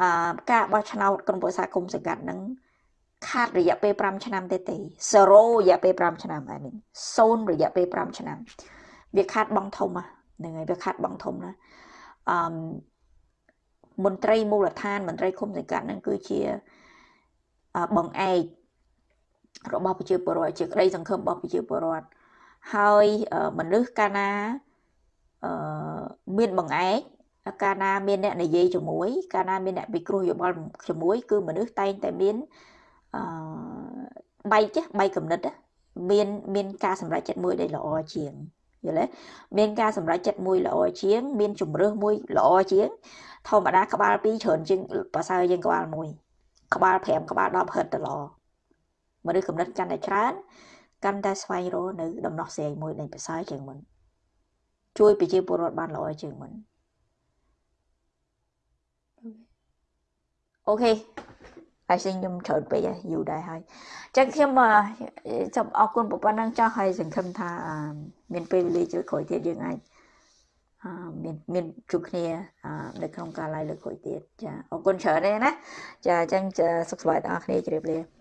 អឺការបោះឆ្នោតក្រុមប្រឹក្សាគុំសង្កាត់ហ្នឹងខាតរយៈពេល5ឆ្នាំទេទេ0រយៈពេល5ឆ្នាំអានេះ0រយៈពេល5ឆ្នាំ វាខាតបងធំហ្នឹងហើយវាខាតបងធំណាអឺមន្ត្រីមូលដ្ឋានមន្ត្រីគុំសង្កាត់ហ្នឹងគឺជាបងឯករបស់ប្រជាពលរដ្ឋជាក្តីសង្ឃឹមរបស់ប្រជាពលរដ្ឋហើយមនុស្សកាលណាអឺ មានបងឯកកាលណាមានអ្នកនិយាយជាមួយកាលណាមានអ្នកពិគ្រោះយោបល់ជាមួយគឺមនុស្សតែងតែមានអឺបៃចេះបៃកំណត់មានមានការសម្រេចចិត្តមួយដែលល្អជាងយល់ទេមានការសម្រេចចិត្តមួយល្អជាង មានជំរឿសមួយល្អជាង ធម្មតាក្បាល2ច្រើនជាងប្រសើរជាងក្បាល1ក្បាល5ក្បាល10ហិតទៅល្អមនុស្សកំណត់កាន់តែច្រើនកាន់តែស្វែងរកនៅដំណោះស្រាយមួយដែលប្រសើរជាងមុន ជួយប្រជាពលរដ្ឋបានល្អជាងមុនអូខេហើយសិខ្ញុំច្រើនពេកហើយយូរដែរហើយអញ្ចឹងខ្ញុំសូមអរគុណប៉ុណ្ណឹងចោះហើយសង្ឃឹមថាមានពេលវេលាជួយក្រោយទៀតយើងអាចមានមានជួបគ្នានៅក្នុងការ live លើកក្រោយទៀតចាអរគុណច្រើនទេណាចាអញ្ចឹងសុខសប្បាយទាំងអស់គ្នាជម្រាបលា